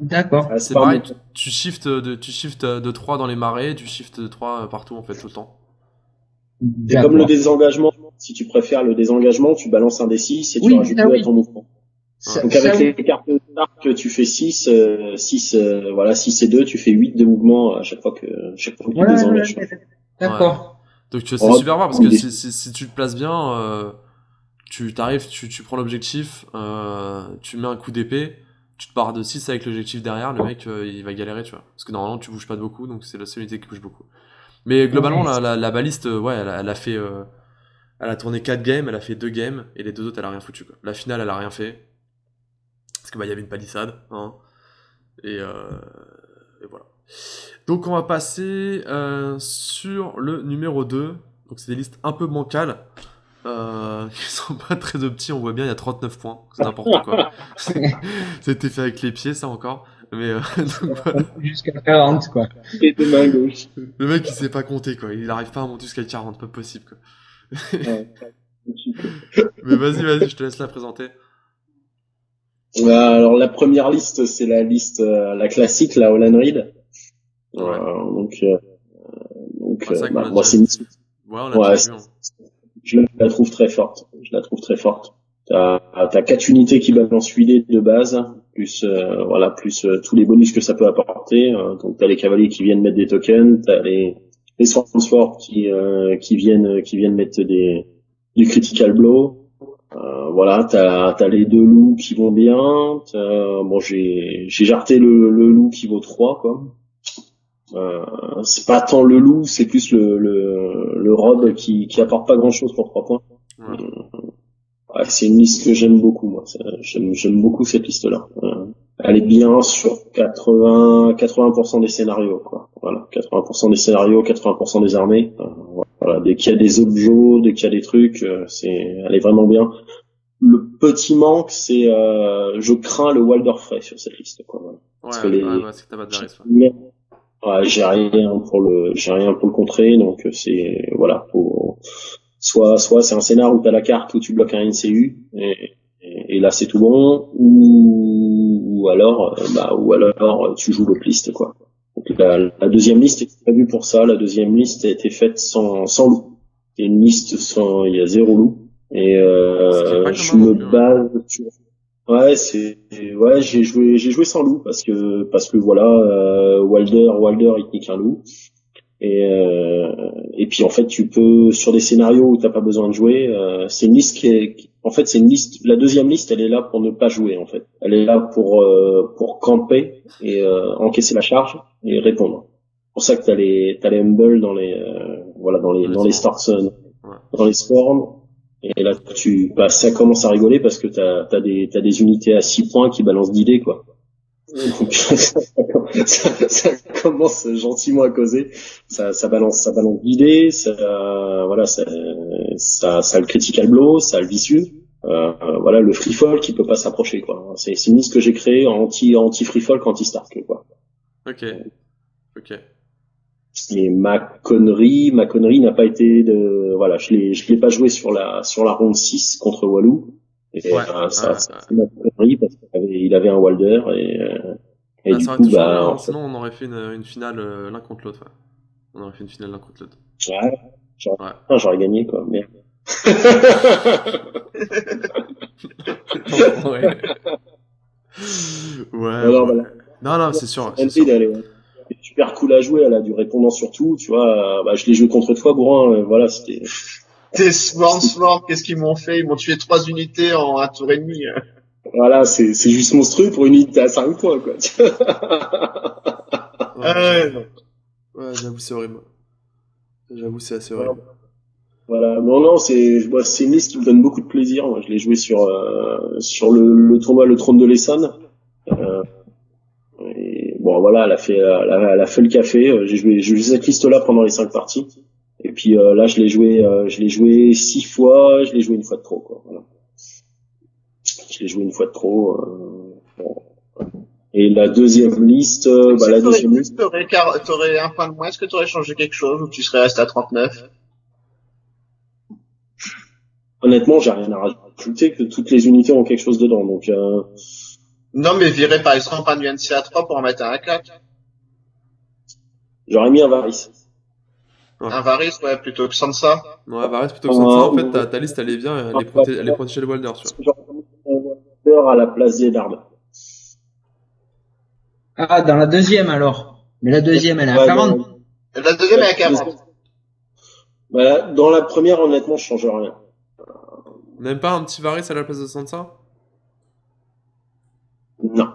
D'accord. C'est pas pareil, tu, tu shifts de, tu shifts de 3 dans les marais, tu shifts de 3 partout en fait tout le temps. C'est comme le désengagement. Si tu préfères le désengagement, tu balances un D6 et tu Oui, rajoutes ah 2 oui. à ton mouvement. Ça- Donc ça, avec les cartes Stark, tu fais 6, euh, 6, euh, voilà, 6 et 2, tu fais 8 de mouvement à chaque fois que, chaque fois que tu désengages. ouais, ouais. D'accord. Donc tu- c'est Oh, super fort parce que des- si, si, si tu te places bien, euh, tu t'arrives, tu, tu prends l'objectif, euh, tu mets un coup d'épée, tu te barres de 6 avec l'objectif derrière, le mec euh, il va galérer, tu vois. Parce que normalement tu bouges pas de beaucoup, donc c'est la seule unité qui bouge beaucoup. Mais globalement, Ouais. la, la, la baliste, euh, ouais, elle, a- elle a fait. euh, elle a tourné 4 games, elle a fait 2 games, et les deux autres elle a rien foutu, quoi. La finale elle a rien fait. Parce que bah il y avait une palissade, hein. Et, euh, et voilà. Donc on va passer euh, sur le numéro 2. Donc c'est des listes un peu bancales. Euh, qui sont pas très optis, on voit bien il y a 39 points, c'est n'importe quoi. C'était fait avec les pieds ça encore. Mais euh, donc, voilà. Jusqu'à 40, quoi. Et de main gauche. le mec il sait pas compter quoi, il arrive pas à monter jusqu'à 40, pas possible quoi. Ouais. Mais vas-y, vas-y, je te laisse la présenter. alors la première liste, c'est la liste, la classique, la Holland Reed. donc, donc, bah, moi c'est Ouais, on l'a vu. Hein. Je la trouve très forte. Je la trouve très forte. T'as as quatre unités qui balancent 8 de base, plus euh, voilà, plus euh, tous les bonus que ça peut apporter. Euh, donc t'as les cavaliers qui viennent mettre des tokens, t'as les les Swordsford qui qui viennent qui viennent mettre des du critical blow. voilà, t'as as les deux loups qui vont bien. Bon, j'ai j'ai jarté le, le loup qui vaut 3 quoi. c'est pas tant le loup, c'est plus le le, le rob qui qui apporte pas grand chose pour 3 points. Ouais c'est une liste que j'aime beaucoup, moi. J'aime beaucoup cette liste-là. Euh, elle est bien sur 80, 80% des scénarios, quoi. Voilà, 80% des scénarios, 80% des armées. Euh, voilà, dès qu'il y a des objets, dès qu'il y a des trucs, euh, c'est, elle est vraiment bien. Le petit manque, c'est, je crains le Wilder Frey sur cette liste, quoi. Ouais, Parce que les, ouais, ouais, j'ai rien pour le, j'ai rien pour le contrer, donc c'est, voilà, faut, soit soit c'est un scénar où tu as la carte où tu bloques un NCU et, et, là c'est tout bon ou, ou alors euh, bah ou alors tu joues l'autre liste quoi. Donc la, la, deuxième liste est prévue pour ça, la deuxième liste a été faite sans sans loup. C'est une liste sans il y a zéro loup et euh, je me hein. base sur Ouais, c'est ouais, j'ai joué j'ai joué sans loup parce que parce que voilà euh, Wilder Wilder il nique un loup et, euh, et puis en fait, tu peux sur des scénarios où t'as pas besoin de jouer, euh, c'est une liste qui est, en fait, c'est une liste. La deuxième liste, elle est là pour ne pas jouer en fait. Elle est là pour euh, pour camper et euh, encaisser la charge et répondre. C'est pour ça que t'as les t'as les humble dans les voilà dans les dans les stars dans les storms. Et là, tu bah, ça commence à rigoler parce que t'as as des t'as des unités à 6 points qui balancent d'idées quoi. Ça, ça, commence gentiment à causer. Ça, ça balance, ça balance d'idées. Ça, voilà, ça, ça, ça le critical blow, ça le vicieux. Euh, voilà, le free fall qui peut pas s'approcher quoi. C'est une liste que j'ai créée anti anti free fall, anti Stark quoi. Ok. Ok. Et ma connerie, ma connerie n'a pas été de, voilà, je l'ai, je l'ai pas joué sur la, sur la ronde 6 contre Walou. Et ouais, euh, ça, ça m'a connerie parce qu'il avait, il avait un Walder et, euh, et ah, du coup, bah, en sinon on aurait fait une, une finale euh, l'un contre l'autre. Ouais. On aurait fait une finale l'un contre l'autre. Ouais, j'aurais, ouais. gagné quoi, merde. ouais. Ouais. Alors, ouais. Voilà. Non, non, c'est sûr. Elle, sûr. Elle, est super cool à jouer, elle a du répondant sur tout, tu vois. Bah, je l'ai joué contre toi, Bourrin, voilà, c'était, T'es Swarm Swarm, qu'est-ce qu'ils m'ont fait? Ils m'ont tué trois unités en un tour et demi. Voilà, c'est c'est juste monstrueux pour une unité à 5 points quoi. ouais, ouais j'avoue c'est horrible. J'avoue c'est assez horrible. Voilà, non non, c'est c'est une liste qui me donne beaucoup de plaisir. Moi, je l'ai joué sur euh, sur le, le tournoi le trône de l'Essonne. Euh, et bon voilà, elle a fait elle a, elle a fait le café. J'ai joué j'ai joué cette liste là pendant les cinq parties. Et puis euh, là, je l'ai joué, euh, je l'ai joué six fois, je l'ai joué une fois de trop, quoi. Voilà. Je l'ai joué une fois de trop. Euh, bon. Et la deuxième liste, bah, la deuxième liste. T'aurais, t'aurais un point de moins, est-ce que t'aurais changé quelque chose ou tu serais resté à 39 Honnêtement, j'ai rien à rajouter que toutes les unités ont quelque chose dedans, donc. Euh... Non, mais virer par exemple un UNC à 3 pour en mettre un à 4. J'aurais mis un Varys. Un Varys, ouais, plutôt que Sansa. Ouais, Varys plutôt que Sansa. En fait, ta, ta liste, elle est bien, elle est, proté elle est protégée de Walder, tu vois. Walder à la place d'Eddard. Ah, dans la deuxième alors. Mais la deuxième, elle est à 40. La deuxième, elle est à 40. Bah, dans la première, honnêtement, je change rien. Même pas un petit Varys à la place de Sansa? Non.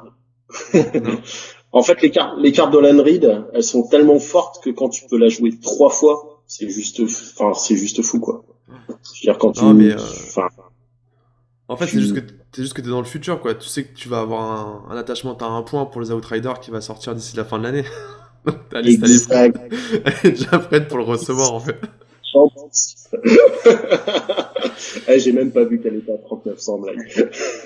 non. En fait, les cartes, les cartes de Reed, elles sont tellement fortes que quand tu peux la jouer trois fois, c'est juste, enfin, c'est juste fou, quoi. Je veux dire, quand tu, mais, euh... en fait, c'est juste que c'est juste que t'es dans le futur, quoi. Tu sais que tu vas avoir un, un attachement, t'as un point pour les Outriders qui va sortir d'ici la fin de l'année. Ta liste, elle est, déjà prête pour le recevoir, en fait. eh, j'ai même pas vu qu'elle était à 3900 blague.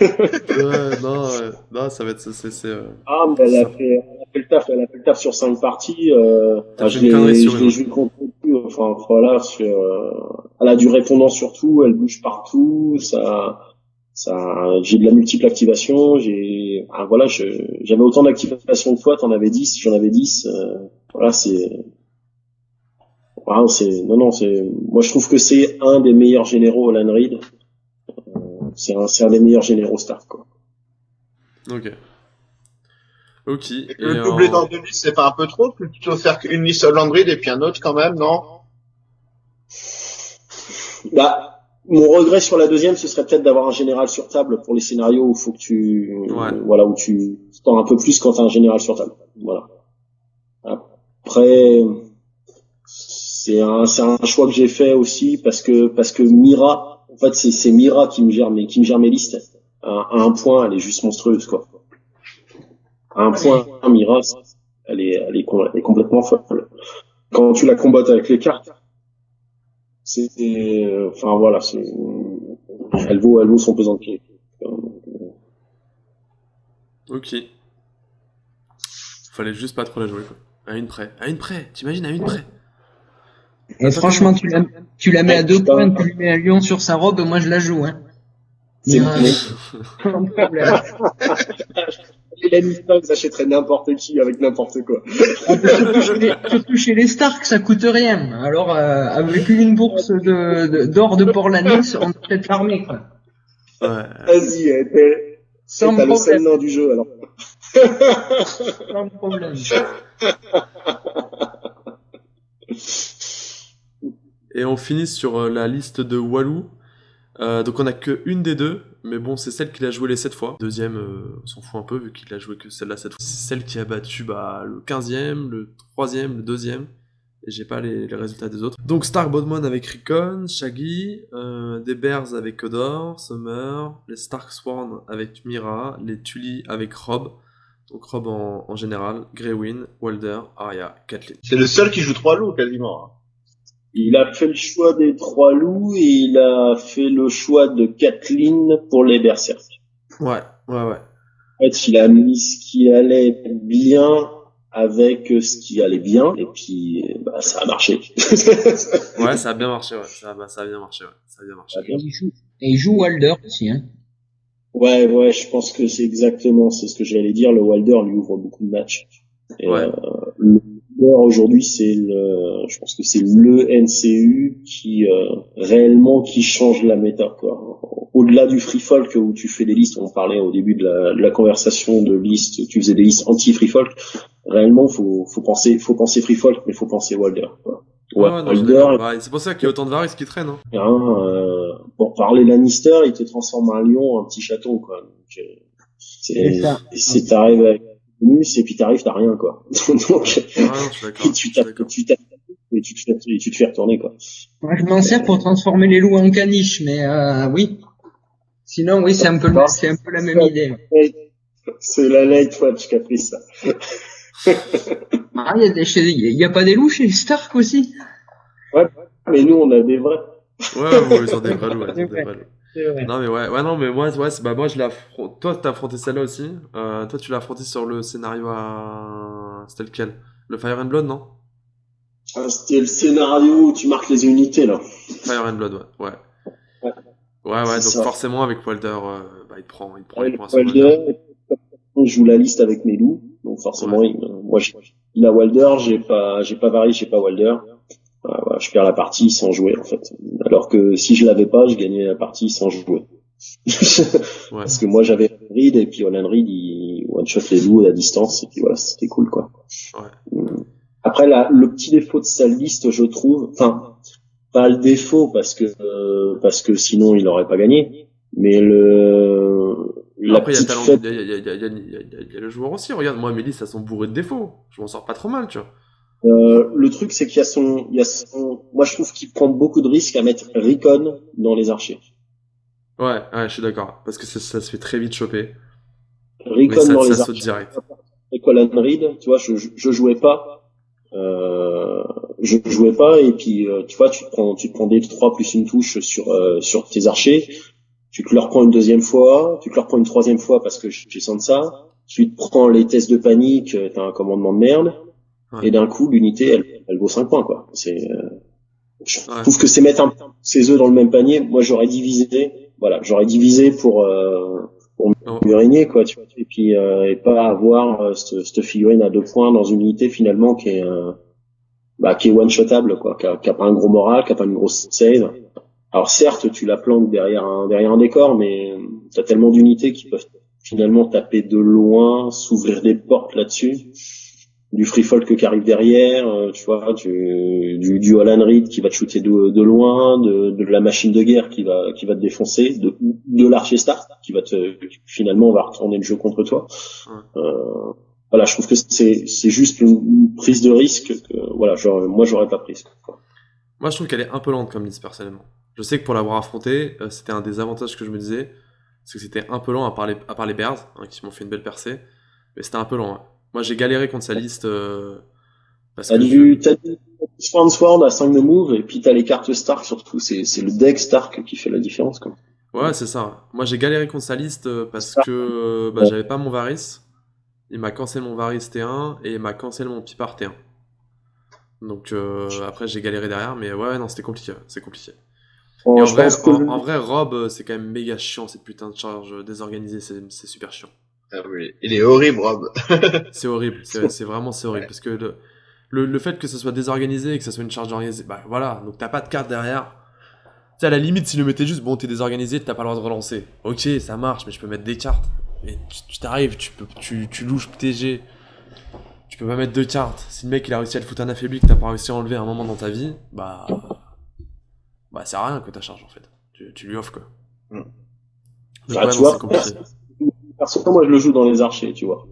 ouais, non, non, ça va être, c'est, c'est, euh, Ah, mais elle a, fait, elle a fait le taf, elle a fait le taf sur 5 parties, euh, enfin, je l'ai, joué contre enfin, voilà, sur, euh, elle a du répondant sur tout, elle bouge partout, ça, ça, j'ai de la multiple activation, j'ai, ah, voilà, j'avais autant d'activation que toi, t'en avais 10, j'en avais 10, euh, voilà, c'est, voilà, c'est, non, non, c'est, moi je trouve que c'est un des meilleurs généraux Alan Reed, euh, c'est un, c'est un des meilleurs généraux Stark, quoi. Ok. Ok. Et le doubler dans deux listes, c'est pas un peu trop? Plutôt faire qu'une liste Alan Reed et puis un autre quand même, non? Bah, mon regret sur la deuxième, ce serait peut-être d'avoir un général sur table pour les scénarios où faut que tu, voilà, où tu tends un peu plus quand t'as un général sur table. Voilà. Après, c'est un, c'est un choix que j'ai fait aussi parce que, parce que Mira, en fait, c'est, c'est Mira qui me gère mes, qui me gère mes listes. À, un point, elle est juste monstrueuse, quoi. À un point, Mira, elle est, elle est, complètement folle. Quand tu la combattes avec les cartes, euh, enfin voilà, c'est, elle vaut, elle vaut son pesant de pied. Ok. Fallait juste pas trop la jouer, quoi. À une près. À une près. T'imagines, à une près. Et franchement, tu la, tu la mets à deux points, tu lui mets un lion sur sa robe, moi je la joue, hein. C'est euh... problème. Hélène Stark n'importe qui avec n'importe quoi. Ah, surtout, chez les, Stark, ça coûte rien. Alors, euh, avec une bourse de, d'or de, Porlanis, on peut être l'armée, quoi. Ouais. Vas-y, Sans t'as le seul nom du jeu, alors. Sans problème. Et on finit sur euh, la liste de Walou. Euh, donc on a que une des deux, mais bon, c'est celle qu'il a joué les 7 fois. Deuxième, euh, on s'en fout un peu vu qu'il a joué que celle-là 7 fois. C'est celle qui a battu bah, le 15e, le 3e, le 2e. Et j'ai pas les, résultats des autres. Donc Stark Bodman avec Rickon, Shaggy, des Bears avec Kodor, Summer, les Stark Sworn avec Mira, les Tully avec Rob. Donc Rob en, en général, Greywin, Walder, Arya, Kathleen. C'est le seul qui joue trois loups quasiment. Hein. Il a fait le choix des trois loups et il a fait le choix de Kathleen pour les berserk. Ouais, ouais, ouais. En fait, il a mis ce qui allait bien avec ce qui allait bien et puis bah, ça a marché. ouais, ça a bien marché, ouais. Ça, bah, ça a bien marché, ouais. Ça a bien marché. Et il joue, et il joue Walder aussi, hein. Ouais, ouais, je pense que c'est exactement, c'est ce que j'allais dire. Le Walder lui ouvre beaucoup de matchs. Et, ouais. Euh, aujourd'hui, c'est le, je pense que c'est le NCU qui euh, réellement qui change la méta. Quoi. Au-delà du free folk où tu fais des listes, on parlait au début de la, de la conversation de listes, tu faisais des listes anti free folk. Réellement, faut, faut penser, faut penser free folk, mais faut penser Wilder. Quoi. Ouais, c'est pour ça qu'il y a autant de varices qui traînent. Hein. Hein, euh, pour parler Lannister, il te transforme un lion en petit chaton, quoi. Donc, euh, c'est, t'arrives avec et puis t'arrives, t'as rien, quoi. Donc, tu tapes, tu tapes, et tu te fais, tu te fais retourner, quoi. Moi, je m'en sers pour transformer les loups en caniches, mais euh, oui. Sinon, oui, c'est un peu, c'est un peu la même idée. C'est la light watch qui a pris ça. ah, il y, a des, il y a pas des loups chez Stark aussi? Ouais, mais nous, on a des vrais. Ouais, ils ont des vrais loups, des vrais loups. Non mais ouais, ouais non mais moi ouais, bah moi je l'ai toi t'as affronté celle-là aussi? Euh, toi tu l'as affronté sur le scénario à c'était lequel? Le Fire and Blood non? Ah, C'était le scénario où tu marques les unités là. Fire and Blood ouais. Ouais ouais, ouais donc forcément avec Walder euh, bah il prend il prend, il prend Walder. Je joue la liste avec mes loups donc forcément il, moi il a Walder j'ai pas j'ai pas varié j'ai pas Walder je perds la partie sans jouer en fait. Alors que si je l'avais pas, je gagnais la partie sans jouer. Parce que moi j'avais Reed et puis Olan Reed il one shot les loups à distance et puis voilà c'était cool quoi. Ouais. Mm. Après la, le petit défaut de sa liste je trouve, enfin pas le défaut parce que euh, parce que sinon il n'aurait pas gagné, mais le la Après, il y, y, a le joueur aussi. Regarde, moi, listes, elles sont bourrées de défauts. Je m'en sors pas trop mal, tu vois. Euh, le truc, c'est qu'il y a son, il y a son, moi je trouve qu'il prend beaucoup de risques à mettre Recon dans les archers. Ouais, ouais, je suis d'accord, parce que ça, ça, se fait très vite choper. Recon dans les archers. Direct. Et Colin Reed, tu vois, je, je jouais pas, euh, je jouais pas, et puis euh, tu vois, tu te prends, tu te prends des 3 plus une touche sur euh, sur tes archers, tu te leur prends une deuxième fois, tu te leur prends une troisième fois parce que j'ai sens ça, tu te prends les tests de panique, t'as un commandement de merde et d'un coup l'unité elle, elle, vaut 5 points quoi. C'est euh, je trouve que c'est mettre un, ses œufs dans le même panier. Moi j'aurais divisé, voilà, j'aurais divisé pour euh, pour Oh. régner quoi, tu vois, et puis euh, et pas avoir euh, cette, cette figurine à deux points dans une unité finalement qui est euh, bah, qui est one shotable quoi, qui a, qui a pas un gros moral, qui a pas une grosse save. Alors certes, tu la plantes derrière un derrière un décor, mais t'as tellement d'unités qui peuvent finalement taper de loin, s'ouvrir des portes là-dessus. Du free folk qui arrive derrière, euh, tu vois, du, du, du Alan Reed qui va te shooter de, de loin, de, de la machine de guerre qui va qui va te défoncer, de, de l'archer star qui va te finalement va retourner le jeu contre toi. Ouais. Euh, voilà, je trouve que c'est c'est juste une, prise de risque que voilà, genre, moi j'aurais pas prise. quoi. Moi, je trouve qu'elle est un peu lente comme liste, personnellement. Je sais que pour l'avoir affronté, euh, c'était un des avantages que je me disais, c'est que c'était un peu lent à part les, à part les Bears, hein, qui m'ont fait une belle percée, mais c'était un peu lent. ouais. Moi, j'ai galéré contre sa liste euh, parce T'as que du, t'as du Swan Sword à 5 de move, et puis t'as les cartes Stark surtout, c'est, c'est le deck Stark qui fait la différence, quoi. Ouais, c'est ça. Moi, j'ai galéré contre sa liste euh, parce que euh, bah, j'avais pas mon Varys. Il m'a cancel mon Varys T1 et il m'a cancel mon Pipar T1. Donc euh, après, j'ai galéré derrière, mais ouais, non, c'était compliqué. C'est compliqué. Bon, Et en je vrai, pense que en, vrai, Rob, euh, c'est quand même méga chiant cette putain de charge désorganisée. C'est c'est super chiant. Ah oui, il est horrible, Rob. C'est horrible. C'est vraiment c'est horrible parce que le, le, le fait que ça soit désorganisé et que ça soit une charge organisée, bah voilà. Donc t'as pas de carte derrière. Tu sais, à la limite, s'il le mettait juste, bon, t'es désorganisé, t'as pas le droit de relancer. Ok, ça marche, mais je peux mettre des cartes. Mais tu t'arrives, tu peux, tu, tu louches TG. Tu peux pas mettre deux cartes. Si le mec il a réussi à te foutre un affaibli que t'as pas réussi à enlever à un moment dans ta vie, bah. Bah, c'est rien que ta charge en fait. Tu, tu lui offres quoi. Mm. Donc, Bah, ouais, tu non, vois. Perso, moi, je le joue dans les archers, tu vois.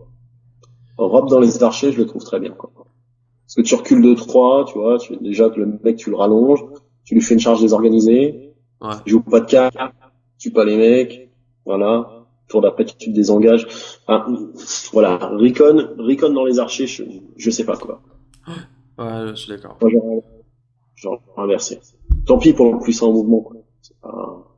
Rob dans les archers, je le trouve très bien, quoi. Parce que tu recules de 3, tu vois, tu, déjà que le mec, tu le rallonges, tu lui fais une charge désorganisée, Ouais. tu joues pas de carte, tu pas les mecs, voilà. Tour d'après, tu te désengages. Enfin, voilà. Recon, Recon dans les archers, je, je sais pas, quoi. Ouais, je suis d'accord. J'aurais, j'aurais inversé. Tant pis pour le puissant en mouvement, quoi. C'est pas...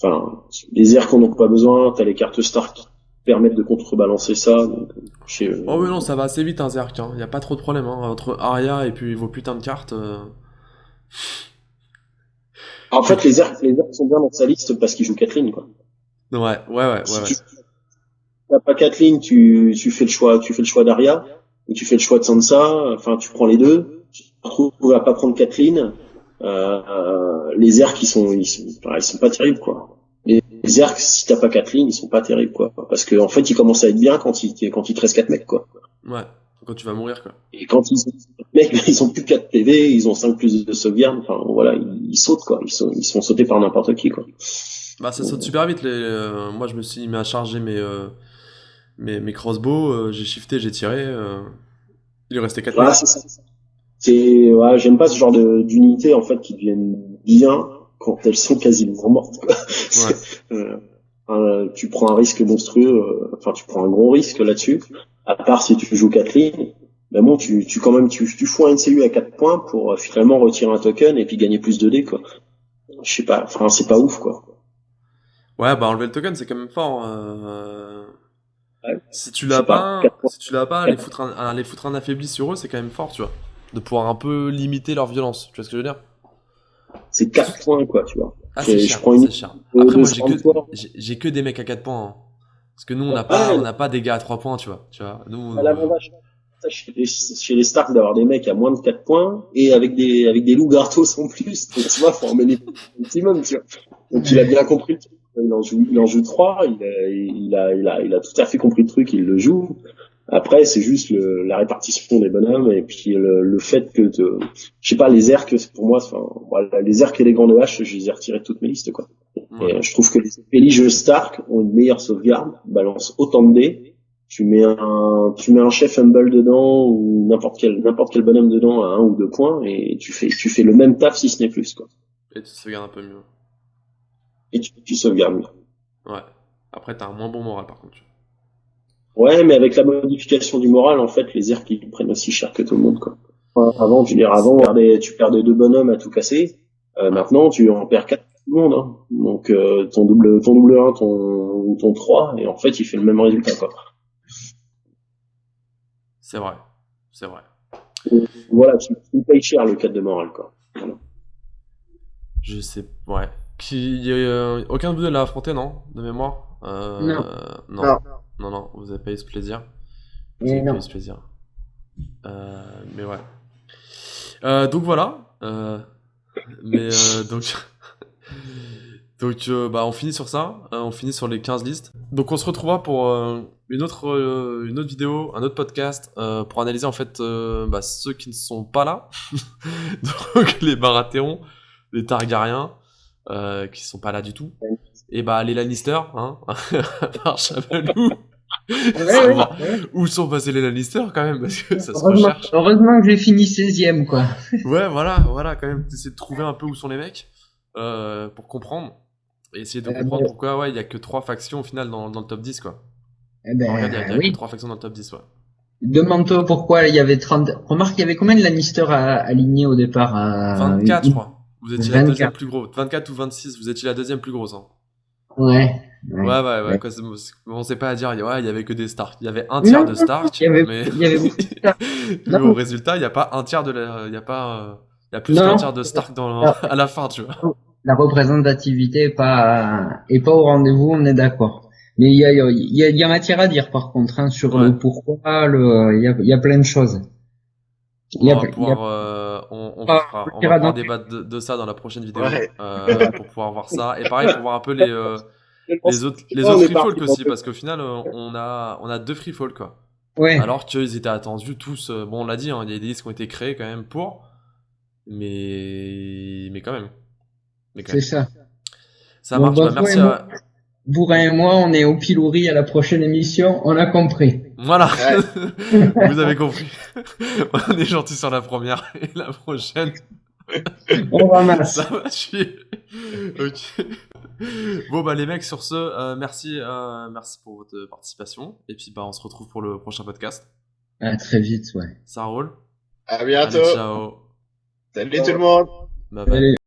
Enfin, les airs qu'on n'a pas besoin, t'as les cartes Stark qui permettent de contrebalancer ça, donc, sais- Oh oui non ça va assez vite un Zerk, hein. y a pas trop de problème hein. entre Arya et puis vos putains de cartes. euh, En fait, les airs, les sont bien dans sa liste parce qu'il joue Kathleen, quoi. Ouais ouais ouais ouais. Si ouais. tu t'as pas Kathleen, tu, tu fais le choix, tu fais le choix d'Arya, ou tu fais le choix de Sansa, enfin, tu prends les deux, tu te retrouves à pas prendre Kathleen, euh, les airs qui sont, ils sont, enfin, ils sont pas terribles, quoi. Les, les airs, si t'as pas Kathleen, ils sont pas terribles, quoi. Parce que, en fait, ils commencent à être bien quand il, quand il te reste 4 mecs, quoi. Ouais. Quand tu vas mourir quoi. Et quand ils ont 4 mecs, ils ont plus 4 PV, ils ont 5 plus de sauvegarde, enfin, voilà, ils, ils sautent, quoi. Ils sont, ils sont sautés par n'importe qui, quoi. Bah ça saute super vite les. euh, moi je me suis mis à charger mes euh, mes, mes crossbows, euh, j'ai shifté, j'ai tiré. euh, Il restait 4 Voilà, c'est ça. C'est, ouais, j'aime pas ce genre de- d'unités, en fait, qui deviennent bien quand elles sont quasiment mortes, quoi. C'est, euh, euh, tu prends un risque monstrueux, euh, enfin, tu prends un gros risque là-dessus. À part si tu joues Kathleen, ben bon, tu, tu quand même, tu, tu fous un NCU à 4 points pour euh, finalement retirer un token et puis gagner plus de dés, quoi. Je sais pas, enfin, c'est pas ouf, quoi. Ouais bah enlever le token c'est quand même fort. euh, Ouais. Si tu l'as pas, pas, quatre si tu l'as pas, les foutre un, foutre un affaibli sur eux c'est quand même fort tu vois. De pouvoir un peu limiter leur violence, tu vois ce que je veux dire? C'est 4 points, quoi, tu vois. Ah c'est cher, une- cher. Après, moi, j'ai que, 33. j'ai j'ai que des mecs à 4 points. hein. Parce que nous, on n'a pas, on pas des gars à 3 points, tu vois. Tu vois nous, À ça, chez les, chez les Stark d'avoir des mecs à moins de 4 points et avec des avec des loups gratos en plus. Donc tu vois, faut en mener un maximum, tu vois. Donc il a bien compris le truc. Il en joue, il en joue 3, il a, il a, il a, il a tout à fait compris le truc, il le joue. Après, c'est juste le, la répartition des bonhommes et puis le, le fait que, te, je sais pas, les que pour moi, enfin, voilà, les airs et les gants de hache, je les ai retirés de toutes mes listes, quoi. ouais. Et je trouve que les péliges Stark ont une meilleure sauvegarde, balancent autant de dés. Tu mets un, tu mets un chef humble dedans ou n'importe quel, n'importe quel bonhomme dedans à un ou deux points et tu fais, tu fais le même taf si ce n'est plus, quoi. Et tu te gardes un peu mieux. Et tu, tu sauvegardes mieux. Ouais. Après, t'as un moins bon moral, par contre. Ouais, mais avec la modification du moral, en fait, les airs qui prennent aussi cher que tout le monde, quoi. Avant, je veux dire, avant, tu perdais, deux bonhommes à tout casser. Euh, maintenant, tu en perds quatre tout le monde, hein. Donc, euh, ton double, ton double 1, ton, ton 3, et en fait, il fait le même résultat, quoi. C'est vrai. C'est vrai. Voilà, tu, tu payes cher le 4 de moral, quoi. Je sais. Ouais. Qui, euh, aucun de vous deux l'a affronté, non? De mémoire? Euh, Non. non. Non. Non, non, vous avez pas eu ce plaisir. Vous Et avez pas eu ce plaisir. Euh, mais ouais. Euh, donc voilà. Euh, mais donc. donc bah on finit sur ça. Euh, on finit sur les 15 listes. Donc on se retrouvera pour une, autre, une autre vidéo, un autre podcast pour analyser en fait bah, ceux qui ne sont pas là. donc les Baratheons, les Targaryens, qui sont pas là du tout. Et bah les Lannister, hein, par Chabalou. Ouais, ouais, ouais. Où sont passés les Lannister quand même Parce que ça se Heureusement, recherche. heureusement que j'ai fini 16ème, quoi. Ouais, voilà, voilà, quand même, essayer de trouver un peu où sont les mecs euh, pour comprendre. Et essayer de Euh, comprendre mais- pourquoi, ouais, il y a que trois factions au final dans, dans le top 10, quoi. Eh ben, Regarde, il y a, y a oui. que trois factions dans le top 10, ouais. Demande-toi pourquoi il y avait 30. Remarque, il y avait combien de Lannister alignés au départ à... 24, je crois. Vous étiez la 24. deuxième plus grosse. 24 ou 26, vous étiez la deuxième plus grosse. Hein. Ouais. Ouais, ouais, ouais. Ouais. quoi, on sait pas à dire, ouais, il y avait que des Stark. Il y avait un tiers Non, de non, Stark, il y avait- mais, il y avait beaucoup de Stark. mais au résultat, il n'y a pas un tiers de la. Il y a pas. euh, Il y a plus non. tiers de Stark dans, Non. à la fin, tu vois. La représentativité est pas, est pas au rendez-vous, on est d'accord. Mais il y a, il y, a, il y a matière à dire par contre hein, sur Ouais. le pourquoi, le, il y a, il y a plein de choses. Il y On a, va pouvoir, euh, on, on Ah, fera, on on va ira pouvoir dans- débattre de, de ça dans la prochaine vidéo Ouais. euh, pour pouvoir voir ça. Et pareil pour voir un peu les, euh, les autres, les autres free folk aussi, parce qu'au final, on a, on a deux free folk quoi. ouais. Alors qu'ils étaient attendus tous. euh, bon, on l'a dit, hein, il y a des listes qui ont été créées quand même pour, mais, mais quand même. C'est ça. Ça Bon, marche. bah, bah, merci et à. Bourrin et moi, on est au pilori à la prochaine émission, on a compris. Voilà, Ouais. vous avez compris. on est gentil sur la première et la prochaine. On ramasse. Ça va chier. ok. Bon bah les mecs sur ce, euh, merci, euh, merci pour votre participation et puis bah on se retrouve pour le prochain podcast. À très vite, ouais. Ça roule. À Allez bientôt. ciao. Salut tout le monde. Bye bye. Allez.